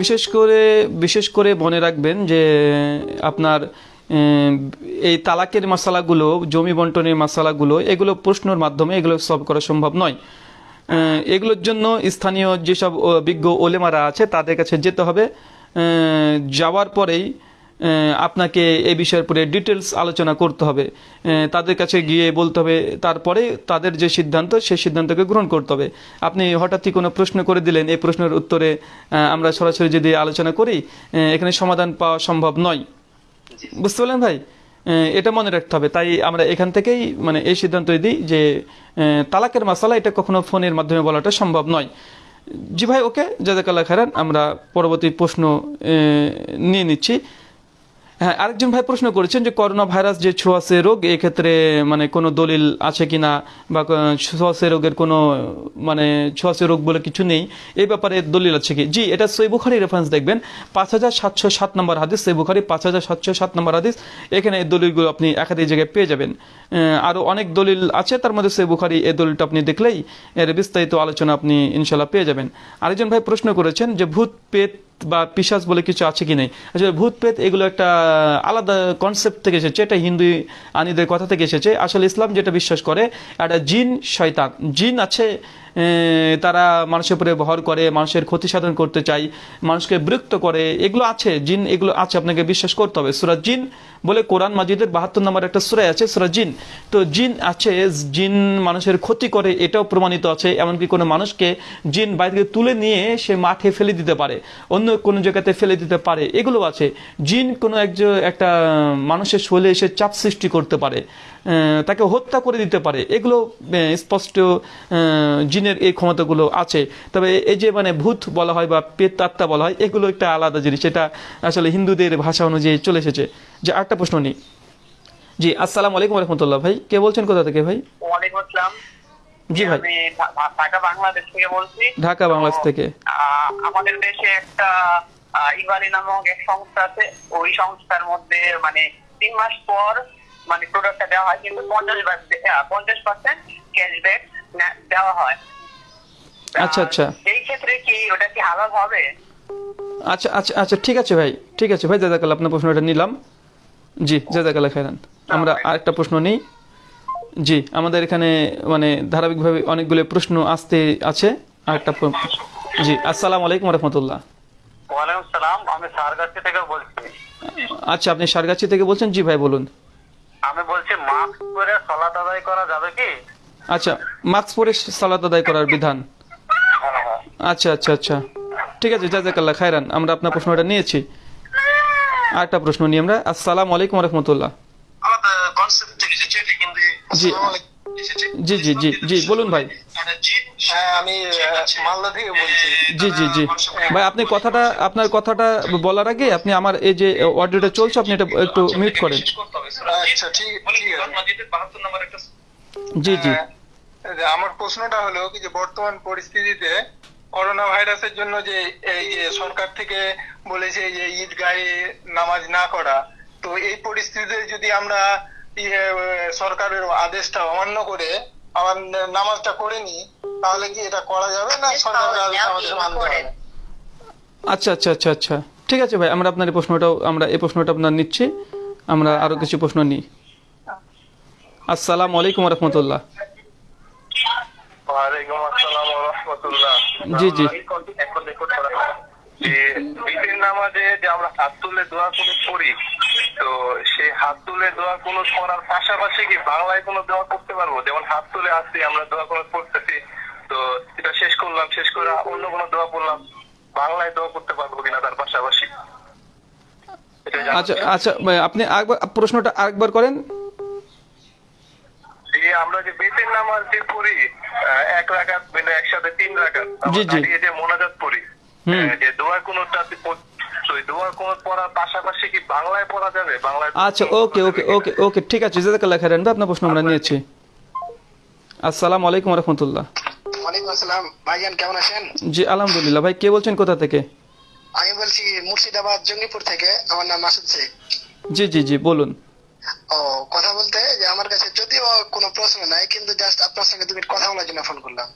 বিশেষ করে বিশেষ করে মনে রাখবেন যে, আপনার এই তালাকের মশালাগুলো, জমি বন্টনের মশালাগুলো, এগুলো প্রশ্নর মাধ্যমে এগুলো সলভ করা সম্ভব নয়। এগুলোর জন্য স্থানীয় যেসব বিজ্ঞ ওলেমারা আছে, তাদের কাছে যেতে হবে। যাওয়ার পরেই আপনাকে এই বিষয়ের উপরে ডিটেলস আলোচনা করতে হবে। তাদের কাছে গিয়ে বলতে হবে তারপরে তাদের যে সিদ্ধান্ত সেই সিদ্ধান্তকে গ্রহণ করতে হবে। আপনি হঠাৎই কোনো প্রশ্ন করে দিলেন? এই প্রশ্নের উত্তরে আমরা সরাসরি যদি আলোচনা করি এখানে সমাধান পাওয়া সম্ভব নয়। বুঝতে পারলেন ভাই? এটা মনে রাখতে হবে। তাই আমরা এখান থেকেই মানে এই সিদ্ধান্ত দিই যে তালাকের মশালা এটা কখনো ফোনের মাধ্যমে বলাটা সম্ভব নয়। জি ভাই ওকে? জাজাকাল্লাহ খারান আমরা পরবর্তী প্রশ্ন নিয়ে নিচ্ছি। হ্যাঁ আরেকজন ভাই প্রশ্ন করেছেন যে করোনা ভাইরাস যে ছোঁয়াশে রোগ, এক্ষেত্রে মানে কোনো দলিল আছে কিনা বা ছোঁয়াশে রোগের কোনো মানে ছোঁয়াশে রোগ বলে কিছু নেই, এই ব্যাপারে দলিল আছে কি? জি, এটা সই বুখারি রেফারেন্স দেখবেন। পাঁচ হাজার সাতশো সাত নম্বর হাদিস, সই বুখারি, পাঁচ হাজার সাতশো সাত নম্বর হাদিস। এখানে এই দলিলগুলো আপনি একাধিক জায়গায় পেয়ে যাবেন। আরও অনেক দলিল আছে, তার মধ্যে সই বুখারি এই দলিলটা আপনি দেখলেই এর বিস্তারিত আলোচনা আপনি ইনশাল্লাহ পেয়ে যাবেন। আরেকজন ভাই প্রশ্ন করেছেন যে ভূত পেত বা পিসাস বলে কিছু আছে কি নেই? আসলে ভূত পেত এগুলো একটা আলাদা কনসেপ্ট থেকে এসেছে, এটা হিন্দু আনিদের কথা থেকে এসেছে। আসলে ইসলাম যেটা বিশ্বাস করে একটা জিন, শয়তান। জিন আছে তারা মানুষের উপরে ভর করে, মানুষের ক্ষতি সাধন করতে চায়, মানুষকে বিরক্ত করে, এগুলো আছে, জিন এগুলো আছে, আপনাকে বিশ্বাস করতে হবে। সুরা জিন বলে কোরআন মাজিদের বাহাত্তর নম্বর একটা সুরাই আছে, সুরা জিন। তো জিন আছে, জিন মানুষের ক্ষতি করে, এটাও প্রমাণিত আছে, এমনকি কোনো মানুষকে জিন বাইরে থেকে তুলে নিয়ে সে মাঠে ফেলে দিতে পারে, অন্য কোনো জায়গাতে ফেলে দিতে পারে, এগুলো আছে। জিন কোনো একজন একটা মানুষের শরীরে এসে চাপ সৃষ্টি করতে পারে। তাকে হত্যা করে দিতে পারে। এগুলো স্পষ্ট জিনের এই ক্ষমতাগুলো আছে। তবে এই যে মানে ভূত বলা হয় বা পেত আত্মা বলা হয় এগুলো একটা আলাদা জিনিস। এটা আসলে হিন্দুদের ভাষা অনুযায়ী চলে এসেছে। যে আরেকটা প্রশ্ন নেই জি আসসালাম আলাইকুম রহমতুল্লাহ ভাই কে বলছেন কোথা থেকে ভাই? ওয়ালাইকুম আসসালাম। জি ভাই। ঢাকা বাংলাদেশ থেকে বলছি। ঢাকা বাংলাদেশ থেকে। আমাদের দেশে একটা ইবারি নামক এক সংস্থা আছে। ওই সংস্থার মধ্যে মানে তিন মাস পর মানে প্রোডাক্টটা দেওয়া হয় কিন্তু পঞ্চাশ পঞ্চাশ পার্সেন্ট ক্যাশব্যাক দেওয়া হয়। আচ্ছা আচ্ছা। এই ক্ষেত্রে কি ওটা কি হালাল হবে? আচ্ছা আচ্ছা আচ্ছা ঠিক আছে ভাই ঠিক আছে ভাই জাজাকাল্লাহ আপনার প্রশ্নটা নিলাম। জি জাজাকাল্লাহ খাইরান আমরা আরেকটা প্রশ্ন নিই। জি আমাদের এখানে মানে ধারাবাহিকভাবে অনেকগুলো প্রশ্ন আসতে আছে। আরেকটা জি আসসালামু আলাইকুম রহমতুল্লাহ। ওয়ালাইকুম সালাম আমি সারগাছি থেকে বলছি। আচ্ছা আপনি সারগাছি থেকে বলছেন? জি ভাই বলুন। আমি বলছি মাস্ক পরে সালাত আদায় করা যাবে কি? আচ্ছা মাস্ক পরে সালাত আদায় করার বিধান। আচ্ছা আচ্ছা আচ্ছা। ঠিক আছে জাজাকাল্লাহ খায়রান আমরা আপনার প্রশ্নটা নিয়েছি। আরেকটা প্রশ্ন নিই আমরা। আসসালামু আলাইকুম রহমতুল্লাহ। জি। জি জি জি জি বলুন ভাই। হ্যাঁ আমি মালদা থেকে বলছি। জি জি জি। ভাই আপনি কথাটা আপনার কথাটা বলার আগে আপনি আমার এই যে অডিওটা চলছে আপনি এটা একটু মিউট করেন। আচ্ছা ঠিক জি জি। হ্যাঁ, আমার প্রশ্নটা হলো কি যে বর্তমান পরিস্থিতিতে করোনা ভাইরাসের জন্য যে এই যে সরকার থেকে বলেছে যে ঈদগাহে নামাজ না করা তো এই পরিস্থিতিতে যদি আমরা সরকারের আদেশটা অমান্য করে আমার নামাজটা করে নিই তাহলে কি এটা করা যাবে না সরকারের আদেশ আমাদের মানতে হবে? আচ্ছা আচ্ছা আচ্ছা আচ্ছা। ঠিক আছে ভাই আমরা আপনার এই প্রশ্নটাও আমরা এই প্রশ্নটা আপনার নিচ্ছি। আমরা আরও কিছু প্রশ্ন নিই। আসসালামু আলাইকুম রহমতুল্লাহ ওয়ালাইকুম আসসালাম ওয়া রাহমাতুল্লাহ জি, জি। যে নামাজে যে আমরা হাত তুলে দোয়া কোনো করি তো সেই হাত তুলে দোয়া কোনো করার পাশাপাশি কি বাংলায় কোনো দোয়া করতে পারব? যেমন হাত তুলে আসছি আমরা দোয়া কোনো করতেছি তো এটা শেষ করলাম শেষ করে অন্য কোনো দোয়া করলাম বাংলায় দোয়া করতে পারব কিনা তার পাশাপাশি? আচ্ছা আচ্ছা আপনি আরেকবার প্রশ্নটা আরেকবার করেন। আমরা যে বেতের নামাজ যে পড়ি এক রাকাত মানে একসাথে তিন রাকাত জি, জি। যে মোনাজাত পড়ি যে দোয়া কোনটা কোন পড়ার বাংলায় পড়া যাবে? বাংলায় আচ্ছা ওকে ওকে ওকে ওকে ঠিক আছে জাজাকাল্লাহ খাইরান ভাই আপনার প্রশ্ন আমরা নিয়েছি। আসসালামু আলাইকুম রহমতুল্লাহ ওয়ালাইকুম আসসালাম। ভাইজান কেমন আছেন? জি আলহামদুলিল্লাহ। ভাই কে বলছেন কোথা থেকে? আমি বলছি মুর্শিদাবাদ জঙ্গিপুর থেকে। আমার নাম মাসুদ শেখ। জি জি জি বলুন। ও কথা বলতে যে আমার কাছে যদিও কোনো প্রশ্ন নাই কিন্তু জাস্ট আপনার সঙ্গে দু মিনিট কথা বলার জন্য ফোন করলাম।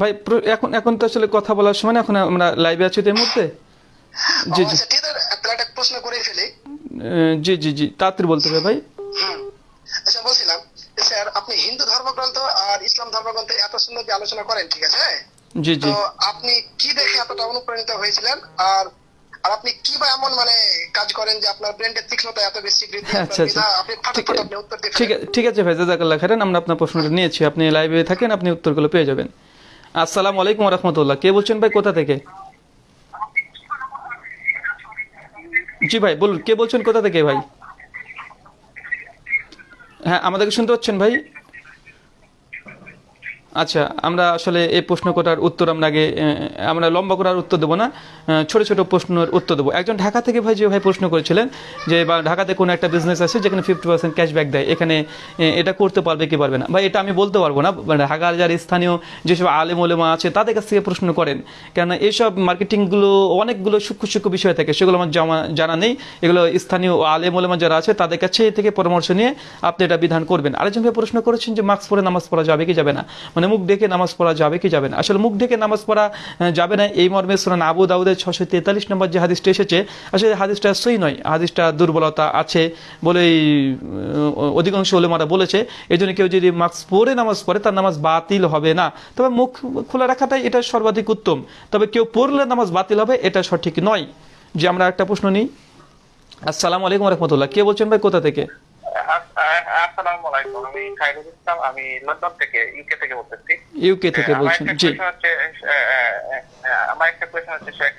ভাই এখন এখন তো আসলে কথা বলার সময় এখন আমরা লাইভে আছি তো এই মুহূর্তে? জি জি। আচ্ছা একটা প্রশ্ন করে ফেলি। জি জি জি তাড়াতাড়ি বলতে হবে ভাই। আচ্ছা বলছিলাম স্যার আপনি হিন্দু ধর্মগ্রন্থ আর ইসলাম ধর্মগ্রন্থে এত সুন্দর যে আলোচনা করেন ঠিক আছে? জি জি। তো আপনি কি দেখে এতটা অনুপ্রাণিত হয়েছিলেন? আর আর আপনি কি বা এমন মানে কাজ করেন যে আপনার ব্রেনের তীক্ষ্ণতা এত বেশি বৃদ্ধি আচ্ছা, আচ্ছা। আপনি ফাটাফাট আপনি উত্তর দিয়ে ঠিক আছে ঠিক আছে ভাই জাজাকাল্লাহ খাইরান আমরা আপনার প্রশ্নটা নিয়েছি। আপনি লাইভে থাকেন আপনি উত্তরগুলো পেয়ে যাবেন। আসসালামু আলাইকুম রহমতুল্লাহ। কে বলছেন ভাই কোথা থেকে? জি ভাই বলুন কে বলছেন কোথা থেকে ভাই? হ্যাঁ আমাদেরকে শুনতে পাচ্ছেন ভাই? আচ্ছা আমরা আসলে এই প্রশ্ন করার উত্তর আমরা আগে আমরা লম্বা করার উত্তর দেবো না ছোট ছোট প্রশ্নের উত্তর দেবো। একজন ঢাকা থেকে ভাই যে ভাই প্রশ্ন করেছিলেন যে, বা ঢাকাতে কোনো একটা বিজনেস আছে যেখানে ফিফটি পার্সেন্ট ক্যাশব্যাক দেয়, এখানে এটা করতে পারবে কি পারবে না? ভাই, এটা আমি বলতে পারব না মানে ঢাকার যারা স্থানীয় যেসব আলেম ওলেমা আছে, তাদের কাছ থেকে প্রশ্ন করেন। কেননা এইসব মার্কেটিংগুলো অনেকগুলো সূক্ষ্ম সূক্ষ্ম বিষয় থাকে, সেগুলো আমার জামা, জানা নেই। এগুলো স্থানীয় আলেম ওলেমা যারা আছে, তাদের কাছে থেকে পরামর্শ নিয়ে আপনি এটা বিধান করবেন। আরেকজন ভাই প্রশ্ন করেছেন যে মাস্ক পরে নামাজ পড়া যাবে কি যাবে না? মানে মুখ ডেকে নামাজ পড়া যাবে কি যাবে না? আসলে মুখ ডেকে নামাজ পড়া যাবে না এই মর্মে সুরান আবু দাউদের ছশো তেতাল্লিশ নম্বর যে হাদিসটা এসেছে, আসলে হাদিসটা সই নয়, হাদিসটা দুর্বলতা আছে বলেই অধিকাংশ ওলেমারা বলেছে। এই জন্য কেউ যদি মাস্ক পরে নামাজ পড়ে, তার নামাজ বাতিল হবে না। তবে মুখ খোলা রাখাটাই এটা সর্বাধিক উত্তম। তবে কেউ পড়লে নামাজ বাতিল হবে, এটা সঠিক নয়। যে আমরা একটা প্রশ্ন নিই, আসসালামু আলাইকুম রহমতুল্লাহ, কে বলছেন ভাই, কোথা থেকে? আসসালামু আলাইকুম আমি খাইরুল ইসলাম আমি লন্ডন থেকে ইউকে থেকে বলতেছি। ইউকে থেকে বলছেন জি। আমার একটা হচ্ছে শেখ।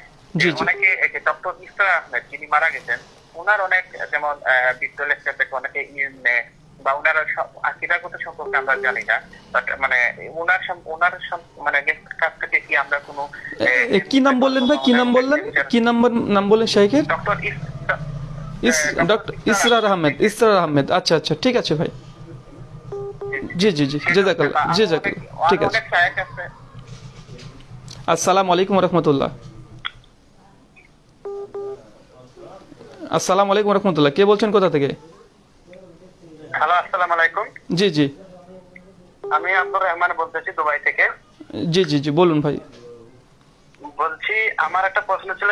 অনেকে যে ডক্টর ইসরা আহমেদ যিনি মারা গেছেন ওনার অনেক যেমন লেকচার থেকে অনেকে ইউন বা ওনার আকিদাগত সম্পর্কে আমরা জানি না বাট মানে ওনার ওনার মানে কাছ থেকে কি আমরা কোনো কি নাম বললেন ভাই? কি নাম বললেন? কি নাম্বার নাম বললেন শাইখের ডক্টর ইস ডক্টর ইসরার আহমেদ ইসরার আহমেদ। আচ্ছা আচ্ছা ঠিক আছে ভাই। জি জি জি জেজাকাল্লাহ জেজাকাল্লাহ ঠিক আছে। অনেক শায়েখ আছে। আসসালামু আলাইকুম রহমতুল্লাহ আসসালামু আলাইকুম রহমতুল্লাহ কে বলছেন কোথা থেকে? হ্যালো আসসালামু আলাইকুম। জি জি। আমি আব্দুর রহমান বলতেছি দুবাই থেকে। জি জি জি বলুন ভাই। বলছি আমার একটা প্রশ্ন ছিল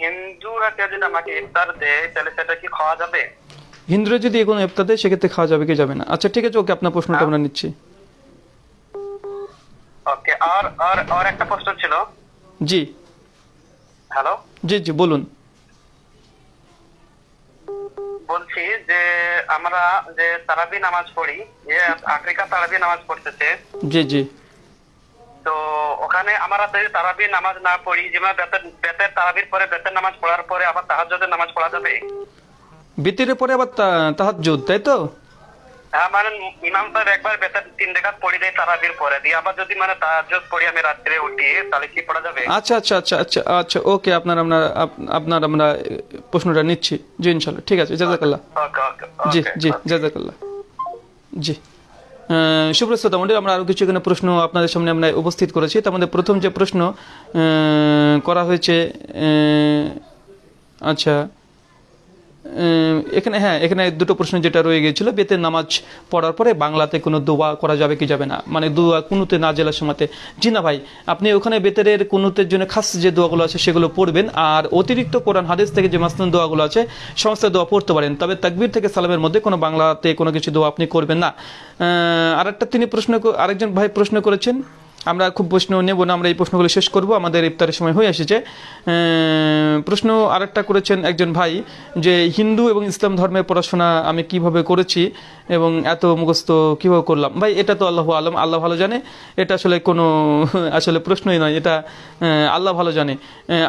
হিন্দুরা কেউ যদি আমাকে ইফতার দেয় তাহলে সেটা কি খাওয়া যাবে? হিন্দুরা যদি কোনো ইফতার দেয় সেক্ষেত্রে খাওয়া যাবে কি যাবে না? আচ্ছা ঠিক আছে ওকে আপনার প্রশ্নটা আমরা নিচ্ছি। ওকে আর আর আর একটা প্রশ্ন ছিল। জি। হ্যালো? জি জি বলুন। বলছি যে আমরা যে তারাবি নামাজ পড়ি যে আফ্রিকা তারাবি নামাজ পড়তেছে। জি জি। তো ওখানে আমরা যদি তারাবি নামাজ না পড়ি যেমন বেতের বেতের তারাবির পরে বেতের নামাজ পড়ার পরে আবার তাহাজ্জুদের নামাজ পড়া যাবে। বিতিরের পরে আবার তাহার তাই তো? হ্যাঁ মানে ইমাম সাহেব একবার বেতার তিন রেখাত পড়ি দেয় তারাবির পরে। দিয়ে আবার যদি মানে তাহাজ্জুদ পড়ি আমি রাত্রে উঠি তাহলে কি পড়া যাবে? আচ্ছা আচ্ছা আচ্ছা আচ্ছা আচ্ছা ওকে আপনার আমরা আপ- আপনার আমরা প্রশ্নটা নিচ্ছি। জি ইনশাল্লাহ ঠিক আছে ওকে জি জি জাজাকাল্লাহ। জি। সুপ্রিয় শ্রোতা আমরা আরও কিছু এখানে প্রশ্ন আপনাদের সামনে আমরা উপস্থিত করেছি। তার মধ্যে প্রথম যে প্রশ্ন করা হয়েছে আচ্ছা এখানে হ্যাঁ এখানে দুটো প্রশ্ন যেটা রয়ে গিয়েছিল বেতের নামাজ পড়ার পরে বাংলাতে কোনো দোয়া করা যাবে কি যাবে না? মানে দোয়া কুনুতে না জেলার সময়তে। জি না ভাই আপনি ওখানে বেতের কুনুতের জন্য খাস যে দোয়াগুলো আছে সেগুলো পড়বেন আর অতিরিক্ত কোরআন হাদিস থেকে যে মাসনুন দোয়াগুলো আছে সমস্ত দোয়া পড়তে পারেন। তবে তাকবীর থেকে সালামের মধ্যে কোনো বাংলাতে কোনো কিছু দোয়া আপনি করবেন না। আহ, আরেকটা তিনি প্রশ্ন আরেকজন ভাই প্রশ্ন করেছেন আমরা খুব প্রশ্ন নেব না, আমরা এই প্রশ্নগুলো শেষ করব। আমাদের ইফতারের সময় হয়ে এসেছে। প্রশ্ন আরেকটা করেছেন একজন ভাই যে, হিন্দু এবং ইসলাম ধর্মের পড়াশোনা আমি কীভাবে করেছি এবং এত মুখস্থ কীভাবে করলাম? ভাই, এটা তো আল্লাহ আলম, আল্লাহ ভালো জানে। এটা আসলে কোনো, আসলে প্রশ্নই নয়, এটা আল্লাহ ভালো জানে।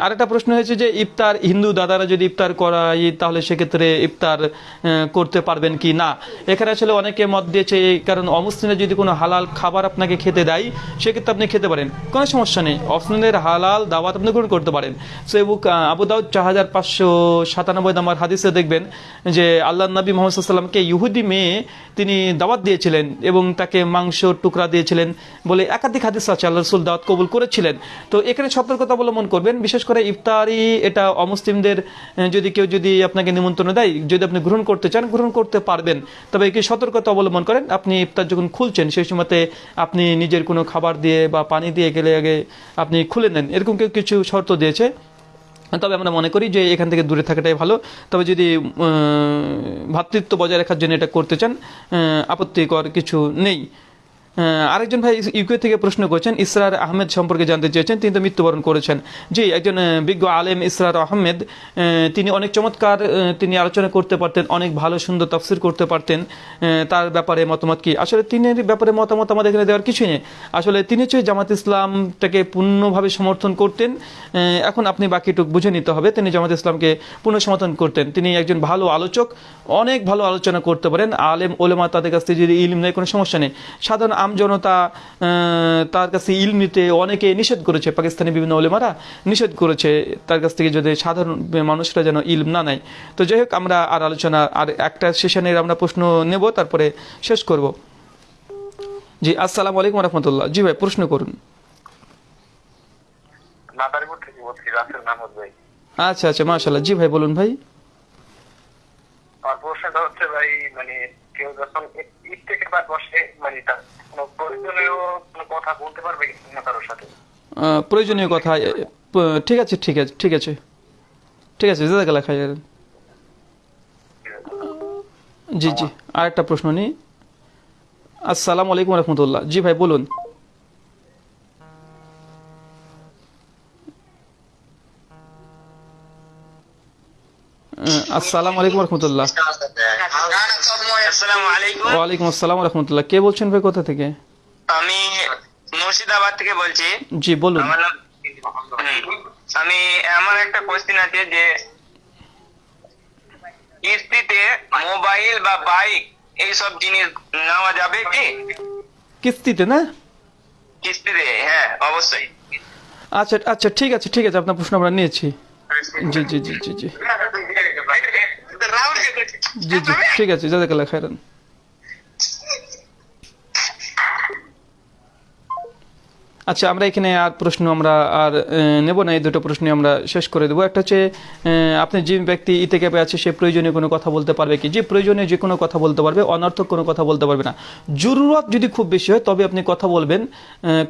আরেকটা প্রশ্ন হয়েছে যে, ইফতার, হিন্দু দাদারা যদি ইফতার করাই তাহলে সেক্ষেত্রে ইফতার করতে পারবেন কি না? এখানে আসলে অনেকে মত দিয়েছে কারণ অমুসলিমরা যদি কোনো হালাল খাবার আপনাকে খেতে দেয়, সেক্ষেত্রে আপনি খেতে পারেন। কোনো সমস্যা নেই। অমুসলিমদের হালাল দাওয়াত আপনি গ্রহণ করতে পারেন। সো বুক আবু দাউদ, চার হাজার পাঁচশো সাতানব্বই নম্বর হাদিসে দেখবেন যে আল্লাহ নবী মোহাম্মদ সাল্লামকে ইহুদি মেয়ে তিনি দাওয়াত দিয়েছিলেন এবং তাকে মাংস, টুকরা দিয়েছিলেন বলে একাধিক হাদিস আছে। আল্লাহ রসুল দাওয়াত কবুল করেছিলেন। তো এখানে সতর্কতা অবলম্বন করবেন। বিশেষ করে ইফতারি, এটা অমুসলিমদের যদি কেউ যদি আপনাকে নিমন্ত্রণ দেয়, যদি আপনি গ্রহণ করতে চান, গ্রহণ করতে পারবেন। তবে কি সতর্কতা অবলম্বন করেন। আপনি ইফতার যখন খুলছেন, সেই সময়তে আপনি নিজের কোনো খাবার দিয়ে বা পানি দিয়ে গেলে আগে আপনি খুলে নেন। এরকম কেউ কিছু শর্ত দিয়েছে। তবে আমরা মনে করি যে এখান থেকে দূরে থাকাটাই ভালো। তবে যদি ভ্রাতৃত্ব বজায় রাখার জন্য এটা করতে চান আপত্তিকর কিছু নেই। আরেকজন ভাই ইউকে থেকে প্রশ্ন করেছেন, ইসরার আহমেদ সম্পর্কে জানতে চেয়েছেন, তিনি তো মৃত্যুবরণ করেছেন। জি, একজন বিজ্ঞ আলেম ইসরার আহমেদ তিনি অনেক চমৎকার তিনি আলোচনা করতে পারতেন, অনেক ভালো, সুন্দর তফসির করতে পারতেন তার ব্যাপারে মতামত কি? আসলে তিনের ব্যাপারে মতামত আমাদের এখানে দেওয়ার কিছুই নেই। আসলে তিনি হচ্ছে জামাত ইসলামটাকে পূর্ণভাবে সমর্থন করতেন এখন আপনি বাকিটুক বুঝে নিতে হবে, তিনি জামাত ইসলামকে পূর্ণ সমর্থন করতেন। তিনি একজন ভালো আলোচক, অনেক ভালো আলোচনা করতে পারেন, আলেম ওলেমা তাদের কাছ থেকে যদি ইলিম নেই কোনো সমস্যা নেই। সাধারণ আমজনতা তার কাছে ইল নিতে অনেকে নিষেধ করেছে পাকিস্তানি বিভিন্ন ওলেমারা নিষেধ করেছে তার কাছ থেকে যদি সাধারণ মানুষরা যেন ইলম না নেয়। তো যাই হোক আমরা আর আলোচনা আর একটা সেশনের আমরা প্রশ্ন নেব তারপরে শেষ করব। জি আসসালামু আলাইকুম রহমতুল্লাহ জি ভাই প্রশ্ন করুন। আচ্ছা আচ্ছা মাশাল্লাহ জি ভাই বলুন ভাই। প্রশ্নটা হচ্ছে ভাই মানে কেউ যখন বা বসে মানে কথা বলতে পারবে কারোর সাথে? প্রয়োজনীয় কথা ঠিক আছে ঠিক আছে ঠিক আছে। ঠিক আছে জাজাকাল্লাহ খাইর জি জি আরেকটা প্রশ্ন নিই আসসালামু আলাইকুম রহমতুল্লাহ। জি ভাই বলুন। আসসালামু আলাইকুম রহমতুল্লাহ। ওয়ালাইকুম আসসালাম রহমতুল্লাহ। কে বলছেন ভাই কোথা থেকে? আমি মুর্শিদাবাদ থেকে বলছি। জি বলুন। আমার নাম আমি আমার একটা কোশ্চেন আছে যে কিস্তিতে মোবাইল বা বাইক এইসব জিনিস নেওয়া যাবে কি? কিস্তিতে না? কিস্তিতে হ্যাঁ অবশ্যই। আচ্ছা আচ্ছা ঠিক আছে ঠিক আছে আপনার প্রশ্ন আমরা নিয়েছি। জি জি জি জি জি। জি জি ঠিক আছে জাজাকাল্লাহ খাইরান আচ্ছা আমরা এখানে আর প্রশ্ন আমরা আর নেব না, এই দুটো প্রশ্ন আমরা শেষ করে দেবো। একটা হচ্ছে আপনি যে ব্যক্তি ইতে ক্যাপে আছে সে প্রয়োজনীয় কোনো কথা বলতে পারবে কি? যে প্রয়োজনীয় যে কোনো কথা বলতে পারবে, অনর্থক কোনো কথা বলতে পারবে না। জরুরত যদি খুব বেশি হয়, তবে আপনি কথা বলবেন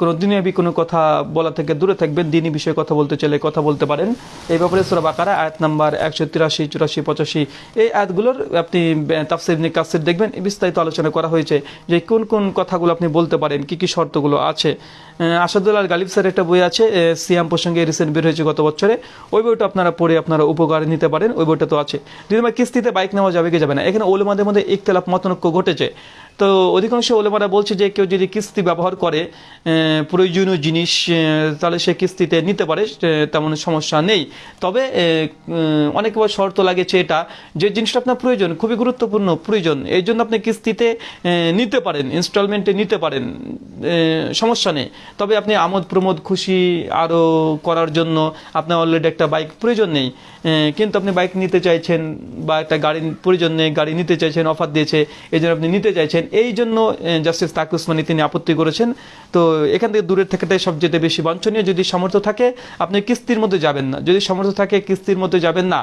কোনো দিনবি কোনো কথা বলা থেকে দূরে থাকবেন, দিনই বিষয়ে কথা বলতে চাইলে কথা বলতে পারেন। এই ব্যাপারে সুরা বাকারা, আয়াত নাম্বার একশো তিরাশি, চুরাশি, পঁচাশি, এই আয়াতগুলোর আপনি তাফসির কাসির দেখবেন, বিস্তারিত আলোচনা করা হয়েছে যে কোন কোন কথাগুলো আপনি বলতে পারেন, কি কি শর্তগুলো আছে। আসাদুল্লাহ গালিব স্যার একটা বই আছে সিয়াম প্রসঙ্গে রিসেন্ট বের হয়েছে গত বছরে। ওই বইটা আপনারা পড়ে আপনারা উপকার নিতে পারেন ওই বইটা তো আছে। নম্বর কিস্তিতে বাইক নেওয়া যাবে কি যাবে না? এখানে ওলেমাদের মধ্যে ইখতলাফ মতনৈক্য ঘটেছে। তো অধিকাংশ ওলেমারা বলছে যে কেউ যদি কিস্তি ব্যবহার করে প্রয়োজনীয় জিনিস তাহলে সে কিস্তিতে নিতে পারে তেমন সমস্যা নেই। তবে আহ, উম, অনেক বার শর্ত লাগেছে এটা যে জিনিসটা আপনার প্রয়োজন খুবই গুরুত্বপূর্ণ প্রয়োজন। এই জন্য আপনি কিস্তিতে নিতে পারেন ইনস্টলমেন্টে নিতে পারেন সমস্যা নেই। তবে আপনি আমোদ প্রমোদ খুশি আরও করার জন্য আপনার অলরেডি একটা বাইক প্রয়োজন নেই। কিন্তু আপনি বাইক নিতে চাইছেন বা একটা গাড়ি প্রয়োজন নেই, গাড়ি নিতে চাইছেন অফার দিয়েছে এই জন্য আপনি নিতে চাইছেন, এই জন্য জাস্টিস তাক উসমানী তিনি আপত্তি করেছেন। তো এখান থেকে দূরের থাকাটাই সবচেয়ে বেশি বাঞ্ছনীয়, যদি সামর্থ্য থাকে, আপনি কিস্তির মধ্যে যাবেন না। যদি সামর্থ্য থাকে, কিস্তির মধ্যে যাবেন না।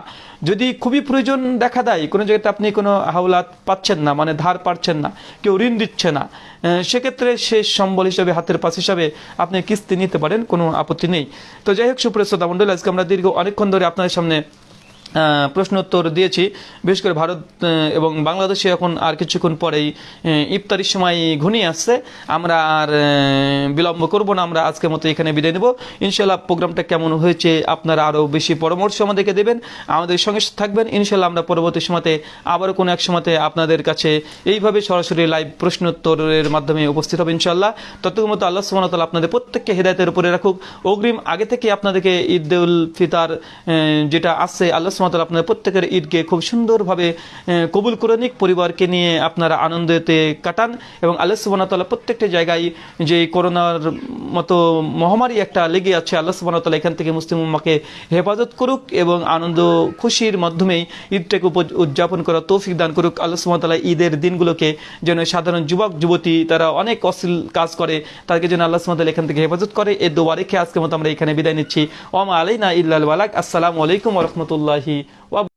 যদি খুবই প্রয়োজন দেখা দেয়, কোনো জায়গাতে আপনি কোনো হাওলাত পাচ্ছেন না মানে ধার পাচ্ছেন না, কেউ ঋণ দিচ্ছে না সেক্ষেত্রে শেষ সম্বল হিসাবে, হাতের পাশ হিসাবে আপনি কিস্তি নিতে পারেন, কোনো আপত্তি নেই। তো যাই হোক, সুপ্রিয় শ্রোতা মণ্ডল, আজকে আমরা দীর্ঘ অনেকক্ষণ ধরে আপনাদের সামনে প্রশ্ন উত্তর দিয়েছি। বিশেষ করে ভারত এবং বাংলাদেশে এখন আর কিছুক্ষণ পরেই ইফতারির সময় ঘনিয়ে আসছে। আমরা আর বিলম্ব করব না, আমরা আজকের মতো এখানে বিদায় নেব। ইনশাল্লাহ প্রোগ্রামটা কেমন হয়েছে আপনারা আরও বেশি পরামর্শ আমাদেরকে দেবেন। আমাদের সঙ্গে থাকবেন। ইনশাল্লাহ আমরা পরবর্তী সময়তে আবারও কোনো এক সময়তে আপনাদের কাছে এইভাবে সরাসরি লাইভ প্রশ্ন উত্তরের মাধ্যমে উপস্থিত হবে ইনশাল্লাহ ততক্ষণ মতো আল্লাহ ওয়া আপনাদের প্রত্যেককে হেদায়তের উপরে রাখুক। অগ্রিম আগে থেকে আপনাদেরকে ঈদ ফিতার যেটা আসছে আল্লাহ ওয়া আপনাদের প্রত্যেকের ঈদকে খুব সুন্দরভাবে কবুল করে নিক, পরিবারকে নিয়ে আপনারা আনন্দেতে কাটান এবং আল্লাহ তাআলা প্রত্যেকটা জায়গায় যে করোনার মতো মহামারী একটা লেগে আছে, আল্লাহ তাআলা এখান থেকে মুসলিম উম্মাকে হেফাজত করুক এবং আনন্দ খুশির মাধ্যমেই ঈদটাকে উদযাপন করা তৌফিক দান করুক। আল্লাহ তাআলা ঈদের দিনগুলোকে যেন সাধারণ যুবক, যুবতী তারা অনেক অশ্লীল কাজ করে, তাদেরকে যেন আল্লাহ তাআলা এখান থেকে হেফাজত করে। এই দোয়া রেখে আজকের মতো আমরা এখানে বিদায় নিচ্ছি। ওমা আলাইনা ইল্লাল ওয়ালাক আসসালামু আলাইকুম রাহমাতুল্লাহি ওয়া